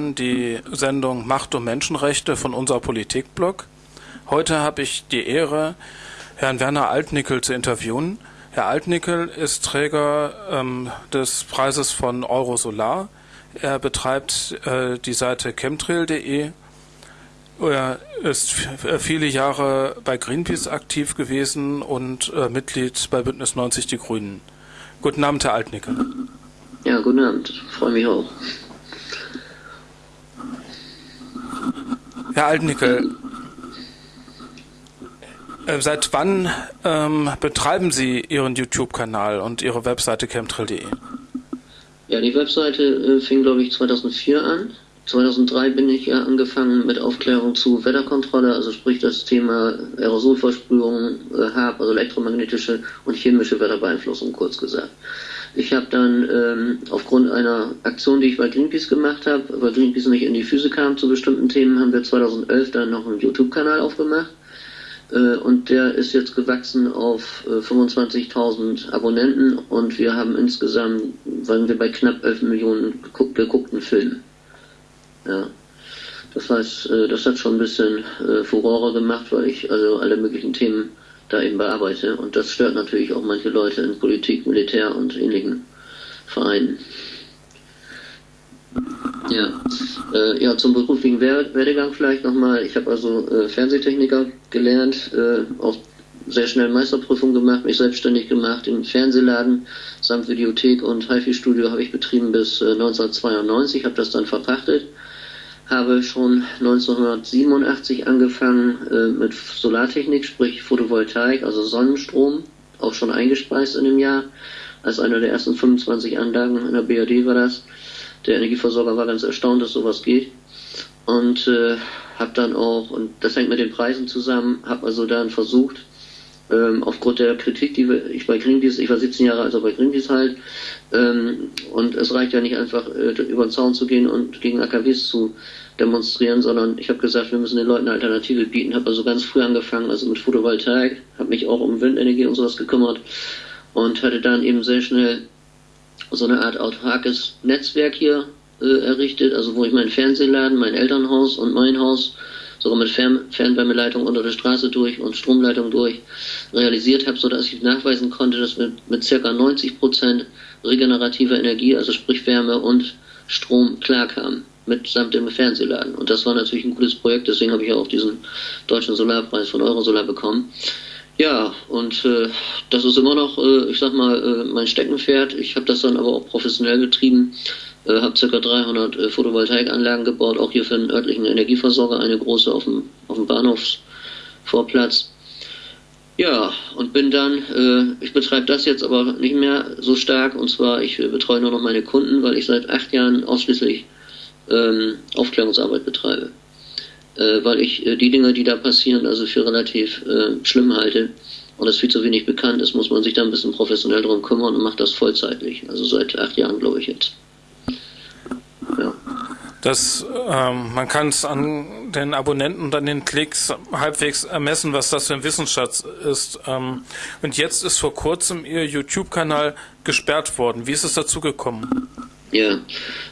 hören die Sendung Macht und Menschenrechte von unserer Politikblog. Heute habe ich die Ehre, Herrn Werner Altnickel zu interviewen. Herr Altnickel ist Träger ähm, des Preises von Eurosolar. Er betreibt äh, die Seite chemtrail.de. Er ist viele Jahre bei Greenpeace aktiv gewesen und äh, Mitglied bei Bündnis 90 Die Grünen. Guten Abend, Herr Altnickel. Ja, guten Abend. Freue mich auch. Herr Altnickel, äh, seit wann ähm, betreiben Sie Ihren YouTube-Kanal und Ihre Webseite chemtrail.de? Ja, die Webseite äh, fing, glaube ich, 2004 an. 2003 bin ich ja angefangen mit Aufklärung zu Wetterkontrolle, also sprich das Thema Aerosolversprühung, äh, HAB, also elektromagnetische und chemische Wetterbeeinflussung, kurz gesagt. Ich habe dann ähm, aufgrund einer Aktion, die ich bei Greenpeace gemacht habe, weil Greenpeace nicht in die Füße kam zu bestimmten Themen, haben wir 2011 dann noch einen YouTube-Kanal aufgemacht. Äh, und der ist jetzt gewachsen auf äh, 25.000 Abonnenten und wir haben insgesamt, waren wir bei knapp 11 Millionen geguck geguckten Filmen. Ja. Das heißt, äh, das hat schon ein bisschen äh, Furore gemacht, weil ich also alle möglichen Themen da eben bearbeite. Und das stört natürlich auch manche Leute in Politik, Militär und ähnlichen Vereinen. Ja, äh, ja zum beruflichen Werdegang vielleicht nochmal. Ich habe also äh, Fernsehtechniker gelernt, äh, auch sehr schnell Meisterprüfung gemacht, mich selbstständig gemacht im Fernsehladen samt Videothek und HiFi-Studio habe ich betrieben bis äh, 1992, habe das dann verpachtet habe schon 1987 angefangen äh, mit Solartechnik, sprich Photovoltaik, also Sonnenstrom, auch schon eingespeist in dem Jahr. Als einer der ersten 25 Anlagen in der BRD war das. Der Energieversorger war ganz erstaunt, dass sowas geht. Und äh, habe dann auch, und das hängt mit den Preisen zusammen, habe also dann versucht, ähm, aufgrund der Kritik, die ich bei Greenpeace, ich war 17 Jahre also bei Greenpeace halt, ähm, und es reicht ja nicht einfach äh, über den Zaun zu gehen und gegen AKWs zu demonstrieren, sondern ich habe gesagt, wir müssen den Leuten eine Alternative bieten. Habe also ganz früh angefangen, also mit Photovoltaik, habe mich auch um Windenergie und sowas gekümmert und hatte dann eben sehr schnell so eine Art autarkes Netzwerk hier äh, errichtet, also wo ich meinen Fernsehladen, mein Elternhaus und mein Haus sogar mit Fern Fernwärmeleitung unter der Straße durch und Stromleitung durch realisiert habe, sodass ich nachweisen konnte, dass wir mit circa 90 Prozent regenerativer Energie, also sprich Wärme und Strom klarkamen mitsamt dem Fernsehladen. Und das war natürlich ein gutes Projekt, deswegen habe ich auch diesen deutschen Solarpreis von Eurosolar bekommen. Ja, und äh, das ist immer noch, äh, ich sag mal, äh, mein Steckenpferd. Ich habe das dann aber auch professionell betrieben, äh, habe ca. 300 äh, Photovoltaikanlagen gebaut, auch hier für den örtlichen Energieversorger, eine große auf dem, auf dem Bahnhofsvorplatz. Ja, und bin dann, äh, ich betreibe das jetzt aber nicht mehr so stark, und zwar, ich äh, betreue nur noch meine Kunden, weil ich seit acht Jahren ausschließlich ähm, Aufklärungsarbeit betreibe. Äh, weil ich äh, die Dinge, die da passieren, also für relativ schlimm halte und es viel zu wenig bekannt ist, muss man sich da ein bisschen professionell drum kümmern und macht das vollzeitlich. Also seit acht Jahren, glaube ich jetzt. Ja. Das, ähm, man kann es an den Abonnenten und an den Klicks halbwegs ermessen, was das für ein Wissensschatz ist. Ähm, und jetzt ist vor kurzem Ihr YouTube-Kanal gesperrt worden. Wie ist es dazu gekommen? Ja,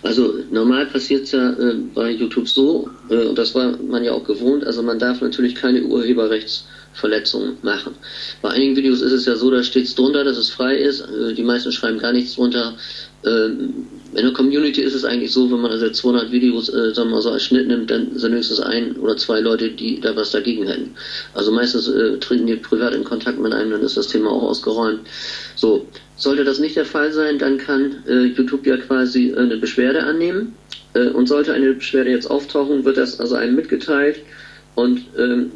also normal passiert es ja äh, bei YouTube so, äh, und das war man ja auch gewohnt, also man darf natürlich keine Urheberrechtsverletzungen machen. Bei einigen Videos ist es ja so, da steht es drunter, dass es frei ist, äh, die meisten schreiben gar nichts drunter. In der Community ist es eigentlich so, wenn man also 200 Videos, äh, sagen wir mal so als Schnitt nimmt, dann sind höchstens ein oder zwei Leute, die da was dagegen hätten. Also meistens äh, treten die privat in Kontakt mit einem, dann ist das Thema auch ausgeräumt. So, sollte das nicht der Fall sein, dann kann äh, YouTube ja quasi äh, eine Beschwerde annehmen. Äh, und sollte eine Beschwerde jetzt auftauchen, wird das also einem mitgeteilt. Und ähm,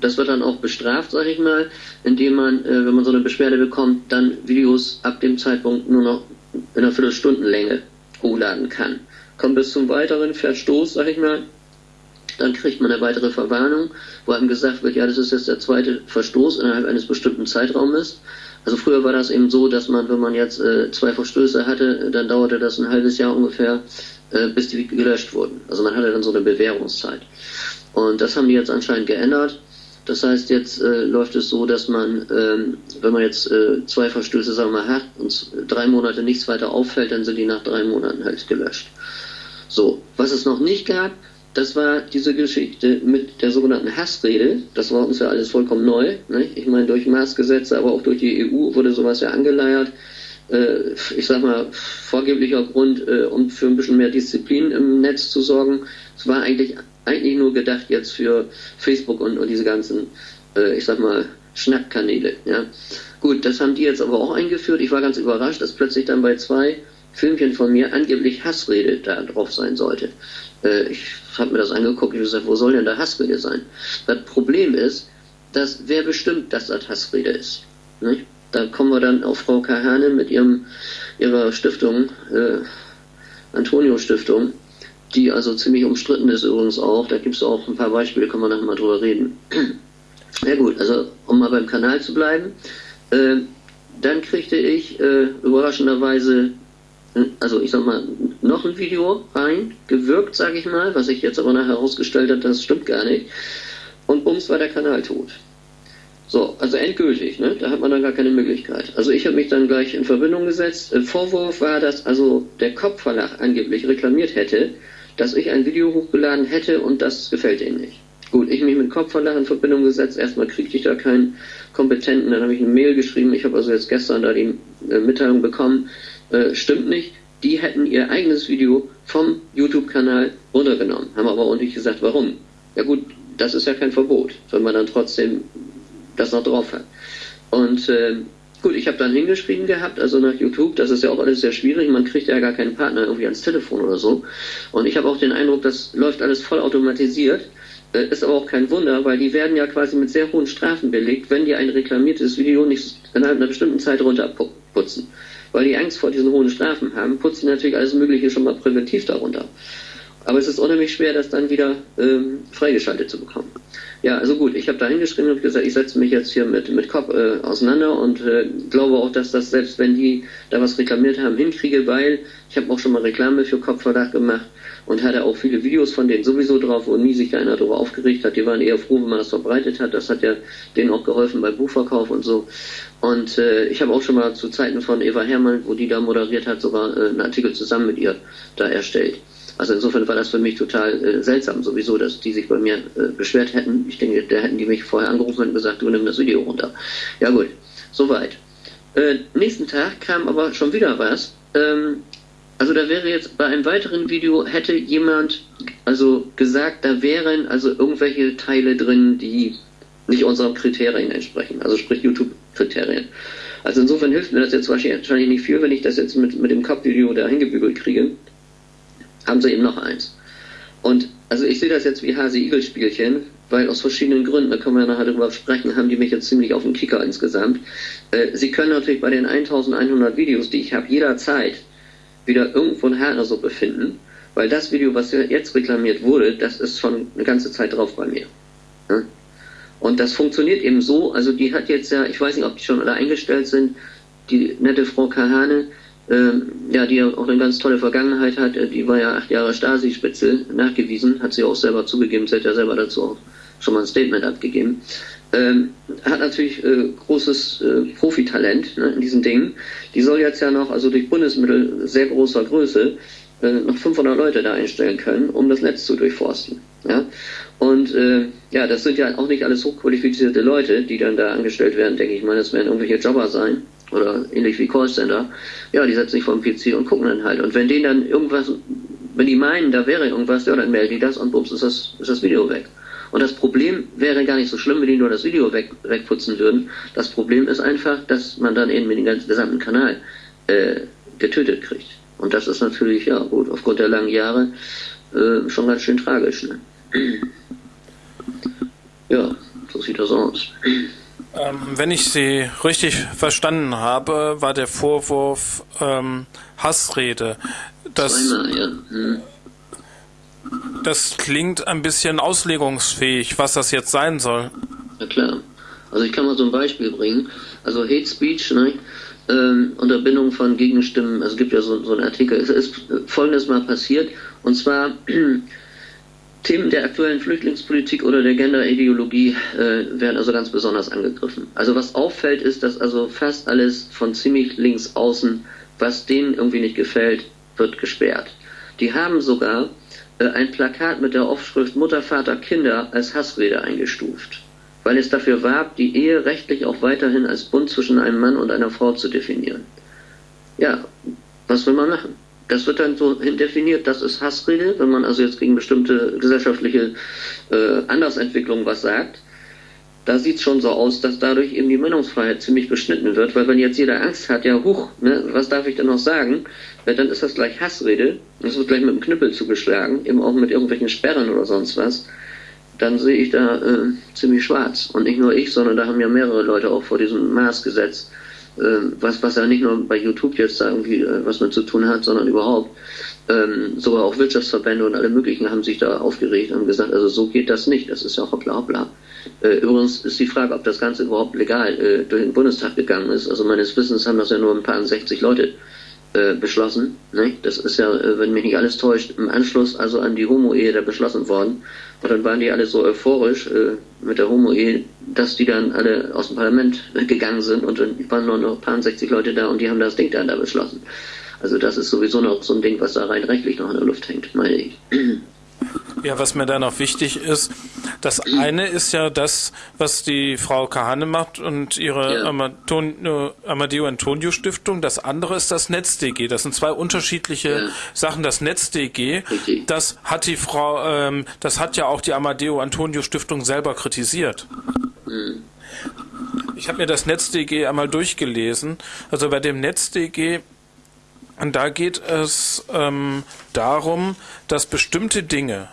das wird dann auch bestraft, sage ich mal, indem man, äh, wenn man so eine Beschwerde bekommt, dann Videos ab dem Zeitpunkt nur noch in einer Viertelstundenlänge hochladen kann. Kommt bis zum weiteren Verstoß, sage ich mal, dann kriegt man eine weitere Verwarnung, wo einem gesagt wird, ja, das ist jetzt der zweite Verstoß innerhalb eines bestimmten Zeitraumes. Also früher war das eben so, dass man, wenn man jetzt äh, zwei Verstöße hatte, dann dauerte das ein halbes Jahr ungefähr, äh, bis die gelöscht wurden. Also man hatte dann so eine Bewährungszeit. Und das haben die jetzt anscheinend geändert. Das heißt, jetzt äh, läuft es so, dass man, ähm, wenn man jetzt äh, zwei Verstöße, sagen wir hat und drei Monate nichts weiter auffällt, dann sind die nach drei Monaten halt gelöscht. So, was es noch nicht gab, das war diese Geschichte mit der sogenannten Hassrede. Das war uns ja alles vollkommen neu. Ne? Ich meine, durch Maßgesetze, aber auch durch die EU wurde sowas ja angeleiert. Äh, ich sag mal, vorgeblicher Grund, äh, um für ein bisschen mehr Disziplin im Netz zu sorgen. Es war eigentlich, eigentlich nur gedacht jetzt für Facebook und, und diese ganzen, äh, ich sag mal, Schnackkanäle. Ja? Gut, das haben die jetzt aber auch eingeführt. Ich war ganz überrascht, dass plötzlich dann bei zwei Filmchen von mir angeblich Hassrede da drauf sein sollte. Äh, ich habe mir das angeguckt und gesagt, wo soll denn da Hassrede sein? Das Problem ist, dass wer bestimmt, dass das Hassrede ist. Nicht? Da kommen wir dann auf Frau Kahane mit ihrem, ihrer Stiftung, äh, Antonio Stiftung, die also ziemlich umstritten ist übrigens auch. Da gibt es auch ein paar Beispiele, können wir nachher mal drüber reden. ja gut, also um mal beim Kanal zu bleiben. Äh, dann kriegte ich äh, überraschenderweise also ich sag mal, noch ein Video rein, gewirkt, sage ich mal, was sich jetzt aber nachher herausgestellt hat, das stimmt gar nicht. Und bums war der Kanal tot. So, also endgültig, ne? Da hat man dann gar keine Möglichkeit. Also ich habe mich dann gleich in Verbindung gesetzt. Vorwurf war, dass also der Kopfverlag angeblich reklamiert hätte, dass ich ein Video hochgeladen hätte und das gefällt ihnen nicht. Gut, ich mich mit Kopfverlag in Verbindung gesetzt. Erstmal kriegte ich da keinen Kompetenten, dann habe ich eine Mail geschrieben. Ich habe also jetzt gestern da die äh, Mitteilung bekommen, äh, stimmt nicht. Die hätten ihr eigenes Video vom YouTube-Kanal runtergenommen, haben aber nicht gesagt, warum. Ja gut, das ist ja kein Verbot, wenn man dann trotzdem das noch drauf hat. Und äh, gut, ich habe dann hingeschrieben gehabt, also nach YouTube, das ist ja auch alles sehr schwierig, man kriegt ja gar keinen Partner irgendwie ans Telefon oder so. Und ich habe auch den Eindruck, das läuft alles voll automatisiert. Äh, ist aber auch kein Wunder, weil die werden ja quasi mit sehr hohen Strafen belegt, wenn die ein reklamiertes Video nicht innerhalb einer bestimmten Zeit runterputzen weil die Angst vor diesen hohen Strafen haben, putzen natürlich alles Mögliche schon mal präventiv darunter. Aber es ist unheimlich schwer, das dann wieder ähm, freigeschaltet zu bekommen. Ja, also gut, ich habe da hingeschrieben und gesagt, ich setze mich jetzt hier mit, mit Cop äh, auseinander und äh, glaube auch, dass das, selbst wenn die da was reklamiert haben, hinkriege, weil ich habe auch schon mal Reklame für Kopfverdacht gemacht und hatte auch viele Videos von denen sowieso drauf, wo nie sich einer darüber aufgeregt hat. Die waren eher froh, wenn man das verbreitet hat. Das hat ja denen auch geholfen beim Buchverkauf und so. Und äh, ich habe auch schon mal zu Zeiten von Eva Herrmann, wo die da moderiert hat, sogar äh, einen Artikel zusammen mit ihr da erstellt. Also insofern war das für mich total äh, seltsam sowieso, dass die sich bei mir äh, beschwert hätten. Ich denke, da hätten die mich vorher angerufen und gesagt, du nimm das Video runter. Ja gut, soweit. Äh, nächsten Tag kam aber schon wieder was. Ähm, also da wäre jetzt bei einem weiteren Video hätte jemand also gesagt, da wären also irgendwelche Teile drin, die nicht unseren Kriterien entsprechen, also sprich YouTube-Kriterien. Also insofern hilft mir das jetzt wahrscheinlich nicht viel, wenn ich das jetzt mit, mit dem Cup-Video da hingebügelt kriege. Haben sie eben noch eins. Und also ich sehe das jetzt wie Hase-Igel-Spielchen, weil aus verschiedenen Gründen, da können wir nachher drüber sprechen, haben die mich jetzt ziemlich auf den Kicker insgesamt. Äh, sie können natürlich bei den 1100 Videos, die ich habe, jederzeit wieder irgendwo in Haaresuppe finden, weil das Video, was jetzt reklamiert wurde, das ist schon eine ganze Zeit drauf bei mir. Ja? Und das funktioniert eben so, also die hat jetzt ja, ich weiß nicht, ob die schon alle eingestellt sind, die nette Frau Kahane, ja, die ja auch eine ganz tolle Vergangenheit hat, äh, die war ja acht Jahre Stasi-Spitze, nachgewiesen, hat sie auch selber zugegeben, sie hat ja selber dazu auch schon mal ein Statement abgegeben. Ähm, hat natürlich äh, großes äh, Profitalent ne, in diesen Dingen. Die soll jetzt ja noch, also durch Bundesmittel sehr großer Größe, äh, noch 500 Leute da einstellen können, um das Netz zu durchforsten. Ja? Und äh, ja, das sind ja auch nicht alles hochqualifizierte Leute, die dann da angestellt werden, denke ich mal. Das werden irgendwelche Jobber sein oder ähnlich wie Callcenter. Ja, die setzen sich vor den PC und gucken dann halt. Und wenn denen dann irgendwas, wenn die meinen, da wäre irgendwas, ja, dann melden die das und bums, ist das, ist das Video weg. Und das Problem wäre gar nicht so schlimm, wenn die nur das Video weg, wegputzen würden. Das Problem ist einfach, dass man dann eben den ganzen gesamten Kanal äh, getötet kriegt. Und das ist natürlich, ja gut, aufgrund der langen Jahre äh, schon ganz schön tragisch. Ne? Ja, so sieht das aus. Ähm, wenn ich Sie richtig verstanden habe, war der Vorwurf ähm, Hassrede. Das. Das klingt ein bisschen auslegungsfähig, was das jetzt sein soll. Ja klar. Also ich kann mal so ein Beispiel bringen. Also Hate Speech, ne? Ähm, Unterbindung von Gegenstimmen, es gibt ja so, so einen Artikel. Es ist folgendes mal passiert, und zwar Themen der aktuellen Flüchtlingspolitik oder der Genderideologie äh, werden also ganz besonders angegriffen. Also was auffällt, ist, dass also fast alles von ziemlich links außen, was denen irgendwie nicht gefällt, wird gesperrt. Die haben sogar äh, ein Plakat mit der Aufschrift Mutter, Vater, Kinder als Hassrede eingestuft, weil es dafür warb, die Ehe rechtlich auch weiterhin als Bund zwischen einem Mann und einer Frau zu definieren. Ja, was will man machen? Das wird dann so definiert, das ist Hassrede, wenn man also jetzt gegen bestimmte gesellschaftliche äh, Andersentwicklungen was sagt. Da sieht es schon so aus, dass dadurch eben die Meinungsfreiheit ziemlich beschnitten wird, weil wenn jetzt jeder Angst hat, ja huch, ne, was darf ich denn noch sagen, ja, dann ist das gleich Hassrede, das wird gleich mit dem Knüppel zugeschlagen, eben auch mit irgendwelchen Sperren oder sonst was, dann sehe ich da äh, ziemlich schwarz. Und nicht nur ich, sondern da haben ja mehrere Leute auch vor diesem Maßgesetz, äh, was, was ja nicht nur bei YouTube jetzt da irgendwie äh, was mit zu tun hat, sondern überhaupt. Ähm, sogar auch Wirtschaftsverbände und alle möglichen haben sich da aufgeregt und gesagt, also so geht das nicht, das ist ja hoppla hoppla. Äh, übrigens ist die Frage, ob das Ganze überhaupt legal äh, durch den Bundestag gegangen ist. Also meines Wissens haben das ja nur ein paar 60 Leute äh, beschlossen. Ne? Das ist ja, äh, wenn mich nicht alles täuscht, im Anschluss also an die Homo-Ehe da beschlossen worden. Und dann waren die alle so euphorisch äh, mit der Homo-Ehe, dass die dann alle aus dem Parlament gegangen sind und dann waren nur noch ein paar 60 Leute da und die haben das Ding dann da beschlossen. Also das ist sowieso noch so ein Ding, was da rein rechtlich noch in der Luft hängt, meine ich. Ja, was mir da noch wichtig ist, das eine ist ja das, was die Frau Kahane macht und ihre ja. Amaton, Amadeo Antonio Stiftung. Das andere ist das NetzDG. Das sind zwei unterschiedliche ja. Sachen. Das NetzDG, das hat die Frau, ähm, das hat ja auch die Amadeo Antonio Stiftung selber kritisiert. Mhm. Ich habe mir das NetzDG einmal durchgelesen. Also bei dem NetzDG und da geht es ähm, darum, dass bestimmte Dinge,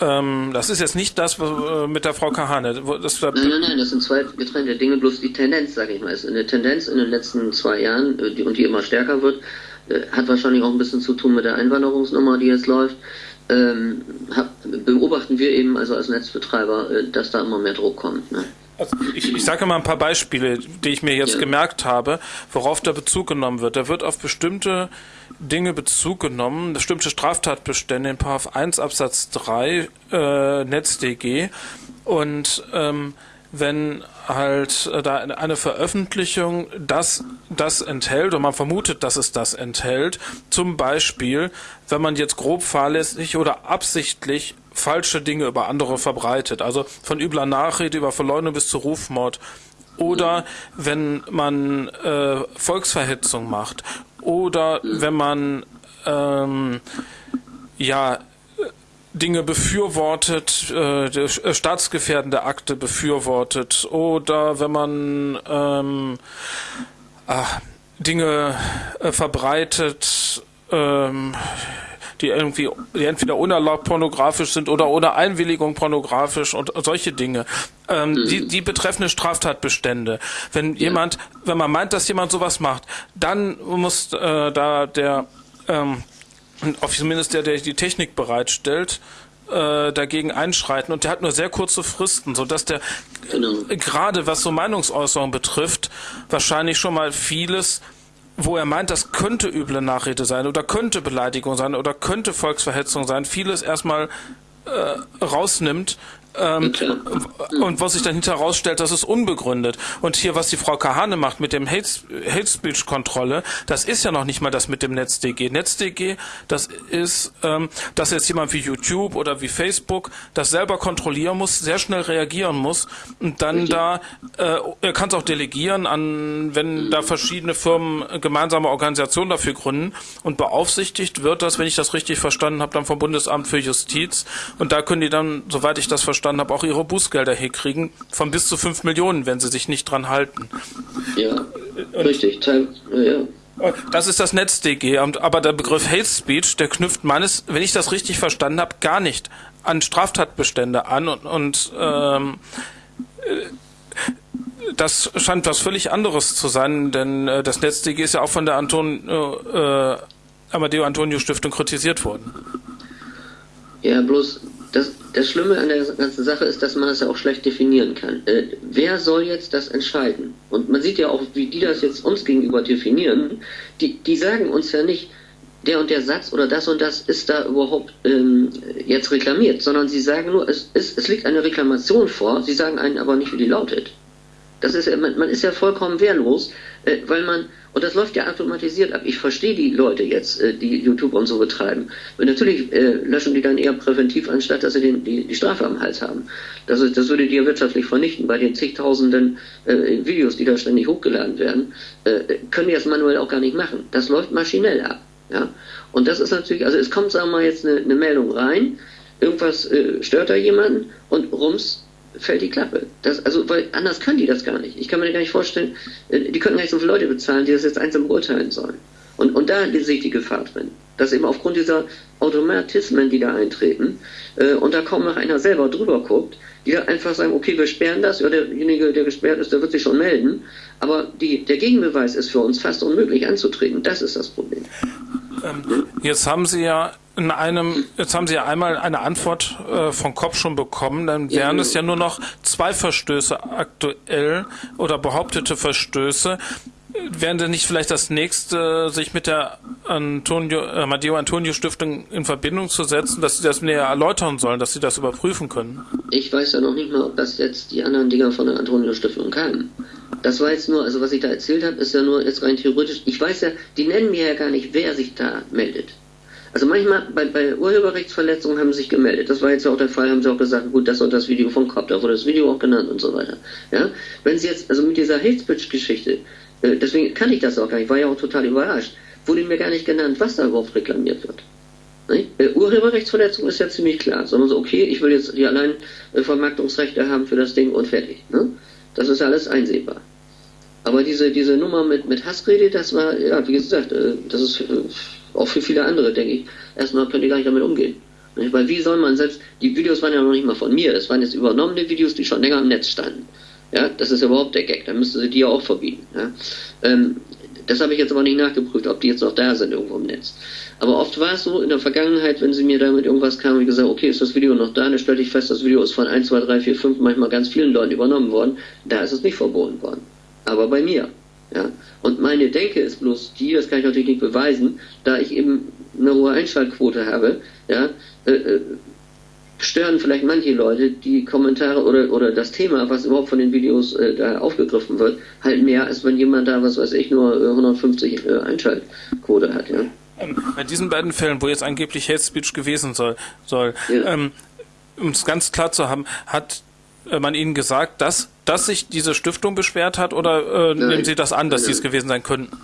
ähm, das ist jetzt nicht das äh, mit der Frau Kahane. Das, nein, nein, nein, das sind zwei getrennte Dinge, bloß die Tendenz, sage ich mal, ist eine Tendenz in den letzten zwei Jahren äh, die, und die immer stärker wird, äh, hat wahrscheinlich auch ein bisschen zu tun mit der Einwanderungsnummer, die jetzt läuft. Ähm, hab, beobachten wir eben also als Netzbetreiber, äh, dass da immer mehr Druck kommt. Ne? Also ich, ich sage mal ein paar Beispiele, die ich mir jetzt gemerkt habe, worauf da Bezug genommen wird. Da wird auf bestimmte Dinge Bezug genommen, bestimmte Straftatbestände in Paragraph 1 Absatz 3 äh, NetzDG und ähm, wenn halt äh, da eine Veröffentlichung das, das enthält und man vermutet, dass es das enthält, zum Beispiel, wenn man jetzt grob fahrlässig oder absichtlich falsche Dinge über andere verbreitet. Also von übler Nachrede über Verleumdung bis zu Rufmord. Oder wenn man äh, Volksverhetzung macht. Oder wenn man ähm, ja Dinge befürwortet, äh, äh, staatsgefährdende Akte befürwortet. Oder wenn man ähm, äh, Dinge äh, verbreitet, ähm, die irgendwie, die entweder unerlaubt pornografisch sind oder ohne Einwilligung pornografisch und solche Dinge. Ähm, mhm. die, die betreffende Straftatbestände. Wenn ja. jemand, wenn man meint, dass jemand sowas macht, dann muss äh, da der ähm, zumindest der, der die Technik bereitstellt, äh, dagegen einschreiten und der hat nur sehr kurze Fristen, so dass der genau. gerade was so Meinungsäußerung betrifft, wahrscheinlich schon mal vieles wo er meint, das könnte üble Nachrede sein oder könnte Beleidigung sein oder könnte Volksverhetzung sein, vieles erstmal äh, rausnimmt ähm, und was sich dann hinterher rausstellt, das ist unbegründet. Und hier, was die Frau Kahane macht mit dem Hate, Hate Speech Kontrolle, das ist ja noch nicht mal das mit dem NetzDG. NetzDG, das ist, ähm, dass jetzt jemand wie YouTube oder wie Facebook das selber kontrollieren muss, sehr schnell reagieren muss und dann Richtig. da, äh, er kann es auch delegieren an, wenn da verschiedene Firmen gemeinsame Organisationen dafür gründen und beaufsichtigt wird das, wenn ich das richtig verstanden habe, dann vom Bundesamt für Justiz und da können die dann, soweit ich das verstanden verstanden habe, auch ihre Bußgelder herkriegen von bis zu 5 Millionen, wenn sie sich nicht dran halten. Ja, Und richtig. Teil, ja. Das ist das NetzDG, aber der Begriff Hate Speech, der knüpft meines, wenn ich das richtig verstanden habe, gar nicht an Straftatbestände an und, und ähm, äh, das scheint was völlig anderes zu sein, denn äh, das NetzDG ist ja auch von der Anton, äh, Amadeo Antonio Stiftung kritisiert worden. Ja, bloß das, das Schlimme an der ganzen Sache ist, dass man das ja auch schlecht definieren kann. Äh, wer soll jetzt das entscheiden? Und man sieht ja auch, wie die das jetzt uns gegenüber definieren. Die, die sagen uns ja nicht, der und der Satz oder das und das ist da überhaupt ähm, jetzt reklamiert, sondern sie sagen nur, es, es, es liegt eine Reklamation vor, sie sagen einen aber nicht, wie die lautet. Das ist, man, man ist ja vollkommen wehrlos, Äh, weil man, und das läuft ja automatisiert ab. Ich verstehe die Leute jetzt, äh, die YouTube und so betreiben. Und natürlich äh, löschen die dann eher präventiv, anstatt dass sie den, die, die Strafe am Hals haben. Das, ist, das würde die ja wirtschaftlich vernichten. Bei den zigtausenden äh, Videos, die da ständig hochgeladen werden, äh, können die das manuell auch gar nicht machen. Das läuft maschinell ab. Ja? Und das ist natürlich, also es kommt, sagen wir mal, jetzt eine, eine Meldung rein, irgendwas äh, stört da jemanden und rums fällt die Klappe. Das, also, weil anders können die das gar nicht. Ich kann mir gar nicht vorstellen, äh, die könnten gar nicht so viele Leute bezahlen, die das jetzt einzeln beurteilen sollen. Und, und da sehe ich die Gefahr drin. Dass eben aufgrund dieser Automatismen, die da eintreten, äh, und da kaum noch einer selber drüber guckt, die da einfach sagen, okay, wir sperren das, ja, derjenige, der gesperrt ist, der wird sich schon melden. Aber die, der Gegenbeweis ist für uns fast unmöglich anzutreten. Das ist das Problem. Ähm, jetzt haben Sie ja in einem, jetzt haben Sie ja einmal eine Antwort äh, von Kopp schon bekommen, dann wären es ja nur noch zwei Verstöße aktuell oder behauptete Verstöße. Wären denn nicht vielleicht das nächste, sich mit der Antonio, äh, Matteo Antonio Stiftung in Verbindung zu setzen, dass Sie das näher erläutern sollen, dass Sie das überprüfen können? Ich weiß ja noch nicht mal, ob das jetzt die anderen Dinger von der Antonio Stiftung kamen. Das war jetzt nur, also was ich da erzählt habe, ist ja nur jetzt rein theoretisch. Ich weiß ja, die nennen mir ja gar nicht, wer sich da meldet. Also manchmal bei, bei Urheberrechtsverletzungen haben sie sich gemeldet. Das war jetzt auch der Fall, haben sie auch gesagt, gut, das und das Video von Kopf, da wurde das Video auch genannt und so weiter. Ja? Wenn sie jetzt, also mit dieser Hate Speech Geschichte, äh, deswegen kann ich das auch gar nicht, war ja auch total überrascht, wurde mir gar nicht genannt, was da überhaupt reklamiert wird. Äh, Urheberrechtsverletzung ist ja ziemlich klar, sondern so, okay, ich will jetzt die allein äh, Vermarktungsrechte haben für das Ding und fertig. Ne? Das ist alles einsehbar. Aber diese, diese Nummer mit, mit Hassrede, das war, ja, wie gesagt, das ist auch für viele andere, denke ich, erstmal können die gar nicht damit umgehen. Weil wie soll man selbst, die Videos waren ja noch nicht mal von mir, das waren jetzt übernommene Videos, die schon länger im Netz standen. Ja, das ist überhaupt der Gag, dann müsste sie die ja auch verbieten. Ja? Ähm, das habe ich jetzt aber nicht nachgeprüft, ob die jetzt noch da sind irgendwo im Netz. Aber oft war es so in der Vergangenheit, wenn sie mir damit irgendwas kamen und gesagt, okay, ist das Video noch da, dann stellte ich fest, das Video ist von 1, 2, 3, 4, 5, manchmal ganz vielen Leuten übernommen worden, da ist es nicht verboten worden. Aber bei mir. Ja? Und meine Denke ist bloß die, das kann ich natürlich nicht beweisen, da ich eben eine hohe Einschaltquote habe, ja, äh, äh, stören vielleicht manche Leute die Kommentare oder, oder das Thema, was überhaupt von den Videos äh, da aufgegriffen wird, halt mehr, als wenn jemand da, was weiß ich, nur 150 äh, Einschaltquote hat. Ja? Ähm, bei diesen beiden Fällen, wo jetzt angeblich Hate Speech gewesen soll, soll ja. ähm, um es ganz klar zu haben, hat äh, man Ihnen gesagt, dass, dass sich diese Stiftung beschwert hat oder äh, nehmen Sie das an, dass nein, Sie es gewesen sein könnten?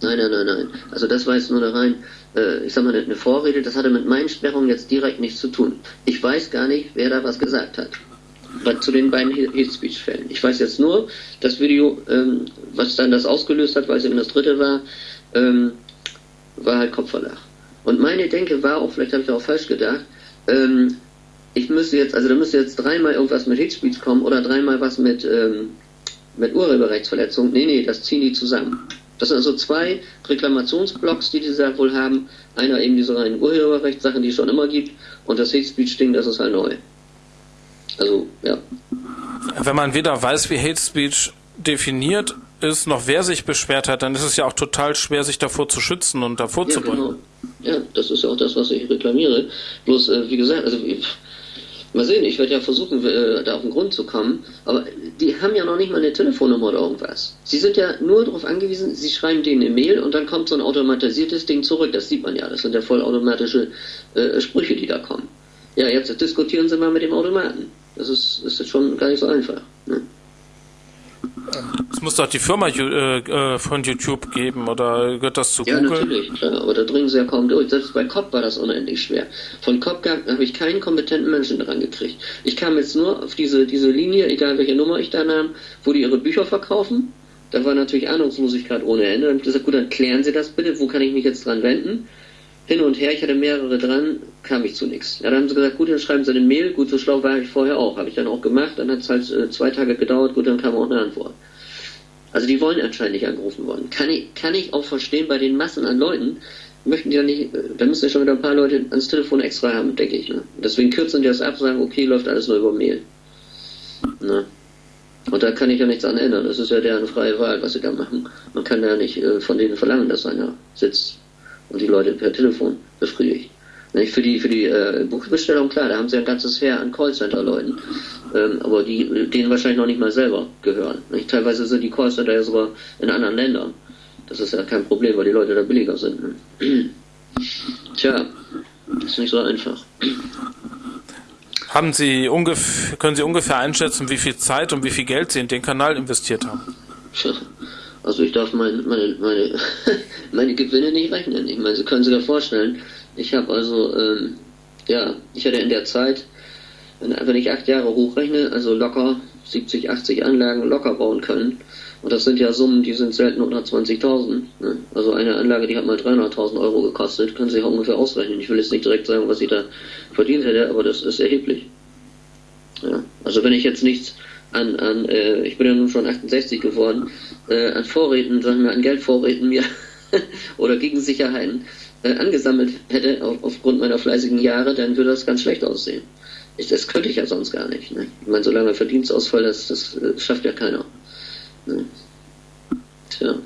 Nein, nein, nein, nein. Also das war jetzt nur eine rein, äh, ich sag mal, eine Vorrede, das hatte mit meinen Sperrungen jetzt direkt nichts zu tun. Ich weiß gar nicht, wer da was gesagt hat. Zu den beiden Hate Speech Fällen. Ich weiß jetzt nur, das Video, ähm, was dann das ausgelöst hat, weil es eben das dritte war, ähm, war halt Kopfverlag. Und meine Denke war auch, vielleicht habe ich auch falsch gedacht, ähm, ich müsste jetzt, also da müsste jetzt dreimal irgendwas mit Hate Speech kommen oder dreimal was mit, ähm, mit Urheberrechtsverletzung. Nee, nee, das ziehen die zusammen. Das sind also zwei Reklamationsblocks, die die da wohl haben. Einer eben diese reinen Urheberrechtssachen, die es schon immer gibt, und das Hate Speech-Ding, das ist halt neu. Also, ja. Wenn man weder weiß, wie Hate Speech definiert ist, noch wer sich beschwert hat, dann ist es ja auch total schwer, sich davor zu schützen und davor ja, zu bringen. Genau. Ja, das ist ja auch das, was ich reklamiere. Bloß, äh, wie gesagt, also Mal sehen, ich werde ja versuchen, äh, da auf den Grund zu kommen. Aber die haben ja noch nicht mal eine Telefonnummer oder irgendwas. Sie sind ja nur darauf angewiesen, sie schreiben denen eine Mail und dann kommt so ein automatisiertes Ding zurück. Das sieht man ja. Das sind ja vollautomatische äh, Sprüche, die da kommen. Ja, jetzt diskutieren Sie mal mit dem Automaten. Das ist, ist jetzt schon gar nicht so einfach. Ne? Es muss doch die Firma äh, äh, von YouTube geben oder gehört das zu ja, Google? Ja, natürlich, klar, aber da dringen sie ja kaum durch. Selbst bei COP war das unendlich schwer. Von COP habe ich keinen kompetenten Menschen dran gekriegt. Ich kam jetzt nur auf diese, diese Linie, egal welche Nummer ich da nahm, wo die ihre Bücher verkaufen. Da war natürlich Ahnungslosigkeit ohne Ende. Dann habe ich gesagt, gut, dann klären Sie das bitte, wo kann ich mich jetzt dran wenden? Hin und her, ich hatte mehrere dran, kam ich zu nichts. Ja, dann haben sie gesagt, gut, dann schreiben Sie eine Mail, gut, so schlau war ich vorher auch. Habe ich dann auch gemacht, dann hat es halt äh, zwei Tage gedauert, gut, dann kam auch eine Antwort. Also die wollen anscheinend nicht angerufen worden. Kann ich, kann ich auch verstehen, bei den Massen an Leuten möchten die ja nicht, da müssen ja schon wieder ein paar Leute ans Telefon extra haben, denke ich. Ne? Deswegen kürzen die das ab, sagen, okay, läuft alles nur über Mail. Ne? Und da kann ich ja nichts an ändern. Das ist ja deren freie Wahl, was sie da machen. Man kann ja nicht äh, von denen verlangen, dass einer sitzt und die Leute per Telefon befriedigt. Nicht? Für die, für die äh, Buchbestellung, klar, da haben sie ein ganzes Heer an Callcenter-Leuten. Ähm, aber die denen wahrscheinlich noch nicht mal selber gehören. Nicht? Teilweise sind die Callcenter ja sogar in anderen Ländern. Das ist ja kein Problem, weil die Leute da billiger sind. Ne? Tja, ist nicht so einfach. Haben Sie ungefähr, können Sie ungefähr einschätzen, wie viel Zeit und wie viel Geld Sie in den Kanal investiert haben? Also ich darf meine, meine, meine, meine Gewinne nicht rechnen. Ich meine, Sie können sich ja vorstellen, ich habe also, ähm, ja, ich hatte in der Zeit, wenn, ich acht Jahre hochrechne, also locker 70, 80 Anlagen locker bauen können. Und das sind ja Summen, die sind selten unter 20.000. Ne? Also eine Anlage, die hat mal 300.000 Euro gekostet, können Sie auch ungefähr ausrechnen. Ich will jetzt nicht direkt sagen, was ich da verdient hätte, aber das ist erheblich. Ja. Also wenn ich jetzt nichts an, an äh, ich bin ja nun schon 68 geworden, äh, an Vorräten, sagen wir, an Geldvorräten mir oder Gegensicherheiten äh, angesammelt hätte auf, aufgrund meiner fleißigen Jahre, dann würde das ganz schlecht aussehen. Ich, das könnte ich ja sonst gar nicht. Ne? Ich meine, solange Verdienstausfall, das, das, das äh, schafft ja keiner. Ne? Tja.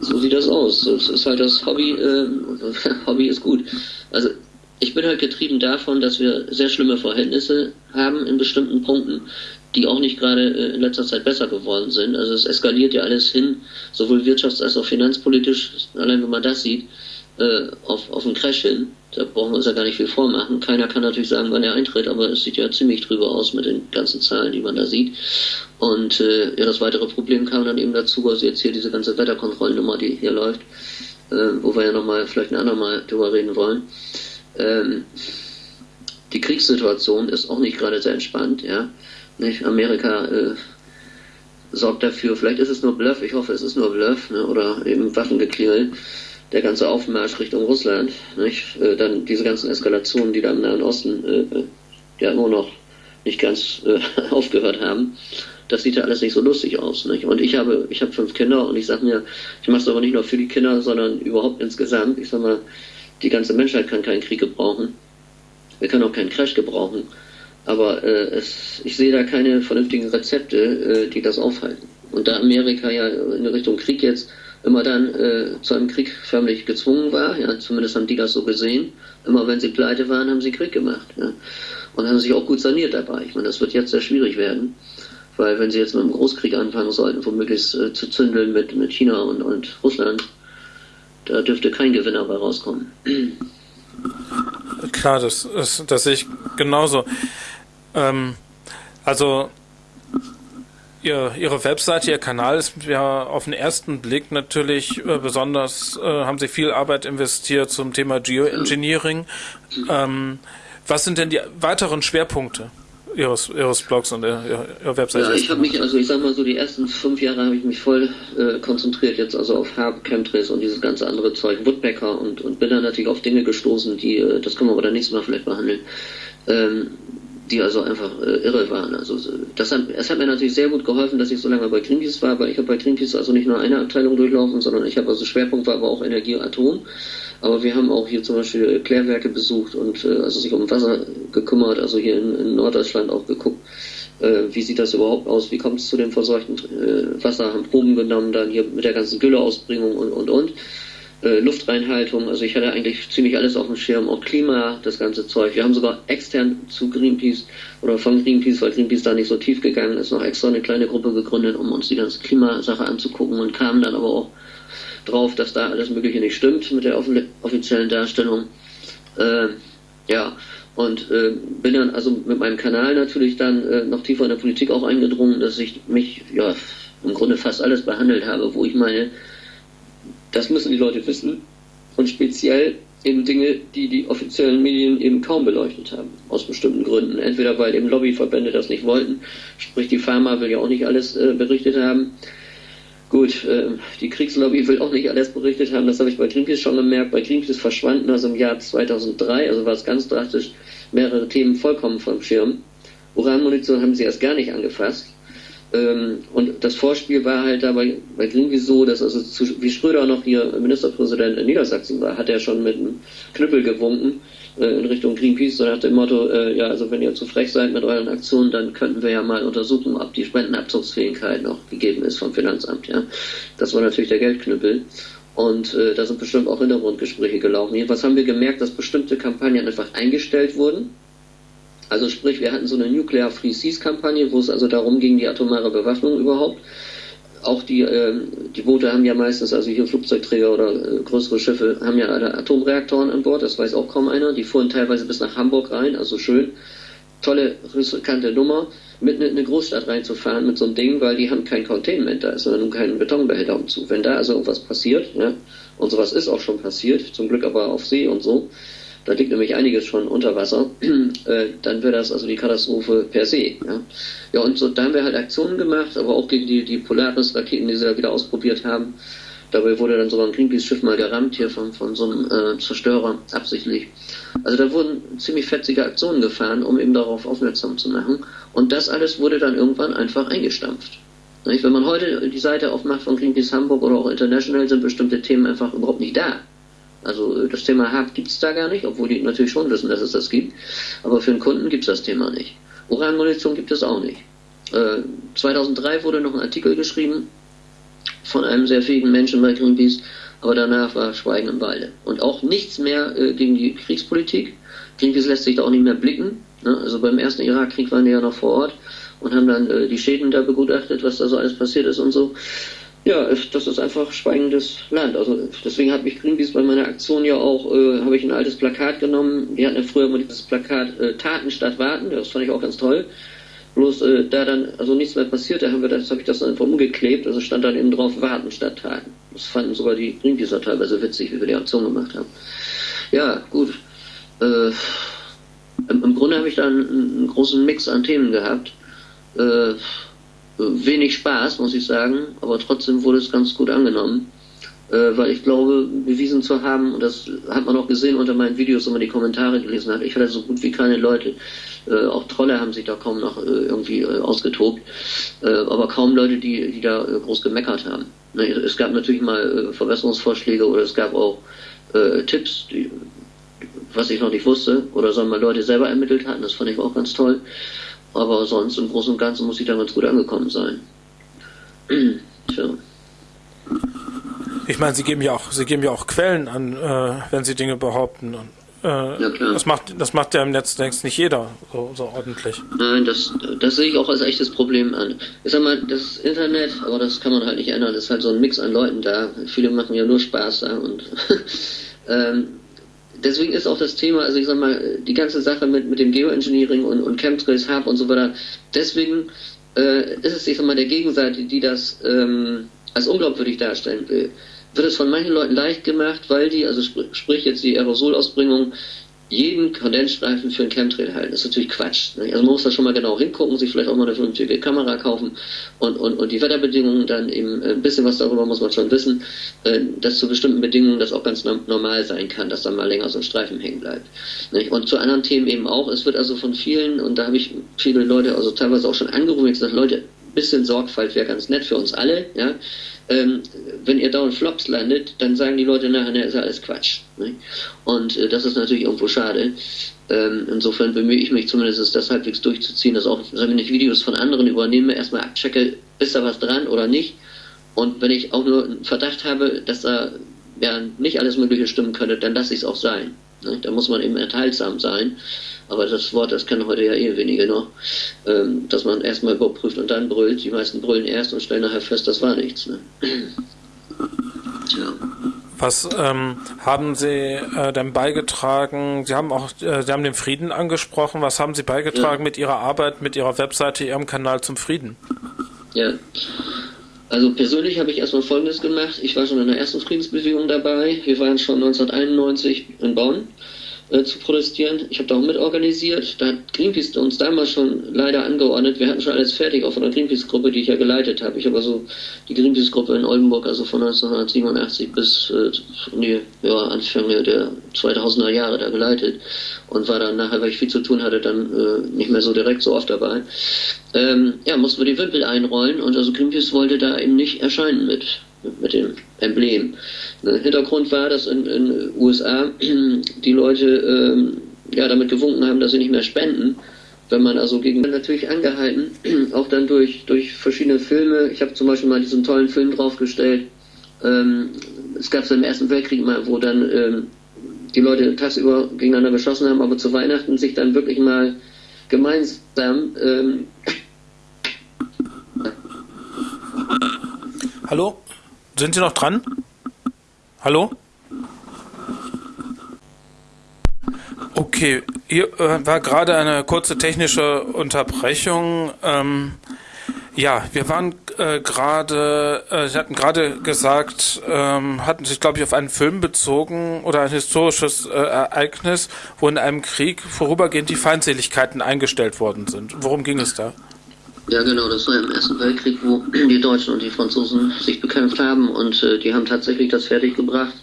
So sieht das aus. Es ist halt das Hobby, äh, Hobby ist gut. Also ich bin halt getrieben davon, dass wir sehr schlimme Verhältnisse haben in bestimmten Punkten, die auch nicht gerade äh, in letzter Zeit besser geworden sind. Also es eskaliert ja alles hin, sowohl wirtschafts- als auch finanzpolitisch, allein wenn man das sieht, äh, auf, auf einen Crash hin. Da brauchen wir uns ja gar nicht viel vormachen. Keiner kann natürlich sagen, wann er eintritt, aber es sieht ja ziemlich drüber aus mit den ganzen Zahlen, die man da sieht. Und äh, ja, das weitere Problem kam dann eben dazu, also jetzt hier diese ganze Wetterkontrollnummer, die hier läuft, äh, wo wir ja nochmal vielleicht ein andermal drüber reden wollen. Ähm, die Kriegssituation ist auch nicht gerade sehr entspannt, ja. Nicht? Amerika äh, sorgt dafür, vielleicht ist es nur Bluff, ich hoffe, es ist nur Bluff, ne? oder eben Waffengeklingel, der ganze Aufmarsch Richtung Russland, nicht? Äh, dann diese ganzen Eskalationen, die da im Nahen Osten äh, ja nur noch nicht ganz äh, aufgehört haben. Das sieht ja alles nicht so lustig aus. Nicht? Und ich habe, ich habe fünf Kinder und ich sage mir, ich mache es aber nicht nur für die Kinder, sondern überhaupt insgesamt. Ich sag mal, die ganze Menschheit kann keinen Krieg gebrauchen. Wir können auch keinen Crash gebrauchen. Aber äh, es, ich sehe da keine vernünftigen Rezepte, äh, die das aufhalten. Und da Amerika ja in Richtung Krieg jetzt immer dann äh, zu einem Krieg förmlich gezwungen war, ja, zumindest haben die das so gesehen, immer wenn sie pleite waren, haben sie Krieg gemacht. Ja, und haben sich auch gut saniert dabei. Ich meine, das wird jetzt sehr schwierig werden, weil wenn sie jetzt mit einem Großkrieg anfangen sollten, womöglich äh, zu zündeln mit, mit China und, und Russland, da dürfte kein Gewinner bei rauskommen. Klar, das, das, das sehe ich genauso. Ähm, also ihr, Ihre Webseite, Ihr Kanal ist ja auf den ersten Blick natürlich äh, besonders, äh, haben Sie viel Arbeit investiert zum Thema Geoengineering. Ähm, was sind denn die weiteren Schwerpunkte? Ihres, ihres Blogs und ihrer, ihrer Webseite? Ja, ich habe mich, also ich sag mal so, die ersten fünf Jahre habe ich mich voll äh, konzentriert jetzt also auf Herb, Chemtrails und dieses ganze andere Zeug, Woodpecker und, und bin dann natürlich auf Dinge gestoßen, die, äh, das können wir aber dann nächstes Mal vielleicht behandeln, ähm, die also einfach äh, irre waren. Also das hat, es hat mir natürlich sehr gut geholfen, dass ich so lange bei Greenpeace war, weil ich habe bei Greenpeace also nicht nur eine Abteilung durchlaufen, sondern ich habe also Schwerpunkt war aber auch Energie und Atom. Aber wir haben auch hier zum Beispiel Klärwerke besucht und äh, also sich um Wasser gekümmert, also hier in, in Norddeutschland auch geguckt, äh, wie sieht das überhaupt aus, wie kommt es zu dem verseuchten äh, Wasser, haben Proben genommen, dann hier mit der ganzen Gülleausbringung und und und. Äh, Luftreinhaltung, also ich hatte eigentlich ziemlich alles auf dem Schirm, auch Klima, das ganze Zeug. Wir haben sogar extern zu Greenpeace oder von Greenpeace, weil Greenpeace da nicht so tief gegangen ist, noch extra eine kleine Gruppe gegründet, um uns die ganze Klimasache anzugucken und kamen dann aber auch drauf, dass da alles Mögliche nicht stimmt mit der offiziellen Darstellung. Äh, ja, und äh, bin dann also mit meinem Kanal natürlich dann äh, noch tiefer in der Politik auch eingedrungen, dass ich mich ja im Grunde fast alles behandelt habe, wo ich meine, das müssen die Leute wissen und speziell eben Dinge, die die offiziellen Medien eben kaum beleuchtet haben, aus bestimmten Gründen. Entweder weil eben Lobbyverbände das nicht wollten, sprich die Pharma will ja auch nicht alles äh, berichtet haben, Gut, äh, die Kriegslobby will auch nicht alles berichtet haben, das habe ich bei Greenpeace schon gemerkt. Bei Greenpeace verschwanden also im Jahr 2003, also war es ganz drastisch, mehrere Themen vollkommen vom Schirm. Uranmunition haben sie erst gar nicht angefasst. Ähm, und das Vorspiel war halt da bei, bei Greenpeace so, dass also zu, wie Schröder noch hier Ministerpräsident in Niedersachsen war, hat er schon mit einem Knüppel gewunken äh, in Richtung Greenpeace, so nach dem Motto, äh, ja, also wenn ihr zu frech seid mit euren Aktionen, dann könnten wir ja mal untersuchen, ob die Spendenabzugsfähigkeit noch gegeben ist vom Finanzamt, ja. Das war natürlich der Geldknüppel. Und äh, da sind bestimmt auch Hintergrundgespräche gelaufen. Jedenfalls haben wir gemerkt, dass bestimmte Kampagnen einfach eingestellt wurden. Also sprich, wir hatten so eine Nuclear Free Seas Kampagne, wo es also darum ging, die atomare Bewaffnung überhaupt. Auch die, äh, die Boote haben ja meistens, also hier Flugzeugträger oder äh, größere Schiffe, haben ja alle Atomreaktoren an Bord, das weiß auch kaum einer. Die fuhren teilweise bis nach Hamburg rein, also schön. Tolle, riskante Nummer, mitten in eine Großstadt reinzufahren mit so einem Ding, weil die haben kein Containment, da ist sondern nun kein Betonbehälter umzu. Wenn da also irgendwas passiert, ja, und sowas ist auch schon passiert, zum Glück aber auf See und so, da liegt nämlich einiges schon unter Wasser, äh, dann wäre das also die Katastrophe per se. Ja, ja und so, da haben wir halt Aktionen gemacht, aber auch gegen die, die Polaris-Raketen, die sie da wieder ausprobiert haben. Dabei wurde dann sogar ein Greenpeace-Schiff mal gerammt hier von, von so einem äh, Zerstörer, absichtlich. Also da wurden ziemlich fetzige Aktionen gefahren, um eben darauf aufmerksam zu machen. Und das alles wurde dann irgendwann einfach eingestampft. Wenn man heute die Seite aufmacht von Greenpeace Hamburg oder auch International, sind bestimmte Themen einfach überhaupt nicht da. Also äh, das Thema Hub gibt es da gar nicht, obwohl die natürlich schon wissen, dass es das gibt. Aber für den Kunden gibt es das Thema nicht. Uranmunition gibt es auch nicht. Äh, 2003 wurde noch ein Artikel geschrieben von einem sehr fähigen Menschen bei Greenpeace, aber danach war Schweigen im Walde. Und auch nichts mehr äh, gegen die Kriegspolitik. Greenpeace lässt sich da auch nicht mehr blicken. Ne? Also beim ersten Irakkrieg waren die ja noch vor Ort und haben dann äh, die Schäden da begutachtet, was da so alles passiert ist und so. Ja, das ist einfach schweigendes Land. Also deswegen hat mich Greenpeace bei meiner Aktion ja auch, äh, habe ich ein altes Plakat genommen. Die hatten ja früher immer dieses Plakat äh, Taten statt Warten, das fand ich auch ganz toll. Bloß äh, da dann also nichts mehr passiert, da haben wir das, habe ich das dann einfach umgeklebt, also stand dann eben drauf Warten statt Taten. Das fanden sogar die Greenpeacer teilweise witzig, wie wir die Aktion gemacht haben. Ja, gut. Äh, im, Grunde habe ich da einen, einen, großen Mix an Themen gehabt. Äh, wenig Spaß, muss ich sagen, aber trotzdem wurde es ganz gut angenommen, äh, weil ich glaube, bewiesen zu haben, und das hat man auch gesehen unter meinen Videos, wenn man die Kommentare gelesen hat, ich hatte so gut wie keine Leute, äh, auch Trolle haben sich da kaum noch äh, irgendwie äh, ausgetobt, äh, aber kaum Leute, die, die da äh, groß gemeckert haben. Ne, es gab natürlich mal Verbesserungsvorschläge oder es gab auch Tipps, die, was ich noch nicht wusste, oder sagen wir Leute selber ermittelt hatten, das fand ich auch ganz toll. Aber sonst im Großen und Ganzen muss ich da ganz gut angekommen sein. Tja. Ich meine, Sie geben ja auch, Sie geben ja auch Quellen an, äh, wenn Sie Dinge behaupten. Und, äh, ja, klar. Das macht, das macht ja im Netz längst nicht jeder so, so, ordentlich. Nein, das, das sehe ich auch als echtes Problem an. Ich sag mal, das Internet, aber das kann man halt nicht ändern, ist halt so ein Mix an Leuten da. Viele machen ja nur Spaß da und ähm, deswegen ist auch das Thema, also ich sag mal, die ganze Sache mit, mit dem Geoengineering und, und Chemtrails Hub und so weiter, deswegen äh, ist es, ich sag mal, der Gegenseite, die das ähm, als unglaubwürdig darstellen will, wird es von manchen Leuten leicht gemacht, weil die, also sp sprich jetzt die Aerosolausbringung, jeden Kondensstreifen für ein Chemtrail halten. Das ist natürlich Quatsch. Ne? Also man muss da schon mal genau hingucken, sich vielleicht auch mal eine vernünftige Kamera kaufen und, und, und die Wetterbedingungen dann eben äh, ein bisschen was darüber muss man schon wissen, äh, dass zu bestimmten Bedingungen das auch ganz normal sein kann, dass dann mal länger so ein Streifen hängen bleibt. Ne? Und zu anderen Themen eben auch. Es wird also von vielen, und da habe ich viele Leute also teilweise auch schon angerufen und gesagt, Leute, bisschen Sorgfalt wäre ganz nett für uns alle, ja. Ähm, wenn ihr dauernd Flops landet, dann sagen die Leute nachher, ne, ist alles Quatsch. Ne? Und äh, das ist natürlich irgendwo schade. Ähm, insofern bemühe ich mich zumindest, das halbwegs durchzuziehen, dass auch, wenn ich Videos von anderen übernehme, erstmal abchecke, ist da was dran oder nicht. Und wenn ich auch nur einen Verdacht habe, dass da ja nicht alles Mögliche stimmen könnte, dann lasse ich es auch sein. Ne? Da muss man eben enthaltsam sein. Aber das Wort, das kennen heute ja eh wenige noch, ähm, dass man erstmal überprüft und dann brüllt. Die meisten brüllen erst und stellen nachher fest, das war nichts. Ne? Tja. Was ähm, haben Sie äh, denn beigetragen? Sie haben auch, äh, Sie haben den Frieden angesprochen. Was haben Sie beigetragen ja. mit Ihrer Arbeit, mit Ihrer Webseite, Ihrem Kanal zum Frieden? Ja. Also persönlich habe ich erstmal Folgendes gemacht. Ich war schon in der ersten Friedensbewegung dabei. Wir waren schon 1991 in Bonn äh, zu protestieren. Ich habe da auch mitorganisiert. Da hat Greenpeace uns damals schon leider angeordnet. Wir hatten schon alles fertig, auch von der Greenpeace-Gruppe, die ich ja geleitet habe. Ich habe also die Greenpeace-Gruppe in Oldenburg, also von 1987 bis äh, die ja, Anfang der 2000er Jahre da geleitet und war dann nachher, weil ich viel zu tun hatte, dann äh, nicht mehr so direkt so oft dabei. Ähm, ja, mussten wir die Wimpel einrollen und also Greenpeace wollte da eben nicht erscheinen mit mit dem Emblem. Der Hintergrund war, dass in den USA die Leute ähm, ja, damit gewunken haben, dass sie nicht mehr spenden. Wenn man also gegen natürlich angehalten, auch dann durch, durch verschiedene Filme. Ich habe zum Beispiel mal diesen tollen Film draufgestellt, ähm, es gab es im Ersten Weltkrieg mal, wo dann ähm, die Leute tagsüber gegeneinander geschossen haben, aber zu Weihnachten sich dann wirklich mal gemeinsam ähm, Hallo? Sind Sie noch dran? Hallo? Okay, hier äh, war gerade eine kurze technische Unterbrechung. Ähm, ja, wir waren äh, gerade, äh, Sie hatten gerade gesagt, ähm, hatten sich, glaube ich, auf einen Film bezogen oder ein historisches äh, Ereignis, wo in einem Krieg vorübergehend die Feindseligkeiten eingestellt worden sind. Worum ging es da? Ja, genau, das war im Ersten Weltkrieg, wo die Deutschen und die Franzosen sich bekämpft haben und äh, die haben tatsächlich das fertiggebracht.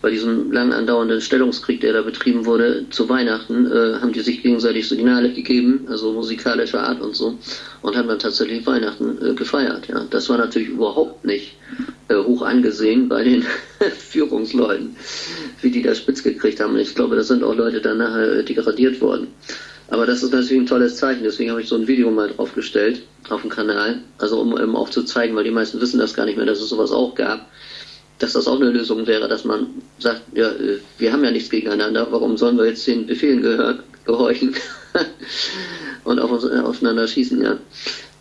Bei diesem lang andauernden Stellungskrieg, der da betrieben wurde, zu Weihnachten, äh, haben die sich gegenseitig Signale gegeben, also musikalischer Art und so, und haben dann tatsächlich Weihnachten äh, gefeiert. Ja, das war natürlich überhaupt nicht äh, hoch angesehen bei den Führungsleuten, wie die das spitz gekriegt haben. Ich glaube, das sind auch Leute dann nachher äh, degradiert worden. Aber das ist natürlich ein tolles Zeichen, deswegen habe ich so ein Video mal draufgestellt auf dem Kanal, also um, um auch zu zeigen, weil die meisten wissen das gar nicht mehr, dass es sowas auch gab, dass das auch eine Lösung wäre, dass man sagt, ja, äh, wir haben ja nichts gegeneinander, warum sollen wir jetzt den Befehlen gehör, gehorchen und auf aufeinander schießen, ja.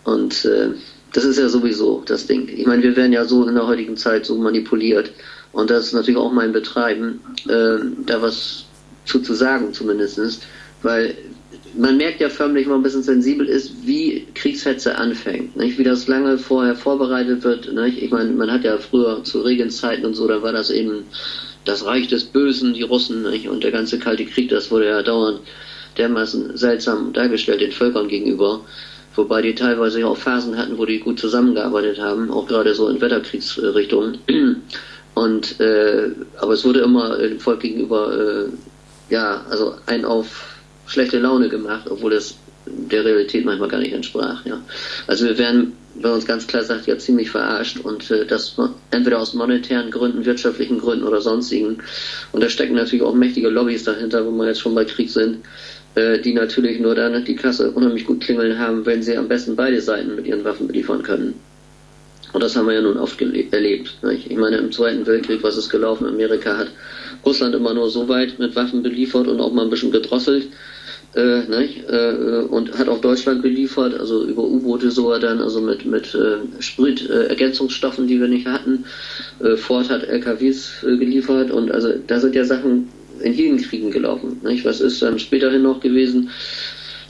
Und äh, das ist ja sowieso das Ding. Ich meine, wir werden ja so in der heutigen Zeit so manipuliert. Und das ist natürlich auch mein Betreiben, äh, da was zu, zu sagen zumindestens, weil man merkt ja förmlich, wenn man ein bisschen sensibel ist, wie Kriegshetze anfängt, nicht? wie das lange vorher vorbereitet wird. Nicht? Ich meine, man hat ja früher zu Regenszeiten und so, da war das eben das Reich des Bösen, die Russen nicht? und der ganze Kalte Krieg, das wurde ja dauernd dermaßen seltsam dargestellt den Völkern gegenüber, wobei die teilweise auch Phasen hatten, wo die gut zusammengearbeitet haben, auch gerade so in Wetterkriegsrichtungen. Und äh, aber es wurde immer dem Volk gegenüber äh, ja, also ein auf schlechte Laune gemacht, obwohl das der Realität manchmal gar nicht entsprach. Ja. Also wir werden, wenn uns ganz klar sagt, ja ziemlich verarscht und äh, das entweder aus monetären Gründen, wirtschaftlichen Gründen oder sonstigen. Und da stecken natürlich auch mächtige Lobbys dahinter, wo wir jetzt schon bei Krieg sind, äh, die natürlich nur dann die Kasse unheimlich gut klingeln haben, wenn sie am besten beide Seiten mit ihren Waffen beliefern können. Und das haben wir ja nun oft erlebt. Nicht? Ich meine, im Zweiten Weltkrieg, was ist gelaufen? Amerika hat Russland immer nur so weit mit Waffen beliefert und auch mal ein bisschen gedrosselt äh, nicht? Äh, und hat auch Deutschland beliefert, also über U-Boote sogar dann, also mit, mit äh, Sprit-Ergänzungsstoffen, die wir nicht hatten. Äh, Ford hat LKWs äh, geliefert und also da sind ja Sachen in jeden Kriegen gelaufen. Nicht? Was ist dann späterhin noch gewesen,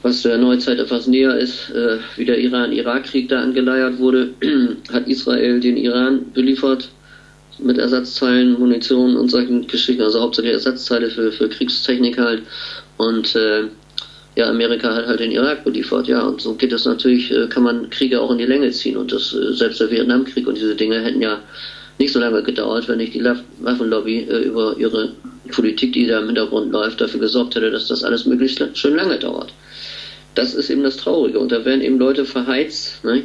was der Neuzeit etwas näher ist, äh, wie der Iran-Irak-Krieg da angeleiert wurde, hat Israel den Iran beliefert mit Ersatzteilen, Munition und solchen Geschichten, also hauptsächlich Ersatzteile für, für Kriegstechnik halt. Und äh, ja, Amerika hat halt den Irak beliefert, ja, und so geht es natürlich, äh, kann man Kriege auch in die Länge ziehen und das, äh, selbst der Vietnamkrieg und diese Dinge hätten ja nicht so lange gedauert, wenn nicht die Waffenlobby äh, über ihre Politik, die da im Hintergrund läuft, dafür gesorgt hätte, dass das alles möglichst schön lange dauert. Das ist eben das Traurige und da werden eben Leute verheizt, ne?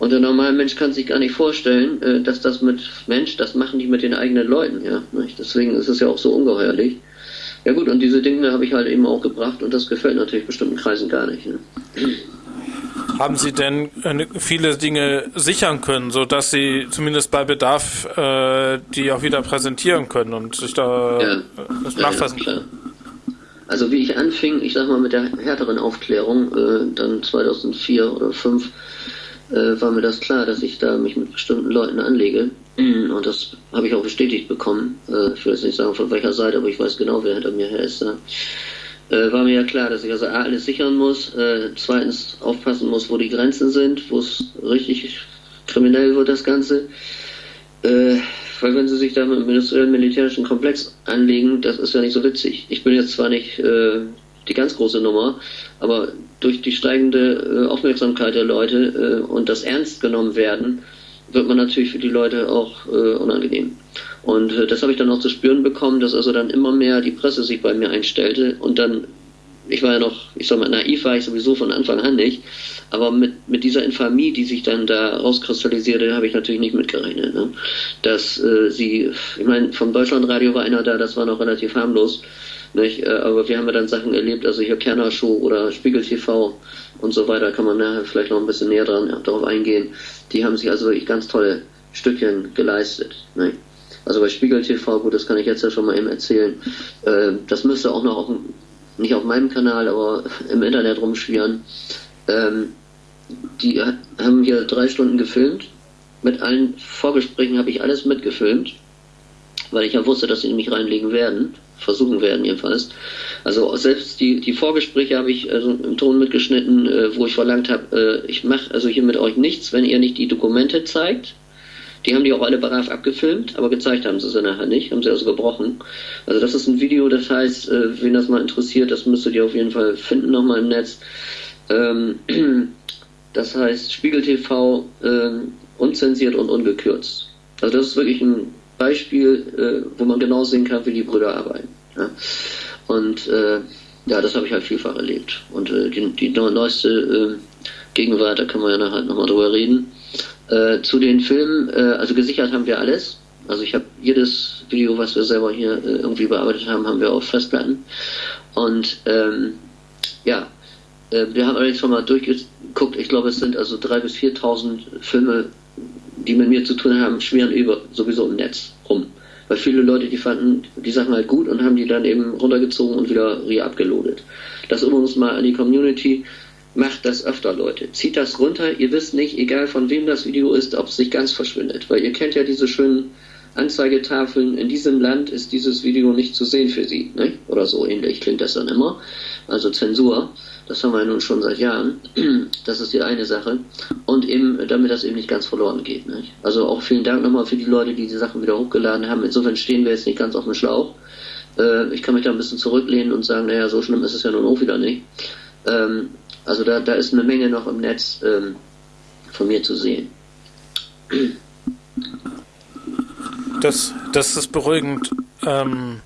Und der normale Mensch kann sich gar nicht vorstellen, dass das mit Mensch, das machen die mit den eigenen Leuten, ja. Deswegen ist es ja auch so ungeheuerlich. Ja gut, und diese Dinge habe ich halt eben auch gebracht und das gefällt natürlich bestimmten Kreisen gar nicht. Ne? Haben Sie denn äh, viele Dinge sichern können, sodass Sie zumindest bei Bedarf äh, die auch wieder präsentieren können und sich da ja. ja, nachfassen können? Ja, also wie ich anfing, ich sag mal mit der härteren Aufklärung, äh, dann 2004 oder 2005, äh, war mir das klar, dass ich da mich mit bestimmten Leuten anlege. Mhm. Und das habe ich auch bestätigt bekommen. Äh, ich will jetzt nicht sagen von welcher Seite, aber ich weiß genau, wer hinter mir her ist. Äh, war mir ja klar, dass ich also A, alles sichern muss, äh, zweitens aufpassen muss, wo die Grenzen sind, wo es richtig kriminell wird, das Ganze. Weil wenn sie sich da mit dem industriellen militärischen Komplex anlegen, das ist ja nicht so witzig. Ich bin jetzt zwar nicht die ganz große Nummer, aber durch die steigende Aufmerksamkeit der Leute und das ernst genommen werden, wird man natürlich für die Leute auch äh, unangenehm. Und äh, das habe ich dann auch zu spüren bekommen, dass also dann immer mehr die Presse sich bei mir einstellte und dann, ich war ja noch, ich sag mal, naiv war ich sowieso von Anfang an nicht, aber mit, mit dieser Infamie, die sich dann da rauskristallisierte, habe ich natürlich nicht mitgerechnet. Ne? Dass äh, sie, ich meine, vom Deutschlandradio war einer da, das war noch relativ harmlos, nicht? Äh, aber wir haben ja dann Sachen erlebt, also hier Kerner Show oder Spiegel TV und so weiter, kann man nachher vielleicht noch ein bisschen näher dran, darauf eingehen. Die haben sich also wirklich ganz tolle Stückchen geleistet. Nicht? Also bei Spiegel TV, gut, das kann ich jetzt ja schon mal eben erzählen. Äh, das müsste auch noch auf, nicht auf meinem Kanal, aber im Internet rumschwirren. Ähm, die haben hier drei Stunden gefilmt. Mit allen Vorgesprächen habe ich alles mitgefilmt, weil ich ja wusste, dass sie mich reinlegen werden, versuchen werden jedenfalls. Also selbst die, die Vorgespräche habe ich also im Ton mitgeschnitten, äh, wo ich verlangt habe, äh, ich mache also hier mit euch nichts, wenn ihr nicht die Dokumente zeigt. Die haben die auch alle brav abgefilmt, aber gezeigt haben sie sie nachher nicht, haben sie also gebrochen. Also das ist ein Video, das heißt, äh, wen das mal interessiert, das müsstet ihr auf jeden Fall finden nochmal im Netz. Ähm, das heißt Spiegel TV äh, unzensiert und ungekürzt. Also das ist wirklich ein Beispiel, äh, wo man genau sehen kann, wie die Brüder arbeiten. Ja. Und äh, ja, das habe ich halt vielfach erlebt. Und äh, die, die neueste äh, Gegenwart, da können wir ja nachher nochmal drüber reden. Äh, zu den Filmen, äh, also gesichert haben wir alles. Also ich habe jedes Video, was wir selber hier irgendwie bearbeitet haben, haben wir auf Festplatten. Und ähm, ja, wir haben allerdings schon mal durchgeguckt. Ich glaube, es sind also 3.000 bis 4.000 Filme, die mit mir zu tun haben, schweren über sowieso im Netz rum. Weil viele Leute, die fanden die Sachen halt gut und haben die dann eben runtergezogen und wieder re-abgeloadet. Das übrigens mal an die Community. Macht das öfter, Leute. Zieht das runter. Ihr wisst nicht, egal von wem das Video ist, ob es nicht ganz verschwindet. Weil ihr kennt ja diese schönen Anzeigetafeln. In diesem Land ist dieses Video nicht zu sehen für Sie. Ne? Oder so ähnlich klingt das dann immer. Also Zensur. Das haben wir nun schon seit Jahren. Das ist die eine Sache. Und eben, damit das eben nicht ganz verloren geht. Nicht? Also auch vielen Dank nochmal für die Leute, die die Sachen wieder hochgeladen haben. Insofern stehen wir jetzt nicht ganz auf dem Schlauch. Äh, ich kann mich da ein bisschen zurücklehnen und sagen, naja, so schlimm ist es ja nun auch wieder nicht. Ähm, also da, da ist eine Menge noch im Netz ähm, von mir zu sehen. Das, das ist beruhigend. Ähm,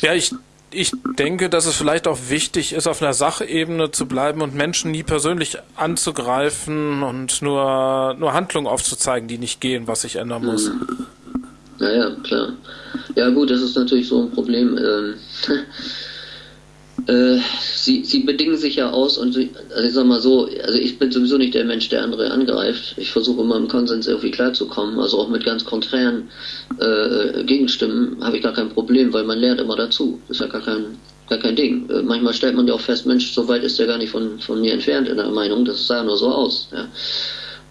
ja, ich ich denke, dass es vielleicht auch wichtig ist, auf einer Sachebene zu bleiben und Menschen nie persönlich anzugreifen und nur, nur Handlungen aufzuzeigen, die nicht gehen, was sich ändern muss. Ja, ja, klar. Ja, gut, das ist natürlich so ein Problem. Ähm, Äh, sie, sie bedingen sich ja aus und sie, also ich sag mal so, also ich bin sowieso nicht der Mensch, der andere angreift. Ich versuche immer im Konsens irgendwie klarzukommen. Also auch mit ganz konträren äh, Gegenstimmen habe ich gar kein Problem, weil man lernt immer dazu. Ist ja gar kein, gar kein Ding. Äh, manchmal stellt man ja auch fest, Mensch, so weit ist der gar nicht von, von mir entfernt in der Meinung. Das sah nur so aus. Ja.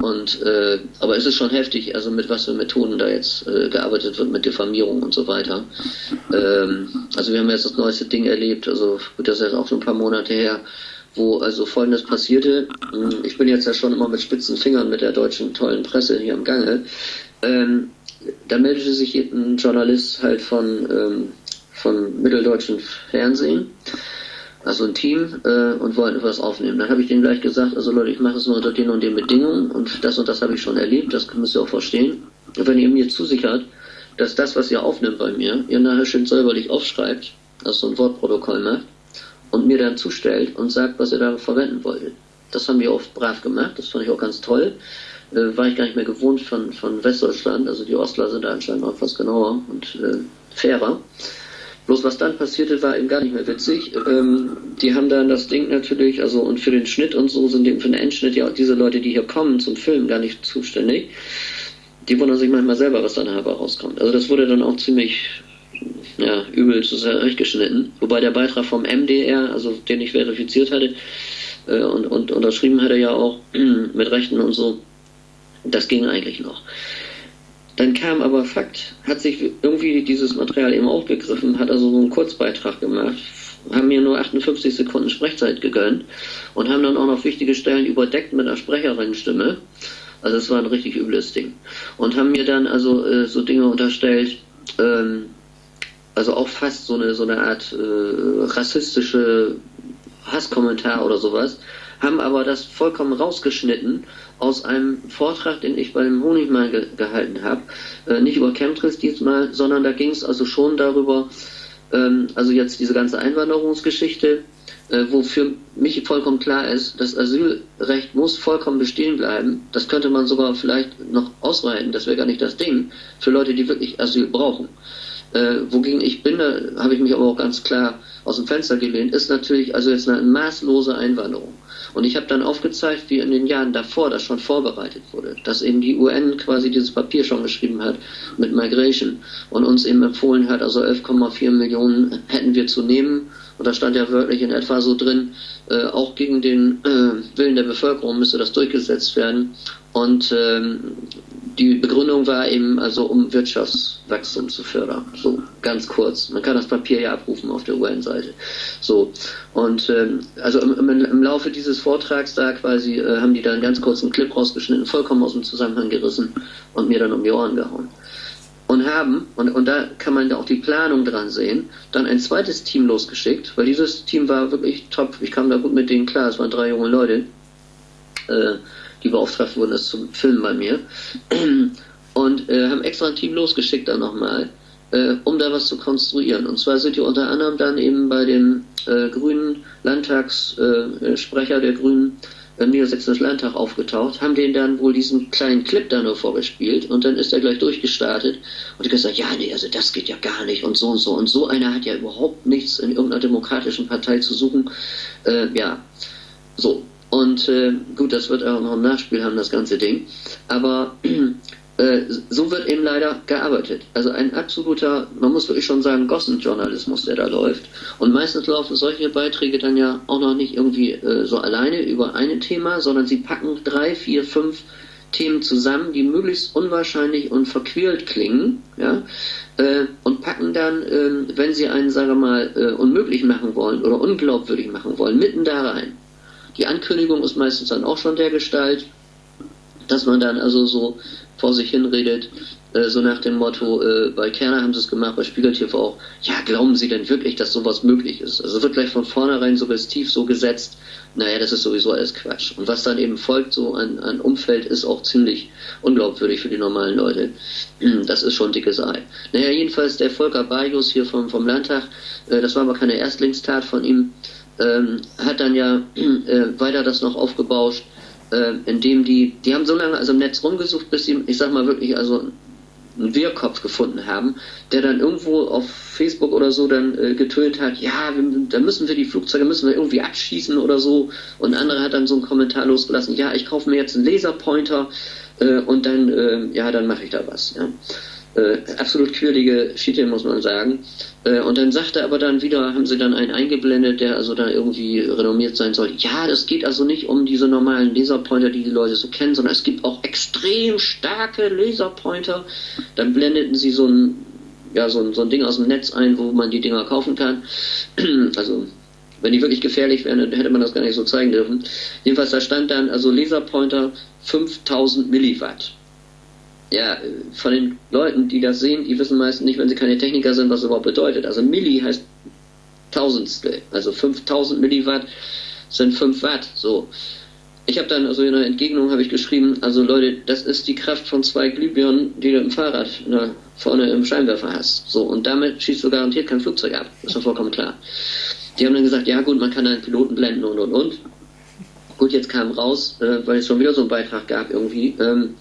Und äh, aber es ist schon heftig, also mit was für Methoden da jetzt äh, gearbeitet wird mit Diffamierung und so weiter. Ähm, also wir haben jetzt das neueste Ding erlebt, also gut, das ist jetzt auch schon ein paar Monate her, wo also folgendes passierte. Hm, ich bin jetzt ja schon immer mit spitzen Fingern mit der deutschen tollen Presse hier am Gange. Ähm, da meldete sich ein Journalist halt von, ähm, von mitteldeutschen Fernsehen also ein Team äh, und wollten etwas aufnehmen. Dann habe ich denen gleich gesagt, also Leute, ich mache es nur unter den und den Bedingungen und das und das habe ich schon erlebt, das müsst ihr auch verstehen. Und wenn ihr mir zusichert, dass das, was ihr aufnimmt bei mir, ihr nachher schön säuberlich aufschreibt, also so ein Wortprotokoll macht und mir dann zustellt und sagt, was ihr da verwenden wollt. Das haben wir oft brav gemacht, das fand ich auch ganz toll. Äh, war ich gar nicht mehr gewohnt von, von Westdeutschland, also die Ostler sind da anscheinend auch etwas genauer und äh, fairer. Bloß was dann passierte, war eben gar nicht mehr witzig. Ähm, die haben dann das Ding natürlich, also und für den Schnitt und so sind eben für den Endschnitt ja auch diese Leute, die hier kommen zum Film, gar nicht zuständig. Die wundern sich manchmal selber, was dann dabei rauskommt. Also das wurde dann auch ziemlich ja, übel zurechtgeschnitten. Wobei der Beitrag vom MDR, also den ich verifiziert hatte äh, und, und unterschrieben hatte ja auch mit Rechten und so, das ging eigentlich noch. Dann kam aber Fakt, hat sich irgendwie dieses Material eben aufgegriffen, hat also so einen Kurzbeitrag gemacht, haben mir nur 58 Sekunden Sprechzeit gegönnt und haben dann auch noch wichtige Stellen überdeckt mit einer Sprecherinnenstimme. Also es war ein richtig übles Ding. Und haben mir dann also äh, so Dinge unterstellt, ähm, also auch fast so eine so eine Art äh, rassistische Hasskommentar oder sowas, haben aber das vollkommen rausgeschnitten aus einem Vortrag, den ich bei dem Honigmann ge gehalten habe. Äh, nicht über Chemtrails diesmal, sondern da ging es also schon darüber, ähm, also jetzt diese ganze Einwanderungsgeschichte, äh, wo für mich vollkommen klar ist, das Asylrecht muss vollkommen bestehen bleiben. Das könnte man sogar vielleicht noch ausweiten, das wäre gar nicht das Ding, für Leute, die wirklich Asyl brauchen. Äh, wogegen ich bin, da habe ich mich aber auch ganz klar aus dem Fenster gelehnt, ist natürlich also jetzt eine maßlose Einwanderung. Und ich habe dann aufgezeigt, wie in den Jahren davor das schon vorbereitet wurde, dass eben die UN quasi dieses Papier schon geschrieben hat mit Migration und uns eben empfohlen hat, also 11,4 Millionen hätten wir zu nehmen. Und da stand ja wörtlich in etwa so drin, äh, auch gegen den äh, Willen der Bevölkerung müsste das durchgesetzt werden. Und ähm, die Begründung war eben, also um Wirtschaftswachstum zu fördern. So ganz kurz. Man kann das Papier ja abrufen auf der UN-Seite. So und ähm, also im, im, Laufe dieses Vortrags da quasi äh, haben die da einen ganz kurzen Clip rausgeschnitten, vollkommen aus dem Zusammenhang gerissen und mir dann um die Ohren gehauen. Und haben, und, und da kann man da auch die Planung dran sehen, dann ein zweites Team losgeschickt, weil dieses Team war wirklich top. Ich kam da gut mit denen klar, es waren drei junge Leute. Äh, die beauftragt wurden, das zu filmen bei mir. Und äh, haben extra ein Team losgeschickt dann nochmal, äh, um da was zu konstruieren. Und zwar sind die unter anderem dann eben bei dem äh, grünen Landtagssprecher äh, der Grünen im Niedersächsischen Landtag aufgetaucht, haben denen dann wohl diesen kleinen Clip da nur vorgespielt und dann ist er gleich durchgestartet und hat gesagt, ja, nee, also das geht ja gar nicht und so und so und so einer hat ja überhaupt nichts in irgendeiner demokratischen Partei zu suchen. Äh, ja, so. Und äh, gut, das wird auch noch ein Nachspiel haben, das ganze Ding. Aber äh, so wird eben leider gearbeitet. Also ein absoluter, man muss wirklich schon sagen, Gossenjournalismus, der da läuft. Und meistens laufen solche Beiträge dann ja auch noch nicht irgendwie äh, so alleine über ein Thema, sondern sie packen drei, vier, fünf Themen zusammen, die möglichst unwahrscheinlich und verquält klingen, ja, äh, und packen dann, äh, wenn sie einen, sagen wir mal, äh, unmöglich machen wollen oder unglaubwürdig machen wollen, mitten da rein. Die Ankündigung ist meistens dann auch schon der Gestalt, dass man dann also so vor sich hinredet, äh, so nach dem Motto, äh, bei Kerner haben sie es gemacht, bei Spiegel auch, ja, glauben Sie denn wirklich, dass sowas möglich ist? Also wird gleich von vornherein suggestiv so gesetzt, naja, das ist sowieso alles Quatsch. Und was dann eben folgt so an, an Umfeld, ist auch ziemlich unglaubwürdig für die normalen Leute. Das ist schon dickes Ei. Naja, jedenfalls der Volker Bajus hier vom, vom Landtag, äh, das war aber keine Erstlingstat von ihm, ähm, hat dann ja äh, weiter das noch aufgebauscht, äh, indem die, die haben so lange also im Netz rumgesucht, bis sie, ich sag mal wirklich, also einen Wehrkopf gefunden haben, der dann irgendwo auf Facebook oder so dann äh, getönt hat, ja, wir, da müssen wir die Flugzeuge müssen wir irgendwie abschießen oder so. Und ein anderer hat dann so einen Kommentar losgelassen, ja, ich kaufe mir jetzt einen Laserpointer äh, und dann, äh, ja, dann mache ich da was. Ja. Äh, absolut quirlige Schiete, muss man sagen. Äh, und dann sagte aber dann wieder, haben sie dann einen eingeblendet, der also da irgendwie renommiert sein soll. Ja, das geht also nicht um diese normalen Laserpointer, die die Leute so kennen, sondern es gibt auch extrem starke Laserpointer. Dann blendeten sie so ein, ja, so ein, so ein Ding aus dem Netz ein, wo man die Dinger kaufen kann. also wenn die wirklich gefährlich wären, dann hätte man das gar nicht so zeigen dürfen. Jedenfalls, da stand dann also Laserpointer 5000 Milliwatt ja, von den Leuten, die das sehen, die wissen meistens nicht, wenn sie keine Techniker sind, was das überhaupt bedeutet. Also Milli heißt Tausendstel, also 5000 Milliwatt sind 5 Watt, so. Ich habe dann, also in der Entgegnung habe ich geschrieben, also Leute, das ist die Kraft von zwei Glühbirnen, die du im Fahrrad na, vorne im Scheinwerfer hast. So, und damit schießt du garantiert kein Flugzeug ab. Ist doch vollkommen klar. Die haben dann gesagt, ja gut, man kann einen Piloten blenden und und und. Gut, jetzt kam raus, äh, weil es schon wieder so einen Beitrag gab irgendwie, ähm,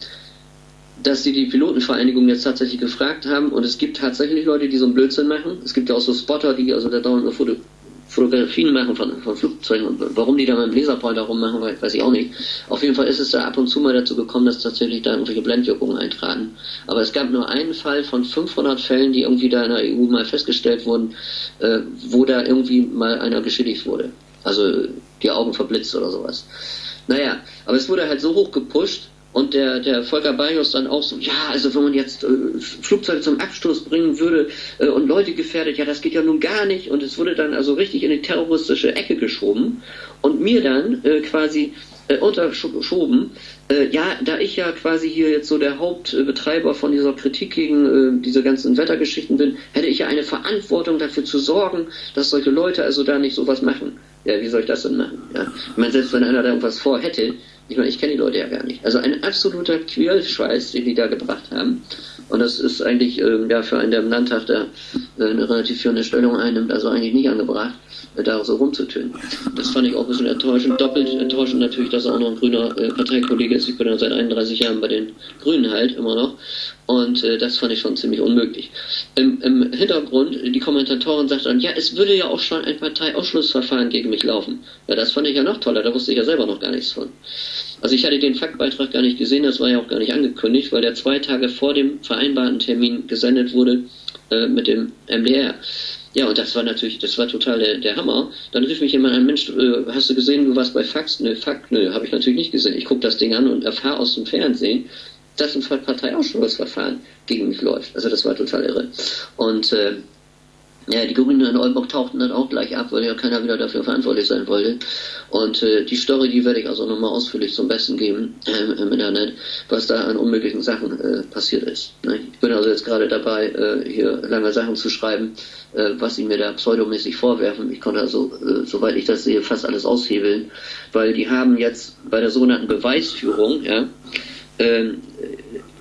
dass sie die Pilotenvereinigung jetzt tatsächlich gefragt haben und es gibt tatsächlich Leute, die so einen Blödsinn machen. Es gibt ja auch so Spotter, die also da dauernd nur Foto Fotografien machen von, von Flugzeugen und warum die da mit dem Laserpointer rummachen, weiß ich auch nicht. Auf jeden Fall ist es da ab und zu mal dazu gekommen, dass tatsächlich da irgendwelche Blendwirkungen eintraten. Aber es gab nur einen Fall von 500 Fällen, die irgendwie da in der EU mal festgestellt wurden, äh, wo da irgendwie mal einer geschädigt wurde. Also die Augen verblitzt oder sowas. Naja, aber es wurde halt so hoch gepusht, und der, der Volker Bajos dann auch so, ja, also wenn man jetzt äh, Flugzeuge zum Abstoß bringen würde äh, und Leute gefährdet, ja, das geht ja nun gar nicht. Und es wurde dann also richtig in die terroristische Ecke geschoben und mir dann äh, quasi äh, unterschoben, äh, ja, da ich ja quasi hier jetzt so der Hauptbetreiber von dieser Kritik gegen äh, diese ganzen Wettergeschichten bin, hätte ich ja eine Verantwortung dafür zu sorgen, dass solche Leute also da nicht sowas machen. Ja, wie soll ich das denn machen? Ja? Ich meine, selbst wenn einer da irgendwas vorhätte, ich meine, ich kenne die Leute ja gar nicht. Also ein absoluter Quälscheiß, den die da gebracht haben. Und das ist eigentlich ähm, ja für einen, der im Landtag da äh, eine relativ führende Stellung einnimmt, also eigentlich nicht angebracht, äh, da so rumzutönen. Das fand ich auch ein bisschen enttäuschend. Doppelt enttäuschend natürlich, dass er auch noch ein grüner äh, Parteikollege ist. Ich bin ja seit 31 Jahren bei den Grünen halt immer noch. Und äh, das fand ich schon ziemlich unmöglich. Im, Im Hintergrund, die Kommentatoren sagten dann, ja, es würde ja auch schon ein Parteiausschlussverfahren gegen mich laufen. Ja, das fand ich ja noch toller, da wusste ich ja selber noch gar nichts von. Also ich hatte den Faktbeitrag gar nicht gesehen, das war ja auch gar nicht angekündigt, weil der zwei Tage vor dem vereinbarten Termin gesendet wurde äh, mit dem MDR. Ja, und das war natürlich, das war total der, der Hammer. Dann rief mich jemand an, Mensch, äh, hast du gesehen, du warst bei Fax? Nö, Fakt, nö, habe ich natürlich nicht gesehen. Ich gucke das Ding an und erfahre aus dem Fernsehen, dass ein Parteiausschlussverfahren gegen mich läuft. Also das war total irre. Und äh, ja, die Grünen in Oldenburg tauchten dann auch gleich ab, weil ja keiner wieder dafür verantwortlich sein wollte. Und äh, die Story, die werde ich also nochmal ausführlich zum Besten geben äh, im Internet, was da an unmöglichen Sachen äh, passiert ist. Ne? Ich bin also jetzt gerade dabei, äh, hier lange Sachen zu schreiben, äh, was sie mir da pseudomäßig vorwerfen. Ich konnte also, äh, soweit ich das sehe, fast alles aushebeln, weil die haben jetzt bei der sogenannten Beweisführung, ja, ähm,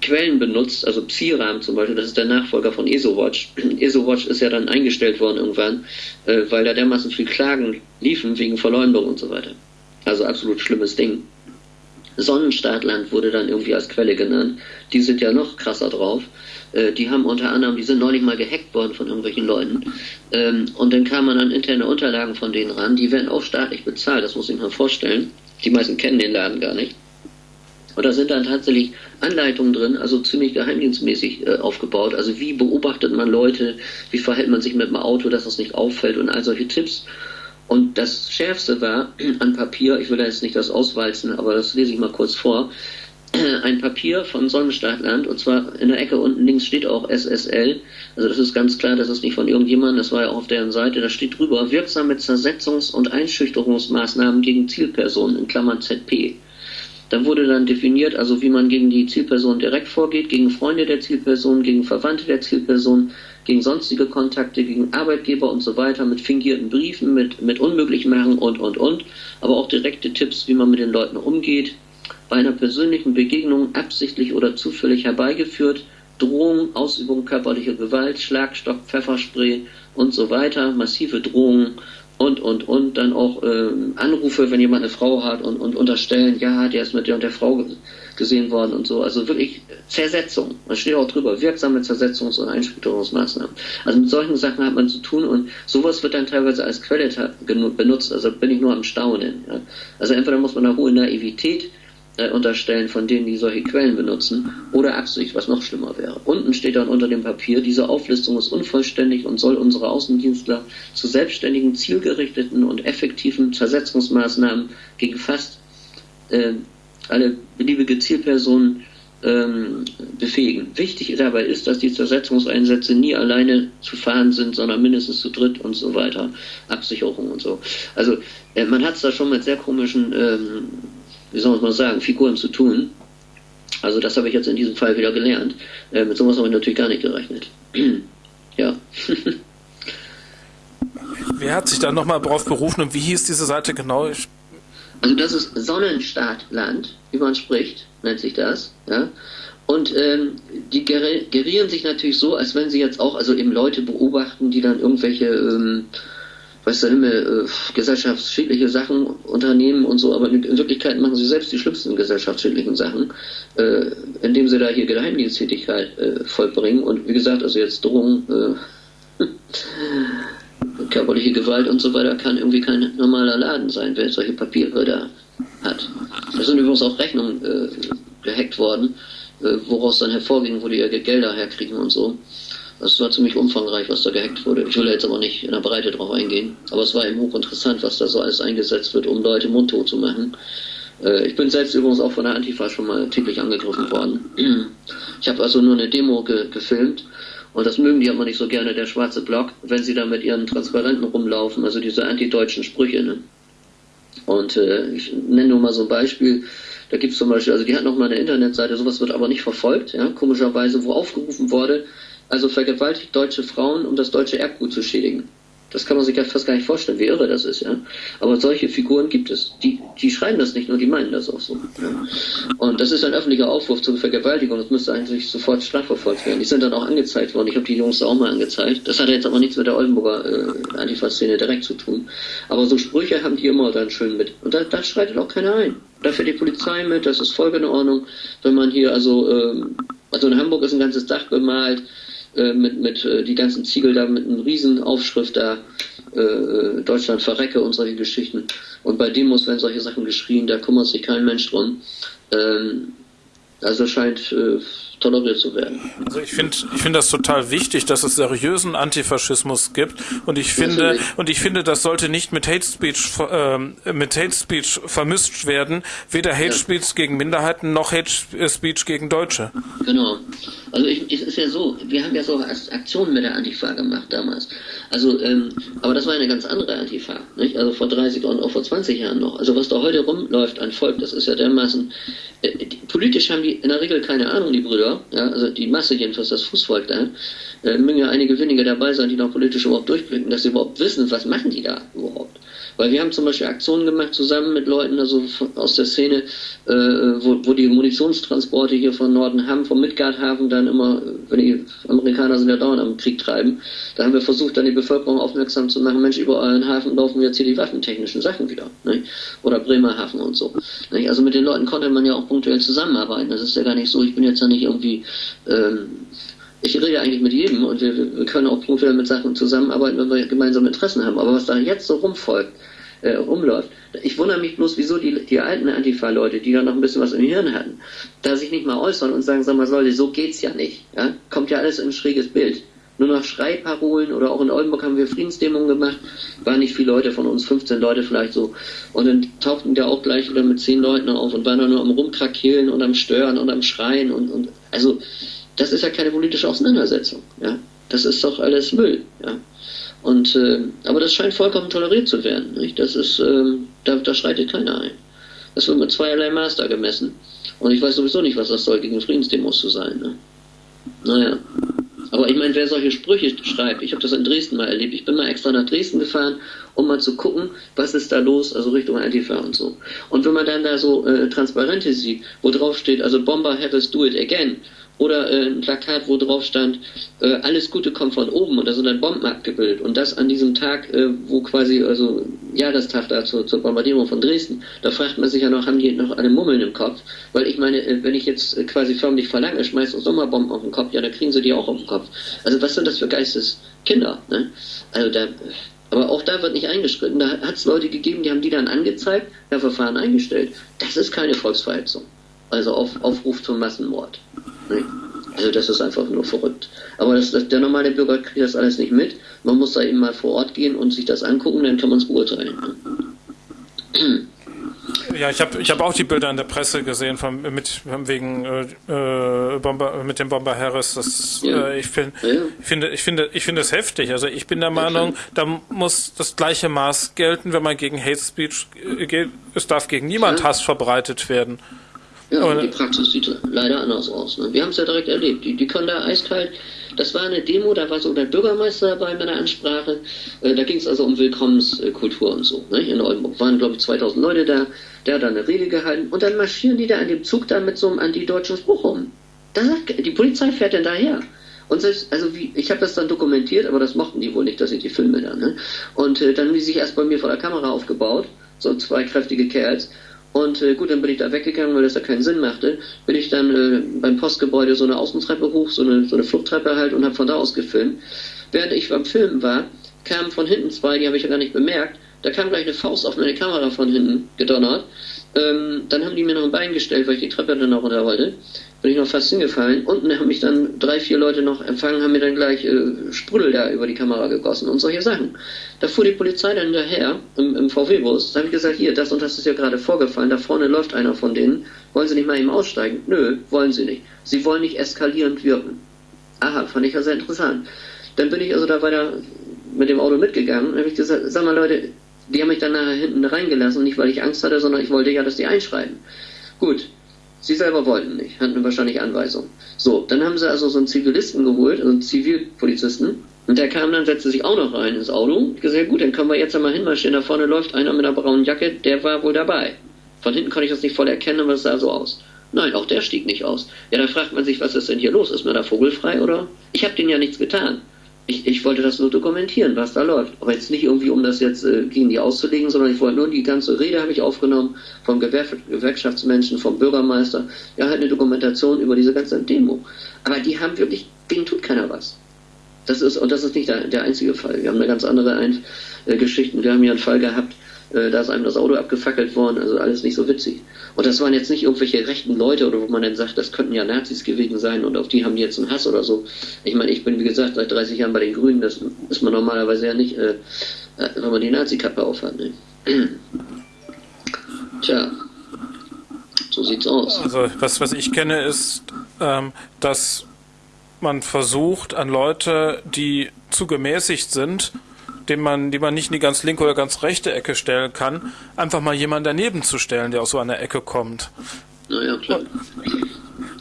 Quellen benutzt, also Psiram zum Beispiel, das ist der Nachfolger von ESOWatch. ESOWatch ist ja dann eingestellt worden irgendwann, äh, weil da dermaßen viel Klagen liefen wegen Verleumdung und so weiter. Also absolut schlimmes Ding. Sonnenstaatland wurde dann irgendwie als Quelle genannt. Die sind ja noch krasser drauf. Äh, die haben unter anderem, die sind neulich mal gehackt worden von irgendwelchen Leuten. Ähm, und dann kam man an interne Unterlagen von denen ran. Die werden auch staatlich bezahlt, das muss ich mir vorstellen. Die meisten kennen den Laden gar nicht. Und da sind dann tatsächlich Anleitungen drin, also ziemlich geheimdienstmäßig äh, aufgebaut. Also wie beobachtet man Leute, wie verhält man sich mit dem Auto, dass das nicht auffällt und all solche Tipps. Und das Schärfste war an Papier, ich will da jetzt nicht das auswalzen, aber das lese ich mal kurz vor, ein Papier von Sonnenstaatland und zwar in der Ecke unten links steht auch SSL. Also das ist ganz klar, das ist nicht von irgendjemandem, das war ja auch auf deren Seite. Da steht drüber wirksame Zersetzungs- und Einschüchterungsmaßnahmen gegen Zielpersonen in Klammern ZP. Da wurde dann definiert, also wie man gegen die Zielperson direkt vorgeht, gegen Freunde der Zielperson, gegen Verwandte der Zielperson, gegen sonstige Kontakte, gegen Arbeitgeber und so weiter, mit fingierten Briefen, mit, mit Unmöglichmachen und, und, und. Aber auch direkte Tipps, wie man mit den Leuten umgeht. Bei einer persönlichen Begegnung absichtlich oder zufällig herbeigeführt, Drohung, Ausübung körperlicher Gewalt, Schlagstock, Pfefferspray und so weiter, massive Drohungen und, und, und dann auch äh, Anrufe, wenn jemand eine Frau hat und, und unterstellen, ja, der ist mit der und der Frau gesehen worden und so. Also wirklich Zersetzung. Da steht auch drüber, wirksame Zersetzungs- und Einspäterungsmaßnahmen. Also mit solchen Sachen hat man zu tun und sowas wird dann teilweise als Quelle benutzt. Also bin ich nur am Staunen. Ja. Also entweder muss man eine hohe Naivität äh, unterstellen von denen, die solche Quellen benutzen, oder Absicht, was noch schlimmer wäre. Unten steht dann unter dem Papier, diese Auflistung ist unvollständig und soll unsere Außendienstler zu selbstständigen, zielgerichteten und effektiven Zersetzungsmaßnahmen gegen fast äh, alle beliebige Zielpersonen ähm, befähigen. Wichtig dabei ist, dass die Zersetzungseinsätze nie alleine zu fahren sind, sondern mindestens zu dritt und so weiter. Absicherung und so. Also äh, man hat es da schon mit sehr komischen ähm, wie soll man mal sagen, Figuren zu tun. Also das habe ich jetzt in diesem Fall wieder gelernt. Äh, mit sowas habe ich natürlich gar nicht gerechnet. ja. Wer hat sich da nochmal drauf berufen und wie hieß diese Seite genau? Ich also das ist Sonnenstaatland, wie man spricht, nennt sich das. Ja? Und ähm, die gerieren sich natürlich so, als wenn sie jetzt auch also eben Leute beobachten, die dann irgendwelche ähm, weiß der Himmel, äh, gesellschaftsschädliche Sachen unternehmen und so, aber in, Wirklichkeit machen sie selbst die schlimmsten gesellschaftsschädlichen Sachen, äh, indem sie da hier Geheimdiensttätigkeit äh, vollbringen und wie gesagt, also jetzt Drohung, äh, körperliche Gewalt und so weiter kann irgendwie kein normaler Laden sein, wer solche Papiere da hat. Da sind übrigens auch Rechnungen äh, gehackt worden, äh, woraus dann hervorging, wo die ihre Gelder herkriegen und so. Das war ziemlich umfangreich, was da gehackt wurde. Ich will jetzt aber nicht in der Breite drauf eingehen. Aber es war eben hochinteressant, was da so alles eingesetzt wird, um Leute mundtot zu machen. Äh, ich bin selbst übrigens auch von der Antifa schon mal täglich angegriffen worden. Ich habe also nur eine Demo ge gefilmt und das mögen die aber nicht so gerne, der schwarze Block, wenn sie da mit ihren Transparenten rumlaufen, also diese antideutschen Sprüche. Ne? Und äh, ich nenne nur mal so ein Beispiel. Da gibt es zum Beispiel, also die hat noch mal eine Internetseite, sowas wird aber nicht verfolgt, ja, komischerweise, wo aufgerufen wurde, also vergewaltigt deutsche Frauen, um das deutsche Erbgut zu schädigen. Das kann man sich ja fast gar nicht vorstellen, wie irre das ist, ja. Aber solche Figuren gibt es. Die, die schreiben das nicht nur, die meinen das auch so. Ja? Und das ist ein öffentlicher Aufruf zur Vergewaltigung. Das müsste eigentlich sofort strafverfolgt werden. Die sind dann auch angezeigt worden. Ich habe die Jungs auch mal angezeigt. Das hat jetzt aber nichts mit der Oldenburger äh, Antifa-Szene direkt zu tun. Aber so Sprüche haben die immer dann schön mit. Und da, da schreitet auch keiner ein. Da fährt die Polizei mit, das ist voll in Ordnung, wenn man hier also ähm, Also in Hamburg ist ein ganzes Dach bemalt, äh, mit, mit äh, die ganzen Ziegel da mit einem riesen Aufschrift da, äh, äh, Deutschland verrecke und solche Geschichten. Und bei Demos werden solche Sachen geschrien, da kümmert sich kein Mensch drum. Ähm, also scheint äh, toleriert zu werden. Also ich finde ich finde das total wichtig, dass es seriösen Antifaschismus gibt und ich finde Natürlich. und ich finde, das sollte nicht mit Hate Speech äh, mit Hate Speech vermischt werden, weder Hate ja. Speech gegen Minderheiten noch Hate Speech gegen Deutsche. Genau. Also ich, es ist ja so, wir haben ja so Aktionen mit der Antifa gemacht damals. Also, ähm, aber das war eine ganz andere Antifa, nicht? Also vor 30 und auch vor 20 Jahren noch. Also was da heute rumläuft an Volk, das ist ja dermaßen. Äh, die, politisch haben die in der Regel keine Ahnung, die Brüder. Ja, also die Masse jedenfalls, das Fußvolk da. Äh, mögen ja einige wenige dabei sein, die noch politisch überhaupt durchblicken, dass sie überhaupt wissen, was machen die da überhaupt. Weil wir haben zum Beispiel Aktionen gemacht zusammen mit Leuten also aus der Szene, äh, wo, wo die Munitionstransporte hier von Norden haben, vom Midgardhafen dann immer, wenn die Amerikaner sind ja dauernd am Krieg treiben, da haben wir versucht, dann die Bevölkerung aufmerksam zu machen, Mensch, über euren Hafen laufen jetzt hier die waffentechnischen Sachen wieder. Ne? Oder Bremerhaven und so. Ne? Also mit den Leuten konnte man ja auch punktuell zusammenarbeiten. Das ist ja gar nicht so, ich bin jetzt ja nicht irgendwie ähm, ich rede eigentlich mit jedem und wir, wir können auch punktuell mit Sachen zusammenarbeiten, wenn wir gemeinsame Interessen haben. Aber was da jetzt so rumfolgt, äh, rumläuft. Ich wundere mich bloß, wieso die, die alten Antifa-Leute, die da noch ein bisschen was im Hirn hatten, da sich nicht mal äußern und sagen, sag mal, Leute, so geht's ja nicht. Ja? Kommt ja alles in ein schräges Bild. Nur noch Schreiparolen oder auch in Oldenburg haben wir Friedensdämungen gemacht, waren nicht viele Leute von uns, 15 Leute vielleicht so. Und dann tauchten wir auch gleich wieder mit 10 Leuten auf und waren dann nur am Rumkrakehlen und am Stören und am Schreien und, und also das ist ja keine politische Auseinandersetzung. Ja? Das ist doch alles Müll. Ja? Und, äh, aber das scheint vollkommen toleriert zu werden. Nicht? Das ist, äh, da, da schreitet keiner ein. Das wird mit zweierlei Master gemessen. Und ich weiß sowieso nicht, was das soll, gegen Friedensdemos zu sein. Ne? Naja. Aber ich meine, wer solche Sprüche schreibt, ich habe das in Dresden mal erlebt. Ich bin mal extra nach Dresden gefahren, um mal zu gucken, was ist da los, also Richtung Antifa und so. Und wenn man dann da so äh, Transparente sieht, wo drauf steht, also Bomber have us do it again, oder äh, ein Plakat, wo drauf stand, äh, alles Gute kommt von oben und da sind dann Bomben abgebildet und das an diesem Tag, äh, wo quasi, also Jahrestag da zur, zur Bombardierung von Dresden, da fragt man sich ja noch, haben die noch alle Mummeln im Kopf? Weil ich meine, äh, wenn ich jetzt äh, quasi förmlich verlange, schmeißt uns Sommerbomben auf den Kopf, ja, dann kriegen sie die auch auf den Kopf. Also was sind das für Geisteskinder, ne? Also da, aber auch da wird nicht eingeschritten. Da hat es Leute gegeben, die haben die dann angezeigt, ja, Verfahren eingestellt. Das ist keine Volksverhetzung. Also auf, Aufruf zum Massenmord. Nee. Also das ist einfach nur verrückt. Aber das, das, der normale Bürger kriegt das alles nicht mit. Man muss da eben mal vor Ort gehen und sich das angucken, dann kann man es beurteilen. Ja, ich habe ich hab auch die Bilder in der Presse gesehen von, mit, wegen äh, äh Bomber, mit dem Bomber Harris. Das, ja. äh, ich, find, ja. ich, finde, ich finde, ich finde es heftig. Also ich bin der Meinung, da muss das gleiche Maß gelten, wenn man gegen Hate Speech äh, geht. Es darf gegen niemand Hass verbreitet werden. Ja, aber die Praxis sieht leider anders aus. Ne? Wir haben es ja direkt erlebt. Die, die können da eiskalt. Das war eine Demo, da war so der Bürgermeister dabei mit einer Ansprache. Äh, da ging es also um Willkommenskultur und so. Ne? In Oldenburg waren, glaube ich, 2000 Leute da. Der hat da eine Rede gehalten. Und dann marschieren die da an dem Zug da mit so einem antideutschen Spruch rum. Da sagt, die Polizei fährt denn daher. Und selbst, also wie, ich habe das dann dokumentiert, aber das mochten die wohl nicht, dass ich die filme dann. Ne? Und äh, dann haben die sich erst bei mir vor der Kamera aufgebaut, so zwei kräftige Kerls. Und äh, gut, dann bin ich da weggegangen, weil das da keinen Sinn machte. Bin ich dann äh, beim Postgebäude so eine Außentreppe hoch, so eine, so eine Fluchttreppe halt und habe von da aus gefilmt. Während ich beim Filmen war, kamen von hinten zwei, die habe ich ja gar nicht bemerkt. Da kam gleich eine Faust auf meine Kamera von hinten gedonnert. Ähm, dann haben die mir noch ein Bein gestellt, weil ich die Treppe dann noch runter wollte bin ich noch fast hingefallen. Unten haben mich dann drei, vier Leute noch empfangen, haben mir dann gleich äh, Sprudel da über die Kamera gegossen und solche Sachen. Da fuhr die Polizei dann hinterher im, im VW-Bus. Da habe ich gesagt, hier, das und das ist ja gerade vorgefallen, da vorne läuft einer von denen. Wollen Sie nicht mal eben aussteigen? Nö, wollen Sie nicht. Sie wollen nicht eskalierend wirken. Aha, fand ich ja sehr interessant. Dann bin ich also da weiter mit dem Auto mitgegangen und habe ich gesagt, sag mal Leute, die haben mich dann nachher hinten reingelassen, nicht weil ich Angst hatte, sondern ich wollte ja, dass die einschreiben. Gut, Sie selber wollten nicht, hatten wahrscheinlich Anweisungen. So, dann haben sie also so einen Zivilisten geholt, also einen Zivilpolizisten, und der kam dann, setzte sich auch noch rein ins Auto. Ich gesagt, gut, dann können wir jetzt einmal hinmarschieren. Da vorne läuft einer mit einer braunen Jacke, der war wohl dabei. Von hinten konnte ich das nicht voll erkennen, aber es sah so aus. Nein, auch der stieg nicht aus. Ja, da fragt man sich, was ist denn hier los? Ist mir da vogelfrei oder? Ich habe denen ja nichts getan. Ich, ich wollte das nur dokumentieren, was da läuft. Aber jetzt nicht irgendwie, um das jetzt äh, gegen die auszulegen, sondern ich wollte nur die ganze Rede habe ich aufgenommen vom Gewer Gewerkschaftsmenschen, vom Bürgermeister. Ja, halt eine Dokumentation über diese ganze Demo. Aber die haben wirklich, denen tut keiner was. Das ist, und das ist nicht der, der einzige Fall. Wir haben eine ganz andere Ein äh, Geschichten. Wir haben hier einen Fall gehabt, äh, da ist einem das Auto abgefackelt worden, also alles nicht so witzig. Und das waren jetzt nicht irgendwelche rechten Leute oder wo man dann sagt, das könnten ja Nazis gewesen sein und auf die haben die jetzt einen Hass oder so. Ich meine, ich bin wie gesagt seit 30 Jahren bei den Grünen, das ist man normalerweise ja nicht, äh, äh wenn man die Nazi-Kappe aufhat. Ne? Tja, so sieht's aus. Also was, was ich kenne ist, ähm, dass man versucht an Leute, die zu gemäßigt sind, den man, die man nicht in die ganz linke oder ganz rechte Ecke stellen kann, einfach mal jemanden daneben zu stellen, der aus so einer Ecke kommt. Naja, klar.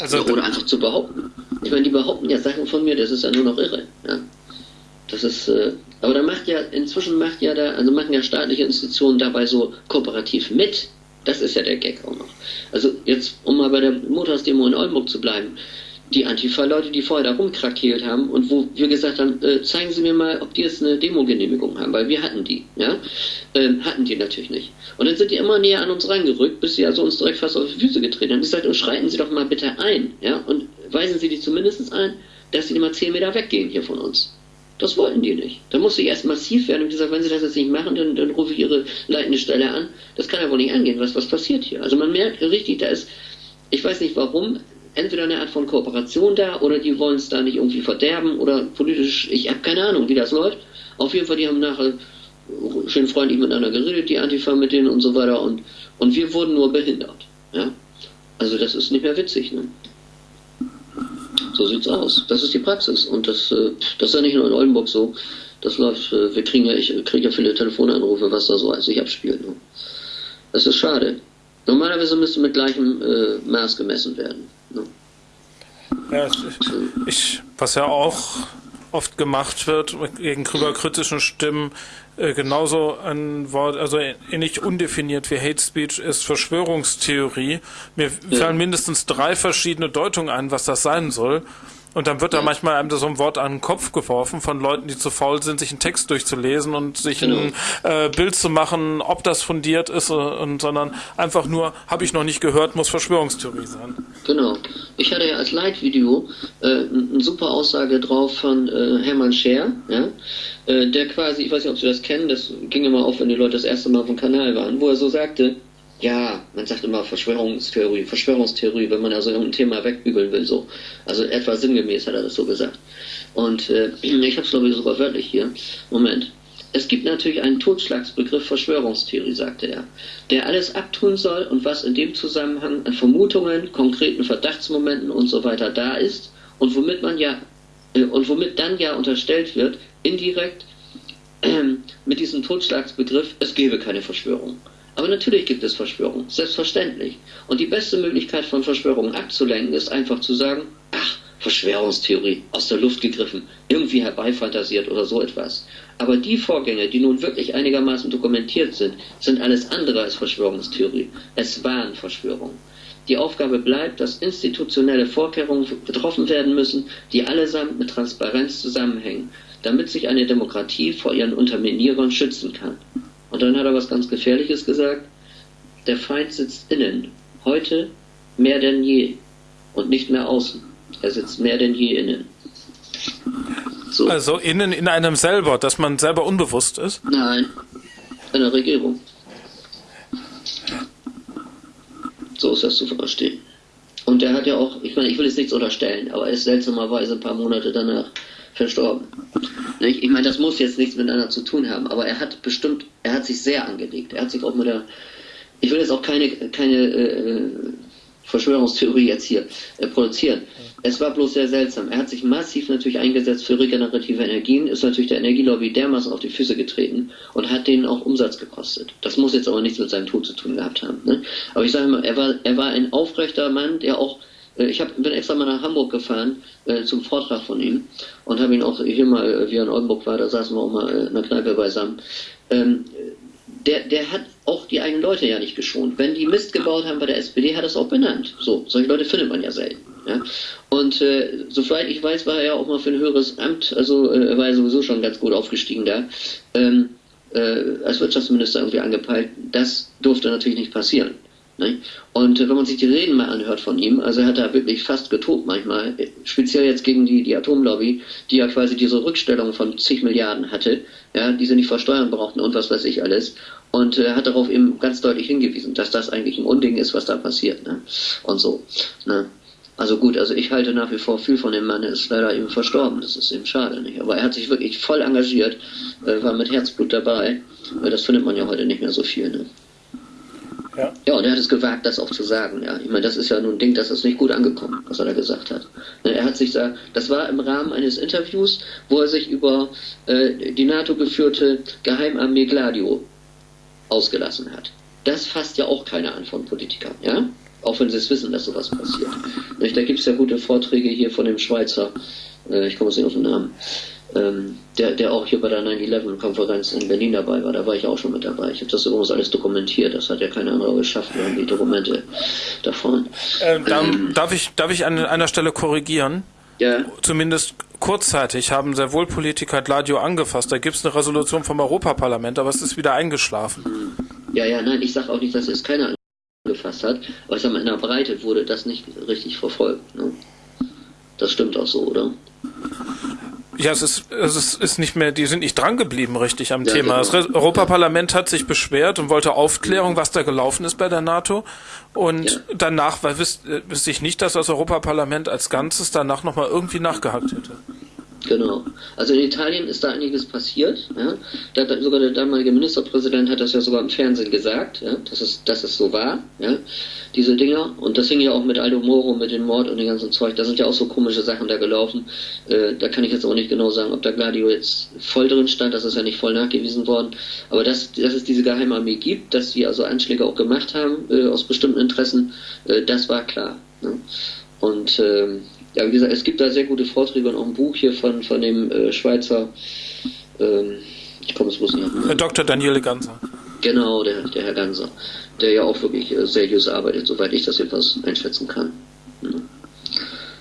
Also, ja, oder einfach zu behaupten. Ich meine, die behaupten ja Sachen von mir, das ist ja nur noch irre. Ja. Das ist, äh, aber da macht ja, inzwischen macht ja da, also machen ja staatliche Institutionen dabei so kooperativ mit. Das ist ja der Gag auch noch. Also jetzt, um mal bei der Montagsdemo in Oldenburg zu bleiben, die Antifa-Leute, die vorher da rumkrakeelt haben und wo wir gesagt haben, äh, zeigen Sie mir mal, ob die jetzt eine Demo-Genehmigung haben, weil wir hatten die, ja, ähm, hatten die natürlich nicht. Und dann sind die immer näher an uns reingerückt, bis sie also uns direkt fast auf die Füße getreten haben. Ich sagte, und schreiten Sie doch mal bitte ein, ja, und weisen Sie die zumindest ein, dass sie immer zehn Meter weggehen hier von uns. Das wollten die nicht. Da musste ich erst massiv werden und gesagt, wenn sie das jetzt nicht machen, dann, dann rufe ich ihre leitende Stelle an. Das kann ja wohl nicht angehen, was, was passiert hier. Also man merkt richtig, da ist, ich weiß nicht warum, entweder eine Art von Kooperation da oder die wollen es da nicht irgendwie verderben oder politisch, ich habe keine Ahnung, wie das läuft. Auf jeden Fall, die haben nachher schön freundlich miteinander geredet, die Antifa mit denen und so weiter und, und wir wurden nur behindert. Ja? Also das ist nicht mehr witzig. Ne? So sieht's aus. Das ist die Praxis und das, äh, das ist ja nicht nur in Oldenburg so. Das läuft, äh, wir kriegen ja, ich kriege ja viele Telefonanrufe, was da so als sich abspielt. Ne? Das ist schade. Normalerweise müsste mit gleichem äh, Maß gemessen werden. Ne? Ja, ich, was ja auch oft gemacht wird gegenüber kritischen Stimmen, äh, genauso ein Wort, also ähnlich undefiniert wie Hate Speech ist Verschwörungstheorie. Mir ja. fallen mindestens drei verschiedene Deutungen ein, was das sein soll. Und dann wird da manchmal einem so ein Wort an den Kopf geworfen von Leuten, die zu faul sind, sich einen Text durchzulesen und sich genau. ein äh, Bild zu machen, ob das fundiert ist, äh, und, sondern einfach nur, habe ich noch nicht gehört, muss Verschwörungstheorie sein. Genau. Ich hatte ja als Leitvideo äh, eine super Aussage drauf von äh, Hermann Scher, ja, äh, der quasi, ich weiß nicht, ob Sie das kennen, das ging immer auf, wenn die Leute das erste Mal auf dem Kanal waren, wo er so sagte, ja, man sagt immer Verschwörungstheorie, Verschwörungstheorie, wenn man also irgendein Thema wegbügeln will, so. Also etwa sinngemäß hat er das so gesagt. Und äh, ich habe es glaube ich sogar wörtlich hier. Moment. Es gibt natürlich einen Totschlagsbegriff Verschwörungstheorie, sagte er, der alles abtun soll und was in dem Zusammenhang an Vermutungen, konkreten Verdachtsmomenten und so weiter da ist und womit man ja äh, und womit dann ja unterstellt wird, indirekt äh, mit diesem Totschlagsbegriff, es gebe keine Verschwörung. Aber natürlich gibt es Verschwörungen, selbstverständlich. Und die beste Möglichkeit von Verschwörungen abzulenken ist einfach zu sagen, ach, Verschwörungstheorie, aus der Luft gegriffen, irgendwie herbeifantasiert oder so etwas. Aber die Vorgänge, die nun wirklich einigermaßen dokumentiert sind, sind alles andere als Verschwörungstheorie. Es waren Verschwörungen. Die Aufgabe bleibt, dass institutionelle Vorkehrungen getroffen werden müssen, die allesamt mit Transparenz zusammenhängen, damit sich eine Demokratie vor ihren Unterminierern schützen kann. Und dann hat er was ganz Gefährliches gesagt. Der Feind sitzt innen, heute mehr denn je und nicht mehr außen. Er sitzt mehr denn je innen. So. Also innen in einem selber, dass man selber unbewusst ist? Nein, in der Regierung. So ist das zu verstehen. Und er hat ja auch, ich meine, ich will jetzt nichts unterstellen, aber er ist seltsamerweise ein paar Monate danach verstorben. Ich meine, das muss jetzt nichts miteinander zu tun haben, aber er hat bestimmt, er hat sich sehr angelegt. Er hat sich auch mit der, ich will jetzt auch keine, keine äh, Verschwörungstheorie jetzt hier äh, produzieren. Es war bloß sehr seltsam. Er hat sich massiv natürlich eingesetzt für regenerative Energien, ist natürlich der Energielobby dermaßen auf die Füße getreten und hat denen auch Umsatz gekostet. Das muss jetzt aber nichts mit seinem Tod zu tun gehabt haben. Ne? Aber ich sage mal, er war, er war ein aufrechter Mann, der auch ich hab, bin extra mal nach Hamburg gefahren äh, zum Vortrag von ihm und habe ihn auch hier mal, äh, wie er in Oldenburg war, da saßen wir auch mal äh, in der Kneipe beisammen. Ähm, der, der hat auch die eigenen Leute ja nicht geschont. Wenn die Mist gebaut haben bei der SPD, hat er es auch benannt. So, solche Leute findet man ja selten. Ja? Und äh, soweit ich weiß, war er ja auch mal für ein höheres Amt, also äh, er war ja sowieso schon ganz gut aufgestiegen da, ähm, äh, als Wirtschaftsminister irgendwie angepeilt. Das durfte natürlich nicht passieren. Ne? Und äh, wenn man sich die Reden mal anhört von ihm, also er hat da wirklich fast getobt manchmal, speziell jetzt gegen die, die Atomlobby, die ja quasi diese Rückstellung von zig Milliarden hatte, ja, die sie nicht versteuern brauchten und was weiß ich alles. Und er äh, hat darauf eben ganz deutlich hingewiesen, dass das eigentlich ein Unding ist, was da passiert. Ne? Und so. Ne? Also gut, also ich halte nach wie vor viel von dem Mann, er ist leider eben verstorben, das ist eben schade, nicht? Aber er hat sich wirklich voll engagiert, äh, war mit Herzblut dabei. Das findet man ja heute nicht mehr so viel. Ne? Ja. ja, und er hat es gewagt, das auch zu sagen. Ja, ich meine, das ist ja nun ein Ding, das ist nicht gut angekommen, was er da gesagt hat. Ne, er hat sich da, das war im Rahmen eines Interviews, wo er sich über äh, die NATO geführte Geheimarmee Gladio ausgelassen hat. Das fasst ja auch keiner an von Politikern, ja? Auch wenn sie es wissen, dass sowas passiert. Da gibt es ja gute Vorträge hier von dem Schweizer, äh, ich komme jetzt nicht auf den Namen, ähm, der, der auch hier bei der 9-11-Konferenz in Berlin dabei war. Da war ich auch schon mit dabei. Ich habe das übrigens alles dokumentiert. Das hat ja kein anderer geschafft. Wir haben die Dokumente davon. Äh, ähm, darf, ich, darf ich an einer Stelle korrigieren? Ja. Zumindest kurzzeitig haben sehr wohl Politiker Gladio angefasst. Da gibt es eine Resolution vom Europaparlament, aber es ist wieder eingeschlafen. Ja, ja, nein, ich sage auch nicht, dass es keiner angefasst hat, aber mal, in der Breite wurde das nicht richtig verfolgt. Ne? Das stimmt auch so, oder? Ja, es ist, es ist, ist nicht mehr, die sind nicht drangeblieben richtig am ja, Thema. Genau. Das Europaparlament hat sich beschwert und wollte Aufklärung, was da gelaufen ist bei der NATO. Und ja. danach wüsste wüs ich nicht, dass das Europaparlament als Ganzes danach nochmal irgendwie nachgehakt hätte. Genau. Also in Italien ist da einiges passiert. Ja. Da, sogar der damalige Ministerpräsident hat das ja sogar im Fernsehen gesagt, ja, dass, es, dass es so war, ja, diese Dinger. Und das hing ja auch mit Aldo Moro, mit dem Mord und dem ganzen Zeug. Da sind ja auch so komische Sachen da gelaufen. Äh, da kann ich jetzt auch nicht genau sagen, ob da Gladio jetzt voll drin stand. Das ist ja nicht voll nachgewiesen worden. Aber dass, dass es diese Geheimarmee gibt, dass sie also Anschläge auch gemacht haben äh, aus bestimmten Interessen, äh, das war klar. Ne. Und ähm, ja, wie gesagt, es gibt da sehr gute Vorträge und auch ein Buch hier von, von dem äh, Schweizer, ähm, ich komme es bloß nicht Herr Dr. Daniele Ganser. Genau, der, der Herr Ganser, der ja auch wirklich äh, seriös arbeitet, soweit ich das etwas einschätzen kann. Mhm.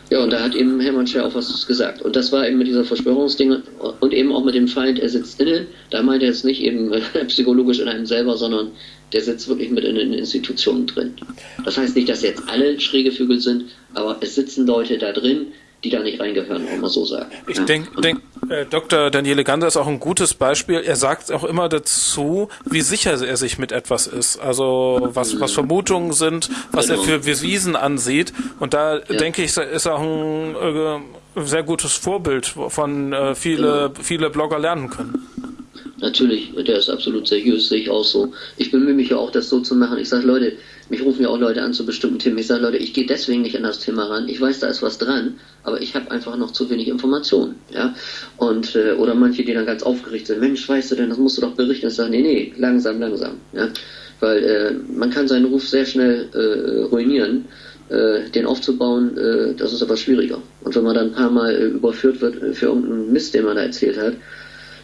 Ja, und da hat eben Hermann Scher auch was gesagt. Und das war eben mit dieser Verschwörungsding und eben auch mit dem Feind, er sitzt innen. Da meint er jetzt nicht eben psychologisch in einem selber, sondern der sitzt wirklich mit in den Institutionen drin. Das heißt nicht, dass jetzt alle schräge Vögel sind, aber es sitzen Leute da drin, die da nicht reingehören, auch mal so sagen. Ich denke, denk, äh, Dr. Daniele Ganser ist auch ein gutes Beispiel. Er sagt auch immer dazu, wie sicher er sich mit etwas ist. Also was, was Vermutungen sind, was genau. er für Bewiesen ansieht. Und da ja. denke ich, ist er auch ein äh, sehr gutes Vorbild, von äh, viele, genau. viele Blogger lernen können. Natürlich, der ist absolut seriös, sehe ich auch so. Ich bemühe mich ja auch, das so zu machen. Ich sage, Leute, mich rufen ja auch Leute an zu bestimmten Themen. Ich sage, Leute, ich gehe deswegen nicht an das Thema ran. Ich weiß, da ist was dran, aber ich habe einfach noch zu wenig Informationen. Ja? Und, äh, oder manche, die dann ganz aufgeregt sind, Mensch, weißt du denn, das musst du doch berichten. Ich sage, nee, nee, langsam, langsam. Ja? Weil äh, man kann seinen Ruf sehr schnell äh, ruinieren. Äh, den aufzubauen, äh, das ist aber schwieriger. Und wenn man dann ein paar Mal äh, überführt wird äh, für irgendeinen Mist, den man da erzählt hat,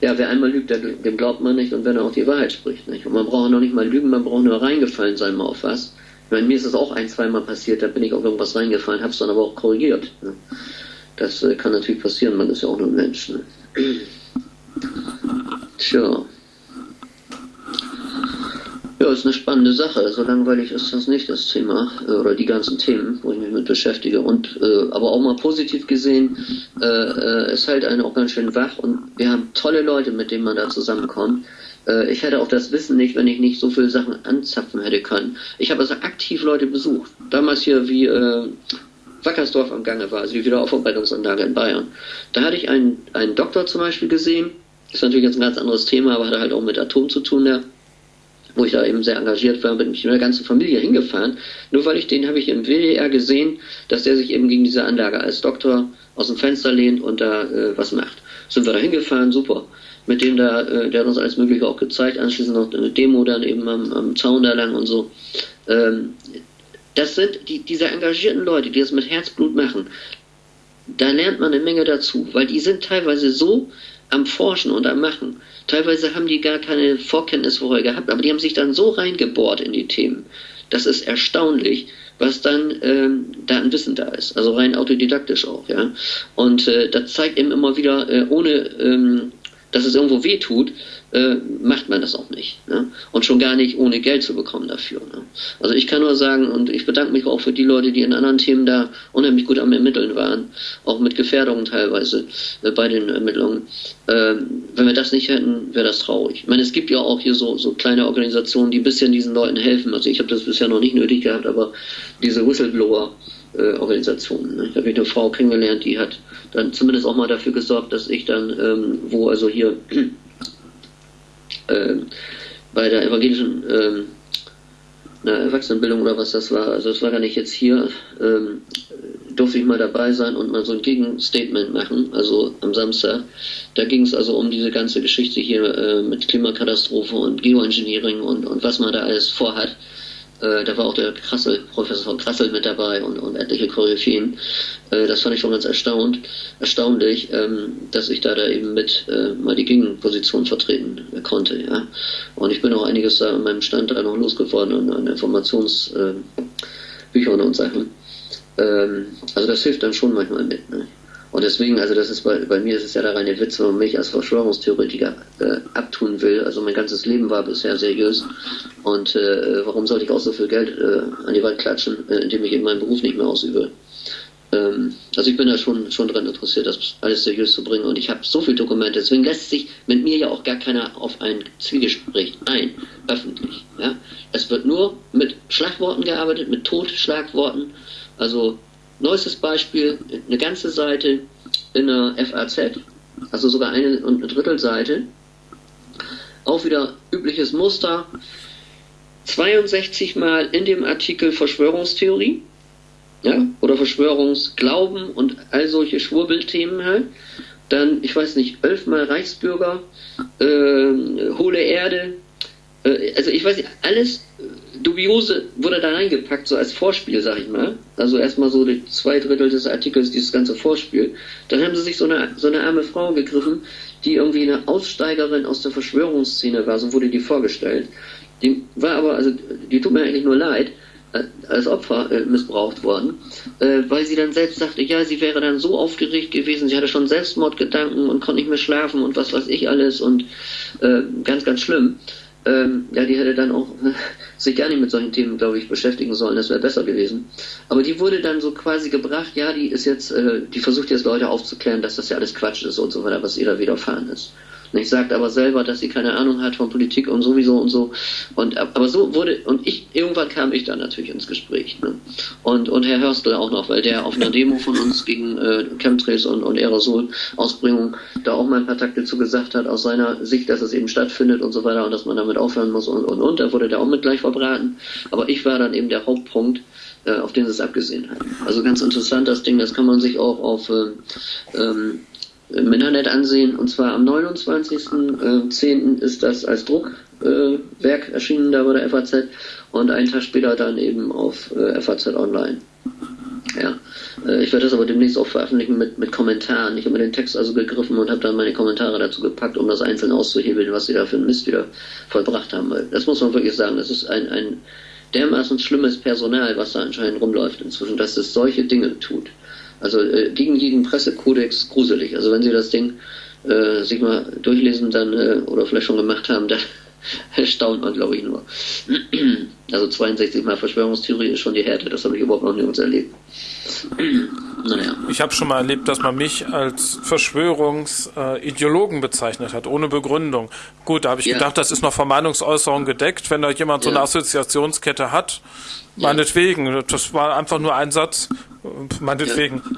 ja, wer einmal lügt, dem glaubt man nicht und wenn er auch die Wahrheit spricht. Nicht? Und man braucht noch nicht mal lügen, man braucht nur reingefallen sein mal auf was. Ich meine, mir ist das auch ein, zweimal passiert, da bin ich auf irgendwas reingefallen, habe es dann aber auch korrigiert. Ne? Das äh, kann natürlich passieren, man ist ja auch nur ein Mensch. Ne? Tja. Ist eine spannende Sache. So langweilig ist das nicht, das Thema, äh, oder die ganzen Themen, wo ich mich mit beschäftige. Und äh, aber auch mal positiv gesehen, äh, äh, es hält einen auch ganz schön wach und wir haben tolle Leute, mit denen man da zusammenkommt. Äh, ich hätte auch das Wissen nicht, wenn ich nicht so viele Sachen anzapfen hätte können. Ich habe also aktiv Leute besucht. Damals hier wie äh, Wackersdorf am Gange war, also die Wiederaufarbeitungsanlage in Bayern. Da hatte ich einen, einen Doktor zum Beispiel gesehen. Ist natürlich jetzt ein ganz anderes Thema, aber hat halt auch mit Atom zu tun, der wo ich da eben sehr engagiert war, bin ich mit der ganzen Familie hingefahren. Nur weil ich den habe ich im WDR gesehen, dass der sich eben gegen diese Anlage als Doktor aus dem Fenster lehnt und da äh, was macht. Sind wir da hingefahren, super. Mit dem da, äh, der hat uns alles Mögliche auch gezeigt, anschließend noch eine Demo dann eben am, am Zaun da lang und so. Ähm, das sind die, diese engagierten Leute, die das mit Herzblut machen. Da lernt man eine Menge dazu, weil die sind teilweise so am Forschen und am Machen. Teilweise haben die gar keine Vorkenntnis vorher gehabt, aber die haben sich dann so reingebohrt in die Themen. Das ist erstaunlich, was dann ähm, da an Wissen da ist. Also rein autodidaktisch auch, ja. Und äh, das zeigt eben immer wieder, äh, ohne ähm, dass es irgendwo weh tut, äh, macht man das auch nicht. Ne? Und schon gar nicht ohne Geld zu bekommen dafür. Ne? Also ich kann nur sagen, und ich bedanke mich auch für die Leute, die in anderen Themen da unheimlich gut am Ermitteln waren, auch mit Gefährdungen teilweise äh, bei den Ermittlungen. Äh, wenn wir das nicht hätten, wäre das traurig. Ich meine, es gibt ja auch hier so, so kleine Organisationen, die ein bisschen diesen Leuten helfen. Also ich habe das bisher noch nicht nötig gehabt, aber diese Whistleblower, äh, Organisationen. Ne? Da habe ich eine Frau kennengelernt, die hat dann zumindest auch mal dafür gesorgt, dass ich dann, ähm, wo also hier äh, bei der evangelischen ähm, Erwachsenenbildung oder was das war, also das war gar nicht jetzt hier, ähm, durfte ich mal dabei sein und mal so ein Gegenstatement machen, also am Samstag. Da ging es also um diese ganze Geschichte hier äh, mit Klimakatastrophe und Geoengineering und, und was man da alles vorhat. Äh, da war auch der Krassel, Professor von Krassel mit dabei und, und etliche Koryphäen. Äh, das fand ich schon ganz erstaunt, erstaunlich, ähm, dass ich da, da eben mit äh, mal die Gegenposition vertreten konnte. Ja. Und ich bin auch einiges da an meinem Stand da noch losgeworden an, an Informationsbüchern und Sachen. Ähm, also das hilft dann schon manchmal mit. Ne? Und deswegen, also das ist bei, bei mir ist es ja der reine Witz, wenn man mich als Verschwörungstheoretiker äh, abtun will. Also mein ganzes Leben war bisher seriös. Und äh, warum sollte ich auch so viel Geld äh, an die Wand klatschen, äh, indem ich eben meinen Beruf nicht mehr ausübe? Ähm, also ich bin da schon, schon dran interessiert, das alles seriös zu bringen. Und ich habe so viele Dokumente, deswegen lässt sich mit mir ja auch gar keiner auf ein Zwiegespräch ein, öffentlich. Ja? Es wird nur mit Schlagworten gearbeitet, mit Totschlagworten. Also Neuestes Beispiel, eine ganze Seite in der FAZ, also sogar eine und eine Drittelseite. Auch wieder übliches Muster. 62 Mal in dem Artikel Verschwörungstheorie, ja, oder Verschwörungsglauben und all solche Schwurbelthemen halt. Dann, ich weiß nicht, elfmal Reichsbürger, äh, hohle Erde, also ich weiß nicht, alles dubiose wurde da reingepackt, so als Vorspiel, sag ich mal. Also erstmal so die zwei Drittel des Artikels, dieses ganze Vorspiel. Dann haben sie sich so eine, so eine arme Frau gegriffen, die irgendwie eine Aussteigerin aus der Verschwörungsszene war, so wurde die vorgestellt. Die war aber, also die tut mir eigentlich nur leid, äh, als Opfer äh, missbraucht worden, äh, weil sie dann selbst sagte, ja, sie wäre dann so aufgeregt gewesen, sie hatte schon Selbstmordgedanken und konnte nicht mehr schlafen und was weiß ich alles und äh, ganz, ganz schlimm ähm, ja, die hätte dann auch sich gar nicht mit solchen Themen, glaube ich, beschäftigen sollen. Das wäre besser gewesen. Aber die wurde dann so quasi gebracht, ja, die ist jetzt, äh, die versucht jetzt Leute aufzuklären, dass das ja alles Quatsch ist und so weiter, was ihr da widerfahren ist. Ich sagt aber selber, dass sie keine Ahnung hat von Politik und sowieso und so. Und aber so wurde und ich irgendwann kam ich dann natürlich ins Gespräch. Ne? Und und Herr Hörstel auch noch, weil der auf einer Demo von uns gegen äh, Chemtrails und, und Aerosol-Ausbringung da auch mal ein paar Takte zu gesagt hat, aus seiner Sicht, dass es eben stattfindet und so weiter und dass man damit aufhören muss und und und. Da wurde der auch mit gleich verbraten. Aber ich war dann eben der Hauptpunkt, äh, auf den sie es abgesehen hat. Also ganz interessant das Ding, das kann man sich auch auf äh, ähm, im Internet ansehen. Und zwar am 29.10. Äh, ist das als Druckwerk äh, erschienen da bei der FAZ und einen Tag später dann eben auf äh, FAZ Online. Ja, ich werde das aber demnächst auch veröffentlichen mit, mit Kommentaren. Ich habe mir den Text also gegriffen und habe dann meine Kommentare dazu gepackt, um das einzeln auszuhebeln, was sie da für einen Mist wieder vollbracht haben. Das muss man wirklich sagen. Das ist ein, ein dermaßen schlimmes Personal, was da anscheinend rumläuft inzwischen, dass es solche Dinge tut. Also äh, gegen jeden Pressekodex gruselig. Also wenn Sie das Ding äh, sich mal durchlesen dann äh, oder vielleicht schon gemacht haben, dann erstaunt man, glaube ich, nur. Also 62 Mal Verschwörungstheorie ist schon die Härte, das habe ich überhaupt noch nirgends erlebt. naja. Ich habe schon mal erlebt, dass man mich als Verschwörungsideologen bezeichnet hat, ohne Begründung. Gut, da habe ich ja. gedacht, das ist noch Vermeinungsäußerung gedeckt. Wenn da jemand so eine Assoziationskette hat, meinetwegen. Das war einfach nur ein Satz, meinetwegen.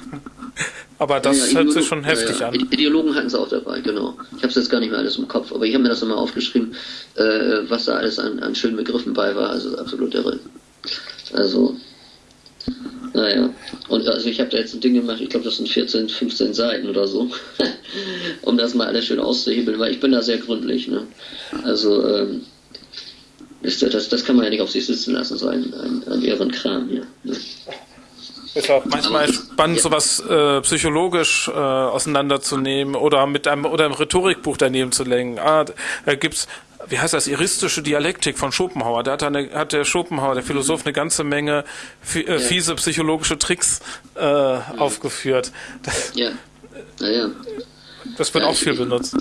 Aber das ja, hört sich schon heftig ja, an. Ideologen hatten sie auch dabei, genau. Ich habe es jetzt gar nicht mehr alles im Kopf, aber ich habe mir das immer aufgeschrieben, äh, was da alles an, an schönen Begriffen bei war. Also absolut irre. Also, naja. Und also ich habe da jetzt ein Ding gemacht, ich glaube, das sind 14, 15 Seiten oder so, um das mal alles schön auszuhebeln, weil ich bin da sehr gründlich. Ne? Also, ähm, ist, das, das kann man ja nicht auf sich sitzen lassen, so ein, ein, Kram hier. Ne? Ist auch manchmal, spannend, ja. sowas äh, psychologisch äh, auseinanderzunehmen oder mit einem oder einem Rhetorikbuch daneben zu lenken. Ah, da gibt's wie heißt das, iristische Dialektik von Schopenhauer. Da hat, eine, hat der Schopenhauer, der Philosoph, eine ganze Menge äh, fiese psychologische Tricks äh, ja. aufgeführt. Ja, naja. Das wird ja, auch viel ich, benutzt.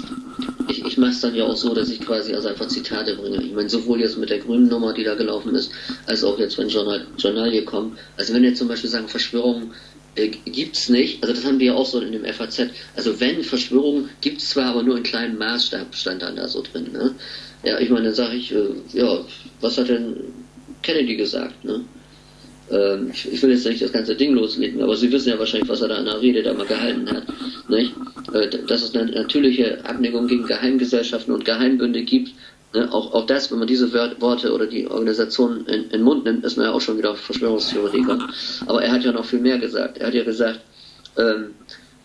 Ich, ich mache es dann ja auch so, dass ich quasi also einfach Zitate bringe. Ich meine, sowohl jetzt mit der grünen Nummer, die da gelaufen ist, als auch jetzt, wenn Journal, Journalie kommt. Also wenn jetzt zum Beispiel sagen, Verschwörungen äh, gibt's nicht, also das haben wir ja auch so in dem FAZ. Also wenn Verschwörungen gibt's zwar, aber nur in kleinem Maßstab stand dann da so drin. Ne? Ja, ich meine, dann sage ich, äh, ja, was hat denn Kennedy gesagt? Ne? Ähm, ich, will jetzt nicht das ganze Ding loslegen, aber Sie wissen ja wahrscheinlich, was er da in der Rede da mal gehalten hat. Nicht? Äh, dass es eine natürliche Abneigung gegen Geheimgesellschaften und Geheimbünde gibt. Ne? Auch, auch das, wenn man diese Worte oder die Organisation in, in den Mund nimmt, ist man ja auch schon wieder Verschwörungstheoretiker. Aber er hat ja noch viel mehr gesagt. Er hat ja gesagt, ähm,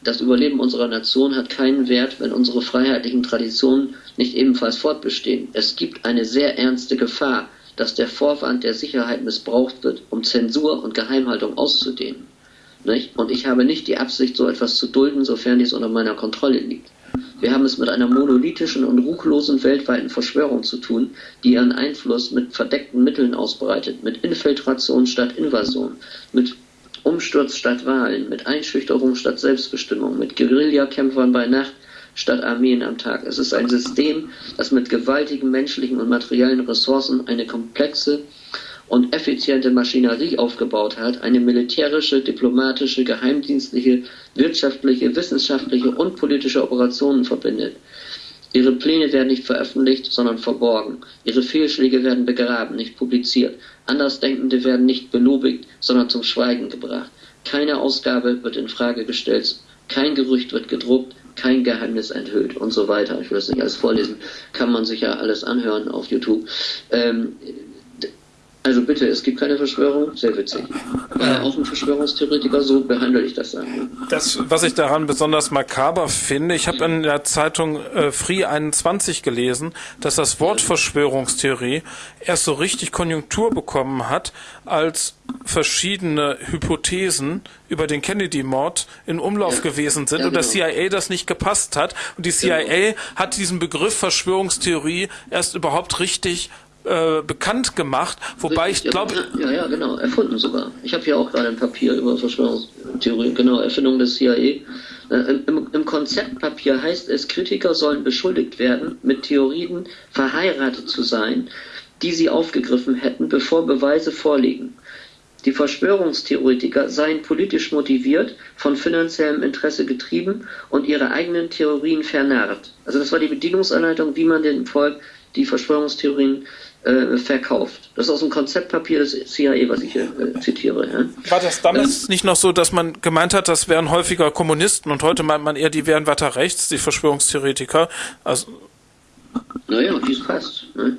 das Überleben unserer Nation hat keinen Wert, wenn unsere freiheitlichen Traditionen nicht ebenfalls fortbestehen. Es gibt eine sehr ernste Gefahr, dass der Vorwand der Sicherheit missbraucht wird, um Zensur und Geheimhaltung auszudehnen. Nicht? Und ich habe nicht die Absicht, so etwas zu dulden, sofern dies unter meiner Kontrolle liegt. Wir haben es mit einer monolithischen und ruchlosen weltweiten Verschwörung zu tun, die ihren Einfluss mit verdeckten Mitteln ausbreitet, mit Infiltration statt Invasion, mit Umsturz statt Wahlen, mit Einschüchterung statt Selbstbestimmung, mit Guerillakämpfern bei Nacht statt Armeen am Tag. Es ist ein System, das mit gewaltigen menschlichen und materiellen Ressourcen eine komplexe und effiziente Maschinerie aufgebaut hat, eine militärische, diplomatische, geheimdienstliche, wirtschaftliche, wissenschaftliche und politische Operationen verbindet. Ihre Pläne werden nicht veröffentlicht, sondern verborgen. Ihre Fehlschläge werden begraben, nicht publiziert. Andersdenkende werden nicht belobigt, sondern zum Schweigen gebracht. Keine Ausgabe wird in Frage gestellt, kein Gerücht wird gedruckt, kein Geheimnis enthüllt und so weiter. Ich will das nicht alles vorlesen, kann man sich ja alles anhören auf YouTube. Ähm, also bitte, es gibt keine Verschwörung, sehr witzig. War auch ein Verschwörungstheoretiker, so behandle ich das dann. Das, was ich daran besonders makaber finde, ich habe in der Zeitung äh, Free 21 gelesen, dass das Wort Verschwörungstheorie erst so richtig Konjunktur bekommen hat, als verschiedene Hypothesen über den Kennedy-Mord in Umlauf ja. gewesen sind ja, und das genau. CIA das nicht gepasst hat. Und die CIA genau. hat diesen Begriff Verschwörungstheorie erst überhaupt richtig äh, bekannt gemacht, wobei Richtig, ich glaube... Ja, ja, genau, erfunden sogar. Ich habe hier auch gerade ein Papier über Verschwörungstheorien, genau, Erfindung des CIA. Äh, im, Im Konzeptpapier heißt es, Kritiker sollen beschuldigt werden, mit Theorien verheiratet zu sein, die sie aufgegriffen hätten, bevor Beweise vorliegen. Die Verschwörungstheoretiker seien politisch motiviert, von finanziellem Interesse getrieben und ihre eigenen Theorien vernarrt. Also das war die Bedienungsanleitung, wie man dem Volk die Verschwörungstheorien äh, verkauft. Das ist aus dem Konzeptpapier des CIA, was ich hier äh, zitiere. Ja. War das damals äh, nicht noch so, dass man gemeint hat, das wären häufiger Kommunisten und heute meint man eher, die wären weiter rechts, die Verschwörungstheoretiker? Also, naja, wie es passt. Ne?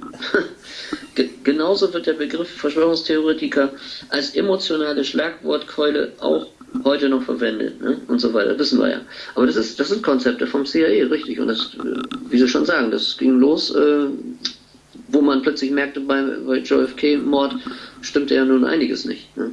Genauso wird der Begriff Verschwörungstheoretiker als emotionale Schlagwortkeule auch heute noch verwendet ne? und so weiter, wissen wir ja. Aber das ist das sind Konzepte vom CIA, richtig. Und das, äh, wie Sie schon sagen, das ging los, äh, wo man plötzlich merkte, bei, bei JFK-Mord stimmte ja nun einiges nicht. Ne?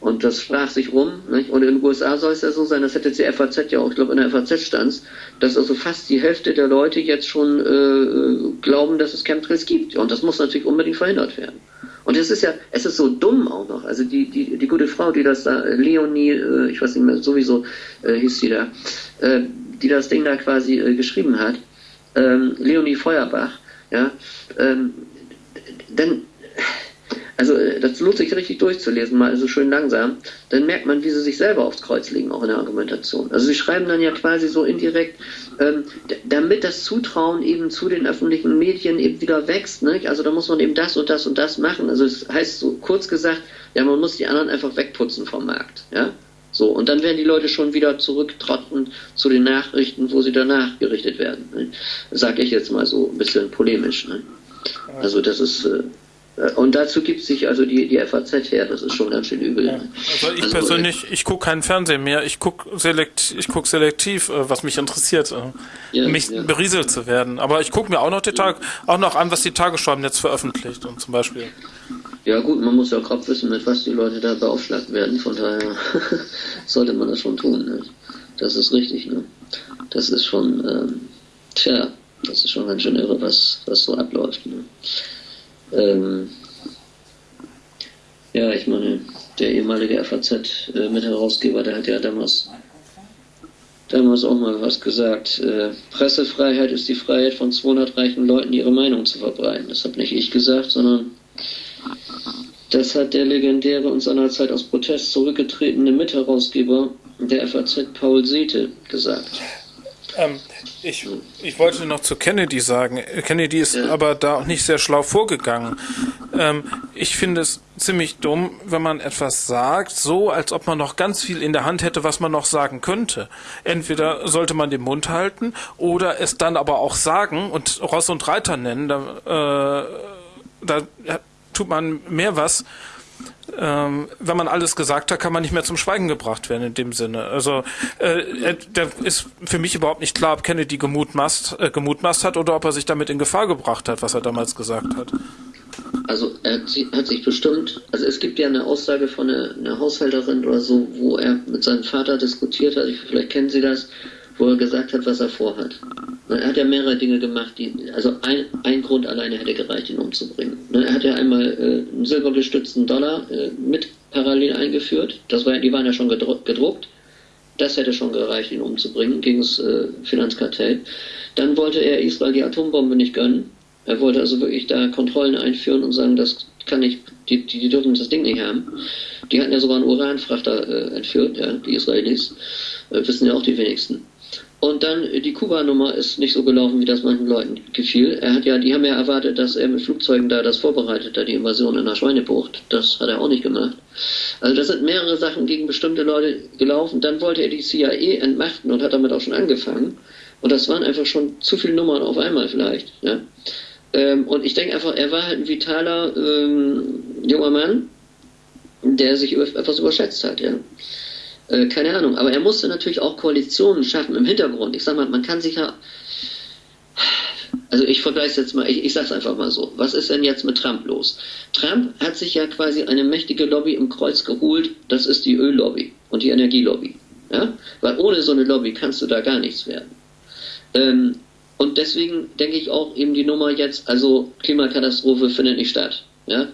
Und das sprach sich rum. Nicht? Und in den USA soll es ja so sein, das hätte die FAZ ja auch, ich glaube in der FAZ stand dass also fast die Hälfte der Leute jetzt schon äh, glauben, dass es Chemtrails gibt. Und das muss natürlich unbedingt verhindert werden. Und es ist ja, es ist so dumm auch noch. Also die, die, die gute Frau, die das da, Leonie, äh, ich weiß nicht mehr, sowieso äh, hieß sie da, äh, die das Ding da quasi äh, geschrieben hat, ähm, Leonie Feuerbach, ja, ähm, dann also äh, das lohnt sich richtig durchzulesen, mal also schön langsam. Dann merkt man, wie sie sich selber aufs Kreuz legen, auch in der Argumentation. Also sie schreiben dann ja quasi so indirekt, ähm, damit das Zutrauen eben zu den öffentlichen Medien eben wieder wächst. Ne? Also da muss man eben das und das und das machen. Also es das heißt so kurz gesagt, ja, man muss die anderen einfach wegputzen vom Markt. Ja? So, und dann werden die Leute schon wieder zurücktrotten zu den Nachrichten, wo sie danach gerichtet werden. Ne? Sag ich jetzt mal so ein bisschen polemisch. Ne? Also das ist, äh, und dazu gibt sich also die, die FAZ her, das ist schon ganz schön übel. Ja. Also ich also, persönlich, ich gucke keinen Fernsehen mehr, ich gucke selekt, ich guck selektiv, äh, was mich interessiert, äh, ja, mich ja. berieselt zu werden. Aber ich gucke mir auch noch die Tag, auch noch an, was die Tagesschau jetzt veröffentlicht und zum Beispiel. Ja gut, man muss ja grob wissen, mit was die Leute da beaufschlagt werden. Von daher sollte man das schon tun. Ne? Das ist richtig. Ne? Das ist schon, ähm, tja, das ist schon ganz schön irre, was, was so abläuft. Ne? Ähm, ja, ich meine, der ehemalige FAZ-Mitherausgeber, äh, der hat ja damals, damals auch mal was gesagt. Äh, Pressefreiheit ist die Freiheit von 200 reichen Leuten, ihre Meinung zu verbreiten. Das habe nicht ich gesagt, sondern das hat der legendäre und seinerzeit aus Protest zurückgetretene Mitherausgeber der FAZ Paul Sete gesagt. Ähm, ich, ich wollte noch zu Kennedy sagen. Kennedy ist ja. aber da auch nicht sehr schlau vorgegangen. Ähm, ich finde es ziemlich dumm, wenn man etwas sagt, so als ob man noch ganz viel in der Hand hätte, was man noch sagen könnte. Entweder sollte man den Mund halten oder es dann aber auch sagen und Ross und Reiter nennen. Da, äh, da tut man mehr was. Ähm, wenn man alles gesagt hat, kann man nicht mehr zum Schweigen gebracht werden in dem Sinne. Also äh, da ist für mich überhaupt nicht klar, ob Kennedy gemutmaßt, äh, gemutmaßt hat oder ob er sich damit in Gefahr gebracht hat, was er damals gesagt hat. Also er hat sich bestimmt, also es gibt ja eine Aussage von einer, einer Haushälterin oder so, wo er mit seinem Vater diskutiert hat, vielleicht kennen Sie das, wo er gesagt hat, was er vorhat. Er hat ja mehrere Dinge gemacht, die, also ein, ein Grund alleine hätte gereicht, ihn umzubringen. Er hat ja einmal äh, einen silbergestützten Dollar äh, mit parallel eingeführt. Das war, die waren ja schon gedruckt. Das hätte schon gereicht, ihn umzubringen gegen das äh, Finanzkartell. Dann wollte er Israel die Atombombe nicht gönnen. Er wollte also wirklich da Kontrollen einführen und sagen, das kann nicht, die, die, die dürfen das Ding nicht haben. Die hatten ja sogar einen Uranfrachter äh, entführt, ja, die Israelis. Äh, wissen ja auch die wenigsten. Und dann die Kuba-Nummer ist nicht so gelaufen, wie das manchen Leuten gefiel. Er hat ja, die haben ja erwartet, dass er mit Flugzeugen da das vorbereitet, da die Invasion in der Schweinebucht. Das hat er auch nicht gemacht. Also das sind mehrere Sachen gegen bestimmte Leute gelaufen. Dann wollte er die CIA entmachten und hat damit auch schon angefangen. Und das waren einfach schon zu viele Nummern auf einmal vielleicht. Ja. Ähm, und ich denke einfach, er war halt ein vitaler ähm, junger Mann, der sich etwas überschätzt hat. Ja. Äh, keine Ahnung. Aber er musste natürlich auch Koalitionen schaffen im Hintergrund. Ich sag mal, man kann sich ja. Also ich vergleiche es jetzt mal, ich, ich sage es einfach mal so. Was ist denn jetzt mit Trump los? Trump hat sich ja quasi eine mächtige Lobby im Kreuz geholt. Das ist die Öllobby und die Energielobby. Ja? Weil ohne so eine Lobby kannst du da gar nichts werden. Ähm, und deswegen denke ich auch eben die Nummer jetzt, also Klimakatastrophe findet nicht statt. Ja?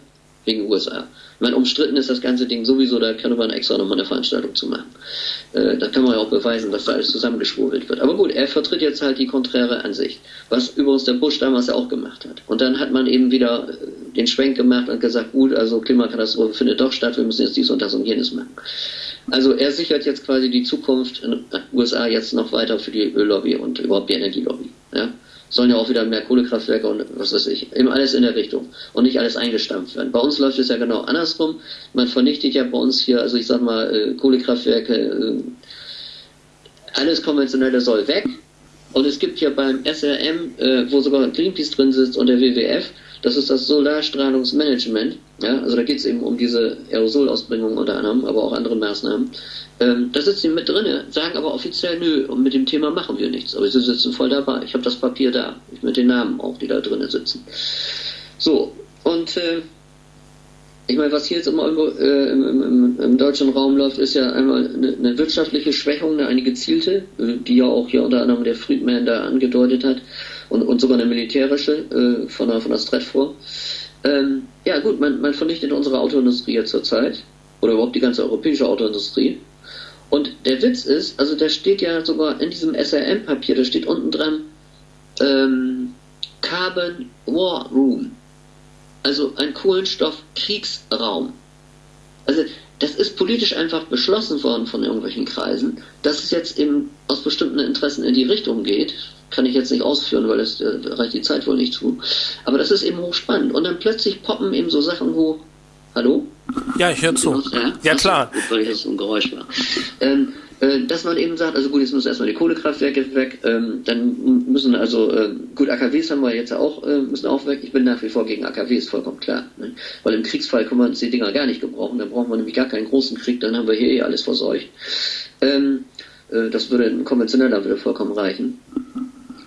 Wegen USA meine, umstritten ist das ganze Ding sowieso, da kann man extra nochmal eine Veranstaltung zu machen. Äh, da kann man ja auch beweisen, dass da alles zusammengeschwurbelt wird. Aber gut, er vertritt jetzt halt die konträre Ansicht, was übrigens der Bush damals auch gemacht hat. Und dann hat man eben wieder äh, den Schwenk gemacht und gesagt, gut, also Klimakatastrophe findet doch statt, wir müssen jetzt dies und das und jenes machen. Also er sichert jetzt quasi die Zukunft in den USA jetzt noch weiter für die Öllobby und überhaupt die Energielobby. Ja? Sollen ja auch wieder mehr Kohlekraftwerke und was weiß ich, eben alles in der Richtung und nicht alles eingestampft werden. Bei uns läuft es ja genau andersrum. Man vernichtet ja bei uns hier, also ich sag mal, äh, Kohlekraftwerke, äh, alles Konventionelle soll weg. Und es gibt ja beim SRM, äh, wo sogar Greenpeace drin sitzt und der WWF, das ist das Solarstrahlungsmanagement. Ja, also da geht es eben um diese Aerosolausbringung unter anderem, aber auch andere Maßnahmen. Ähm, da sitzen die mit drin, sagen aber offiziell, nö, und mit dem Thema machen wir nichts. Aber sie sitzen voll dabei. Ich habe das Papier da, mit den Namen auch, die da drinnen sitzen. So, und äh, ich meine, was hier jetzt immer äh, im, im, im, deutschen Raum läuft, ist ja einmal eine, eine, wirtschaftliche Schwächung, eine gezielte, äh, die ja auch hier unter anderem der Friedman da angedeutet hat, und, und sogar eine militärische äh, von der, von der Stratfor. Ähm, ja gut, man, man vernichtet unsere Autoindustrie jetzt zurzeit, oder überhaupt die ganze europäische Autoindustrie. Und der Witz ist, also da steht ja sogar in diesem SRM-Papier, da steht unten dran ähm, Carbon War Room. Also ein Kohlenstoffkriegsraum. Also das ist politisch einfach beschlossen worden von irgendwelchen Kreisen, dass es jetzt eben aus bestimmten Interessen in die Richtung geht. Kann ich jetzt nicht ausführen, weil es äh, reicht die Zeit wohl nicht zu. Aber das ist eben hochspannend. Und dann plötzlich poppen eben so Sachen hoch. Hallo? Ja, ich höre zu. Ja, ja klar. Gut, weil das so ein Geräusch war. Ähm, äh, dass man eben sagt, also gut, jetzt müssen erstmal die Kohlekraftwerke weg, ähm, dann müssen also, äh, gut, AKWs haben wir jetzt auch, äh, müssen auch weg. Ich bin nach wie vor gegen AKWs, vollkommen klar. Ne? Weil im Kriegsfall können wir uns die Dinger gar nicht gebrauchen, dann brauchen wir nämlich gar keinen großen Krieg, dann haben wir hier eh alles verseucht. Ähm, äh, das würde ein konventioneller würde vollkommen reichen.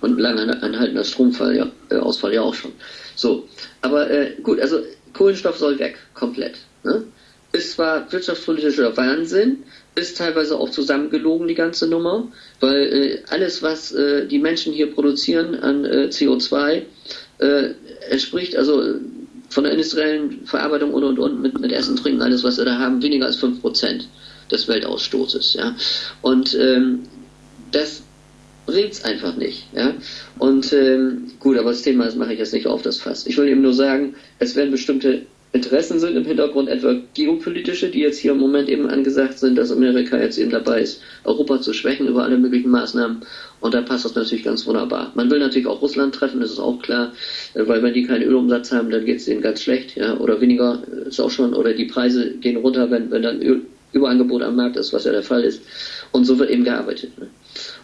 Und lang anhaltender Stromausfall ja, äh, ja auch schon. So, aber äh, gut, also Kohlenstoff soll weg, komplett. Ne? Ist zwar wirtschaftspolitischer Wahnsinn, ist teilweise auch zusammengelogen, die ganze Nummer, weil äh, alles, was äh, die Menschen hier produzieren an äh, CO2, äh, entspricht also von der industriellen Verarbeitung und und und mit, mit Essen, Trinken, alles, was wir da haben, weniger als 5% des Weltausstoßes. Ja? Und ähm, das bringt's einfach nicht. Ja? Und ähm, gut, aber das Thema das mache ich jetzt nicht auf, das Fass. Ich will eben nur sagen, es werden bestimmte Interessen sind im Hintergrund, etwa geopolitische, die jetzt hier im Moment eben angesagt sind, dass Amerika jetzt eben dabei ist, Europa zu schwächen über alle möglichen Maßnahmen. Und da passt das natürlich ganz wunderbar. Man will natürlich auch Russland treffen, das ist auch klar, äh, weil wenn die keinen Ölumsatz haben, dann geht es denen ganz schlecht, ja, oder weniger äh, ist auch schon, oder die Preise gehen runter, wenn, wenn dann Öl, Überangebot am Markt ist, was ja der Fall ist. Und so wird eben gearbeitet. Ne?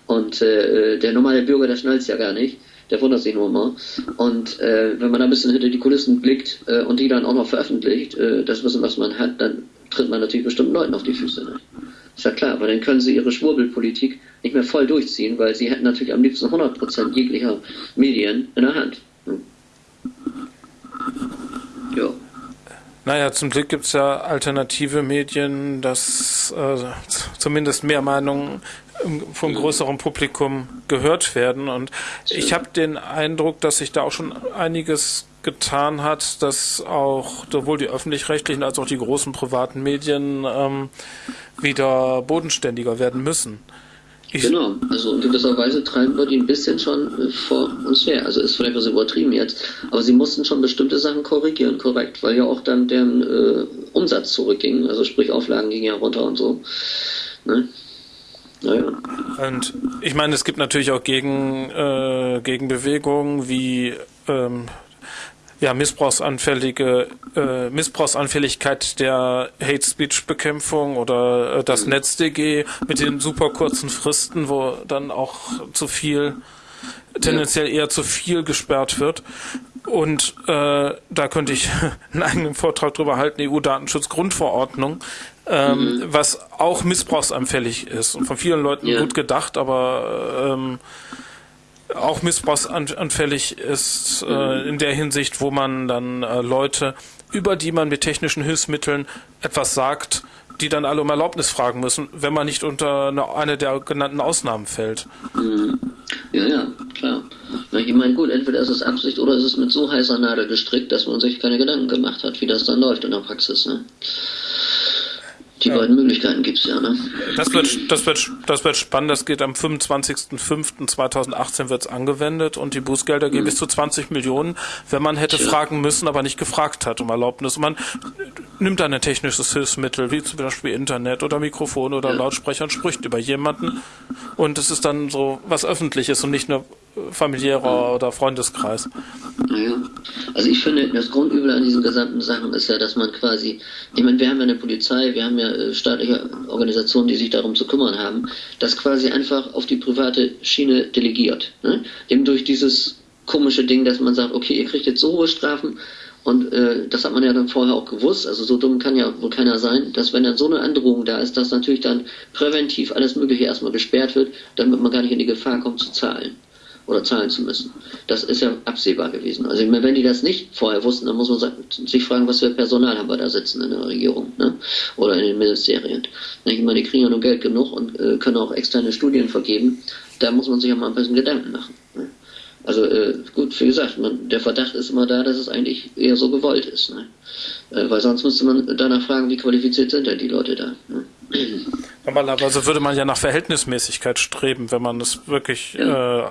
Und äh, der normale Bürger, der schnallt es ja gar nicht. Der wundert sich nur immer. Und äh, wenn man ein bisschen hinter die Kulissen blickt äh, und die dann auch noch veröffentlicht, äh, das Wissen, was man hat, dann tritt man natürlich bestimmten Leuten auf die Füße. Ne? Ist ja klar, aber dann können sie ihre Schwurbelpolitik nicht mehr voll durchziehen, weil sie hätten natürlich am liebsten 100% jeglicher Medien in der Hand. Hm. Ja. Naja, zum Glück gibt es ja alternative Medien, dass äh, zumindest mehr Meinungen vom größeren Publikum gehört werden. Und ich habe den Eindruck, dass sich da auch schon einiges getan hat, dass auch sowohl die öffentlich-rechtlichen als auch die großen privaten Medien ähm, wieder bodenständiger werden müssen. Ich genau, also in gewisser Weise treiben wir die ein bisschen schon äh, vor uns her. Also ist vielleicht was übertrieben jetzt, aber sie mussten schon bestimmte Sachen korrigieren, korrekt, weil ja auch dann deren äh, Umsatz zurückging, also sprich Auflagen gingen ja runter und so. Ne? Naja. Und ich meine, es gibt natürlich auch Gegen, äh, Gegenbewegungen wie ähm, ja, missbrauchsanfällige äh, Missbrauchsanfälligkeit der Hate Speech Bekämpfung oder äh, das NetzDG mit den super kurzen Fristen, wo dann auch zu viel tendenziell eher zu viel gesperrt wird. Und äh, da könnte ich einen eigenen Vortrag drüber halten, EU-Datenschutzgrundverordnung, ähm, mhm. was auch missbrauchsanfällig ist und von vielen Leuten ja. gut gedacht, aber ähm, auch missbrauchsanfällig ist äh, in der Hinsicht, wo man dann äh, Leute, über die man mit technischen Hilfsmitteln etwas sagt, die dann alle um Erlaubnis fragen müssen, wenn man nicht unter eine, eine der genannten Ausnahmen fällt. Mhm. Ja, ja, klar. Ich meine, gut, entweder ist es Absicht oder ist es mit so heißer Nadel gestrickt, dass man sich keine Gedanken gemacht hat, wie das dann läuft in der Praxis. Ne? Die ja. beiden Möglichkeiten gibt es ja, ne? Das wird, das, wird, das wird spannend. Das geht am 25.05.2018 wird es angewendet und die Bußgelder gehen mhm. bis zu 20 Millionen, wenn man hätte Tja. fragen müssen, aber nicht gefragt hat um Erlaubnis. Und man nimmt dann ein technisches Hilfsmittel, wie zum Beispiel Internet oder Mikrofon oder ja. Lautsprecher und spricht über jemanden. Und es ist dann so was Öffentliches und nicht nur familiärer oder Freundeskreis. Naja. Also ich finde, das Grundübel an diesen gesamten Sachen ist ja, dass man quasi, ich meine, wir haben ja eine Polizei, wir haben ja äh, staatliche Organisationen, die sich darum zu kümmern haben, das quasi einfach auf die private Schiene delegiert. Ne? Eben durch dieses komische Ding, dass man sagt, okay, ihr kriegt jetzt so hohe Strafen, und äh, das hat man ja dann vorher auch gewusst, also so dumm kann ja wohl keiner sein, dass wenn dann so eine Androhung da ist, dass natürlich dann präventiv alles Mögliche erstmal gesperrt wird, damit man gar nicht in die Gefahr kommt zu zahlen oder zahlen zu müssen. Das ist ja absehbar gewesen. Also wenn die das nicht vorher wussten, dann muss man sich fragen, was für Personal haben wir da sitzen in der Regierung ne? oder in den Ministerien. Ich meine, die kriegen ja nur Geld genug und äh, können auch externe Studien vergeben. Da muss man sich ja mal ein bisschen Gedanken machen. Ne? Also äh, gut, wie gesagt, man, der Verdacht ist immer da, dass es eigentlich eher so gewollt ist. Ne? Äh, weil sonst müsste man danach fragen, wie qualifiziert sind denn die Leute da. Ne? Normalerweise würde man ja nach Verhältnismäßigkeit streben, wenn man es wirklich ja. äh,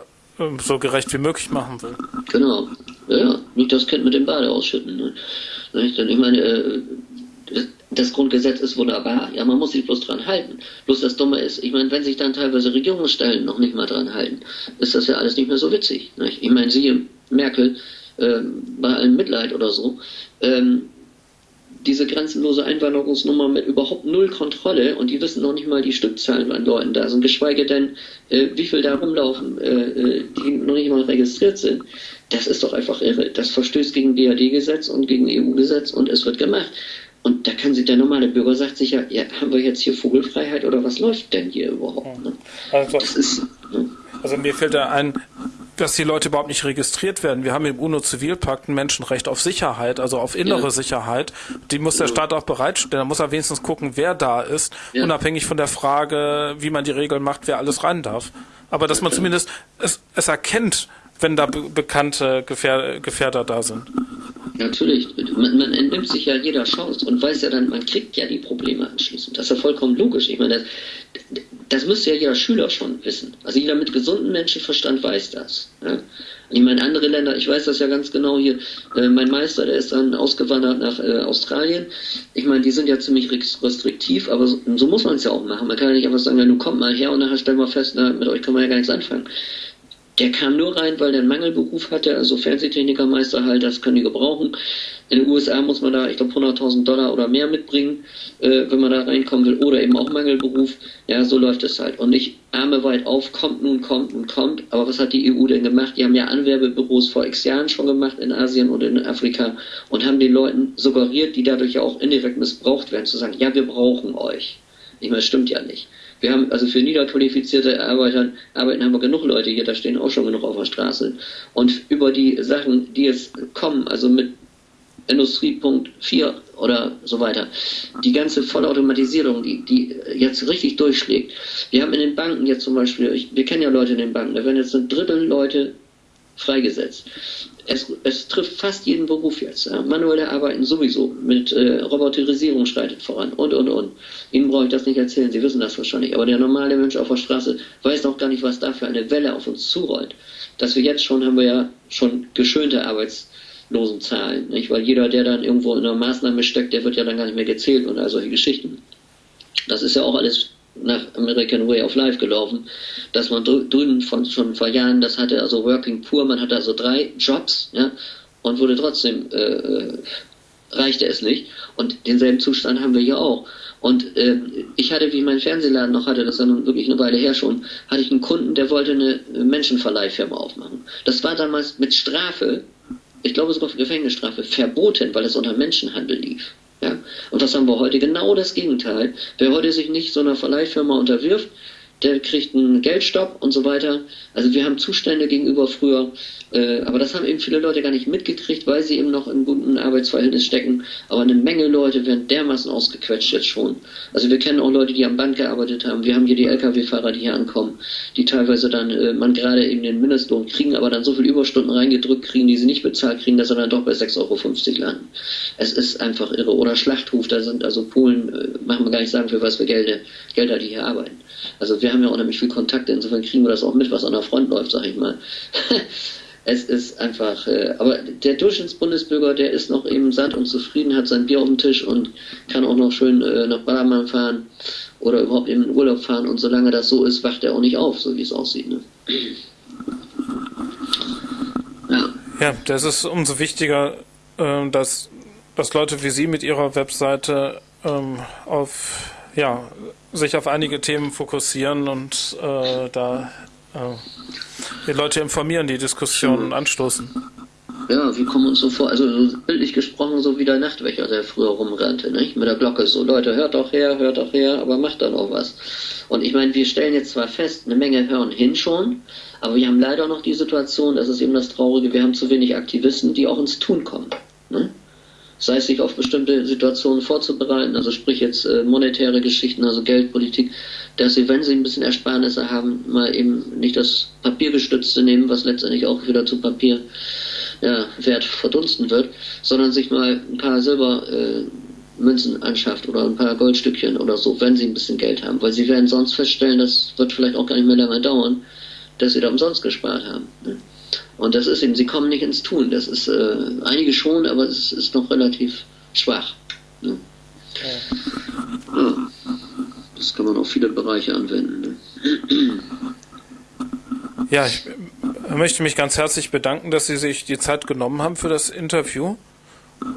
so gerecht wie möglich machen will. Genau. Ja, nicht das Kind mit dem Bade ausschütten. Ne? Ich meine, äh, das Grundgesetz ist wunderbar. Ja, man muss sich bloß dran halten. Bloß das Dumme ist, ich meine, wenn sich dann teilweise Regierungsstellen noch nicht mal dran halten, ist das ja alles nicht mehr so witzig. Nicht? Ich meine, siehe Merkel äh, bei allem Mitleid oder so. Ähm, diese grenzenlose Einwanderungsnummer mit überhaupt null Kontrolle und die wissen noch nicht mal die Stückzahlen an Leuten da sind, geschweige denn, äh, wie viel da rumlaufen, äh, äh die noch nicht mal registriert sind. Das ist doch einfach irre. Das verstößt gegen DAD-Gesetz und gegen EU-Gesetz und es wird gemacht. Und da kann sich der normale Bürger sagt sich ja, ja, haben wir jetzt hier Vogelfreiheit oder was läuft denn hier überhaupt? Ne? Also, ist, ne? also mir fällt da ein, dass die Leute überhaupt nicht registriert werden. Wir haben im UNO-Zivilpakt ein Menschenrecht auf Sicherheit, also auf innere ja. Sicherheit. Die muss der Staat auch bereitstellen. Da muss er wenigstens gucken, wer da ist, ja. unabhängig von der Frage, wie man die Regeln macht, wer alles rein darf. Aber dass man zumindest es, es erkennt, wenn da be bekannte Gefähr Gefährder da sind. Natürlich, man, man, entnimmt sich ja jeder Chance und weiß ja dann, man kriegt ja die Probleme anschließend. Das ist ja vollkommen logisch. Ich meine, das, das müsste ja jeder Schüler schon wissen. Also jeder mit gesundem Menschenverstand weiß das. Ja? Ich meine, andere Länder, ich weiß das ja ganz genau hier, äh, mein Meister, der ist dann ausgewandert nach äh, Australien. Ich meine, die sind ja ziemlich restriktiv, aber so, so muss man es ja auch machen. Man kann ja nicht einfach sagen, ja, du komm mal her und nachher stellen wir fest, na, mit euch kann man ja gar nichts anfangen. Der kam nur rein, weil der einen Mangelberuf hatte, also Fernsehtechnikermeister halt, das können die gebrauchen. In den USA muss man da, ich glaube, 100.000 Dollar oder mehr mitbringen, äh, wenn man da reinkommen will, oder eben auch Mangelberuf. Ja, so läuft es halt. Und nicht Arme weit auf, kommt nun, kommt nun, kommt. Aber was hat die EU denn gemacht? Die haben ja Anwerbebüros vor x Jahren schon gemacht in Asien und in Afrika und haben den Leuten suggeriert, die dadurch ja auch indirekt missbraucht werden, zu sagen, ja, wir brauchen euch. Ich meine, das stimmt ja nicht. Wir haben also für niederqualifizierte Arbeiter, Arbeiten haben wir genug Leute hier, da stehen auch schon genug auf der Straße. Und über die Sachen, die jetzt kommen, also mit Industriepunkt 4 oder so weiter, die ganze Vollautomatisierung, die, die jetzt richtig durchschlägt. Wir haben in den Banken jetzt zum Beispiel, ich, wir kennen ja Leute in den Banken, da werden jetzt ein Drittel Leute freigesetzt. Es, es trifft fast jeden Beruf jetzt. Ja. Manuelle Arbeiten sowieso. Mit äh, Roboterisierung schreitet voran und, und, und. Ihnen brauche ich das nicht erzählen, Sie wissen das wahrscheinlich. Aber der normale Mensch auf der Straße weiß noch gar nicht, was da für eine Welle auf uns zurollt. Dass wir jetzt schon, haben wir ja schon geschönte Arbeitslosenzahlen. Nicht? Weil jeder, der dann irgendwo in einer Maßnahme steckt, der wird ja dann gar nicht mehr gezählt und all solche Geschichten. Das ist ja auch alles nach American Way of Life gelaufen, dass man drüben von schon vor Jahren, das hatte also Working Poor, man hatte also drei Jobs, ja, und wurde trotzdem äh, äh, reichte es nicht. Und denselben Zustand haben wir hier auch. Und äh, ich hatte, wie ich meinen Fernsehladen noch hatte, das ja nun wirklich eine Weile her schon, hatte ich einen Kunden, der wollte eine Menschenverleihfirma aufmachen. Das war damals mit Strafe, ich glaube sogar Gefängnisstrafe, verboten, weil es unter Menschenhandel lief. Ja? Und was haben wir heute? Genau das Gegenteil. Wer heute sich nicht so einer Verleihfirma unterwirft, der kriegt einen Geldstopp und so weiter. Also wir haben Zustände gegenüber früher, äh, aber das haben eben viele Leute gar nicht mitgekriegt, weil sie eben noch im guten Arbeitsverhältnis stecken. Aber eine Menge Leute werden dermaßen ausgequetscht jetzt schon. Also wir kennen auch Leute, die am Band gearbeitet haben. Wir haben hier die Lkw-Fahrer, die hier ankommen, die teilweise dann, äh, man gerade eben den Mindestlohn kriegen, aber dann so viel Überstunden reingedrückt kriegen, die sie nicht bezahlt kriegen, dass sie dann doch bei 6,50 Euro landen. Es ist einfach irre. Oder Schlachtruf, da sind also Polen, äh, machen wir gar nicht sagen, für was für Gelder, Gelder die hier arbeiten. Also wir haben ja unheimlich viel Kontakte, insofern kriegen wir das auch mit, was an der Front läuft, sag ich mal. es ist einfach, äh, aber der Durchschnittsbundesbürger, der ist noch eben satt und zufrieden, hat sein Bier auf dem Tisch und kann auch noch schön äh, nach Ballermann fahren oder überhaupt in Urlaub fahren und solange das so ist, wacht er auch nicht auf, so wie es aussieht. Ne? Ja. ja, das ist umso wichtiger, äh, dass, dass Leute wie Sie mit Ihrer Webseite ähm, auf ja, sich auf einige Themen fokussieren und äh, da die Leute informieren, die Diskussionen anstoßen. Ja, wir kommen uns so vor, also so bildlich gesprochen, so wie der Nachtwächter, der früher rumrannte, nicht? Mit der Glocke so, Leute, hört doch her, hört doch her, aber macht dann auch was. Und ich meine, wir stellen jetzt zwar fest, eine Menge hören hin schon, aber wir haben leider noch die Situation, das ist eben das Traurige, wir haben zu wenig Aktivisten, die auch ins Tun kommen. Ne? sei es sich auf bestimmte Situationen vorzubereiten, also sprich jetzt äh, monetäre Geschichten, also Geldpolitik, dass sie, wenn sie ein bisschen Ersparnisse haben, mal eben nicht das Papiergestützte nehmen, was letztendlich auch wieder zu Papier ja, Wert verdunsten wird, sondern sich mal ein paar Silbermünzen äh, anschafft oder ein paar Goldstückchen oder so, wenn sie ein bisschen Geld haben, weil sie werden sonst feststellen, das wird vielleicht auch gar nicht mehr lange dauern, dass sie da umsonst gespart haben. Ne? Und das ist eben, sie kommen nicht ins Tun. Das ist äh, einige schon, aber es ist noch relativ schwach. Ne? Ja. Ja. Das kann man auf viele Bereiche anwenden. Ne? Ja, ich möchte mich ganz herzlich bedanken, dass Sie sich die Zeit genommen haben für das Interview.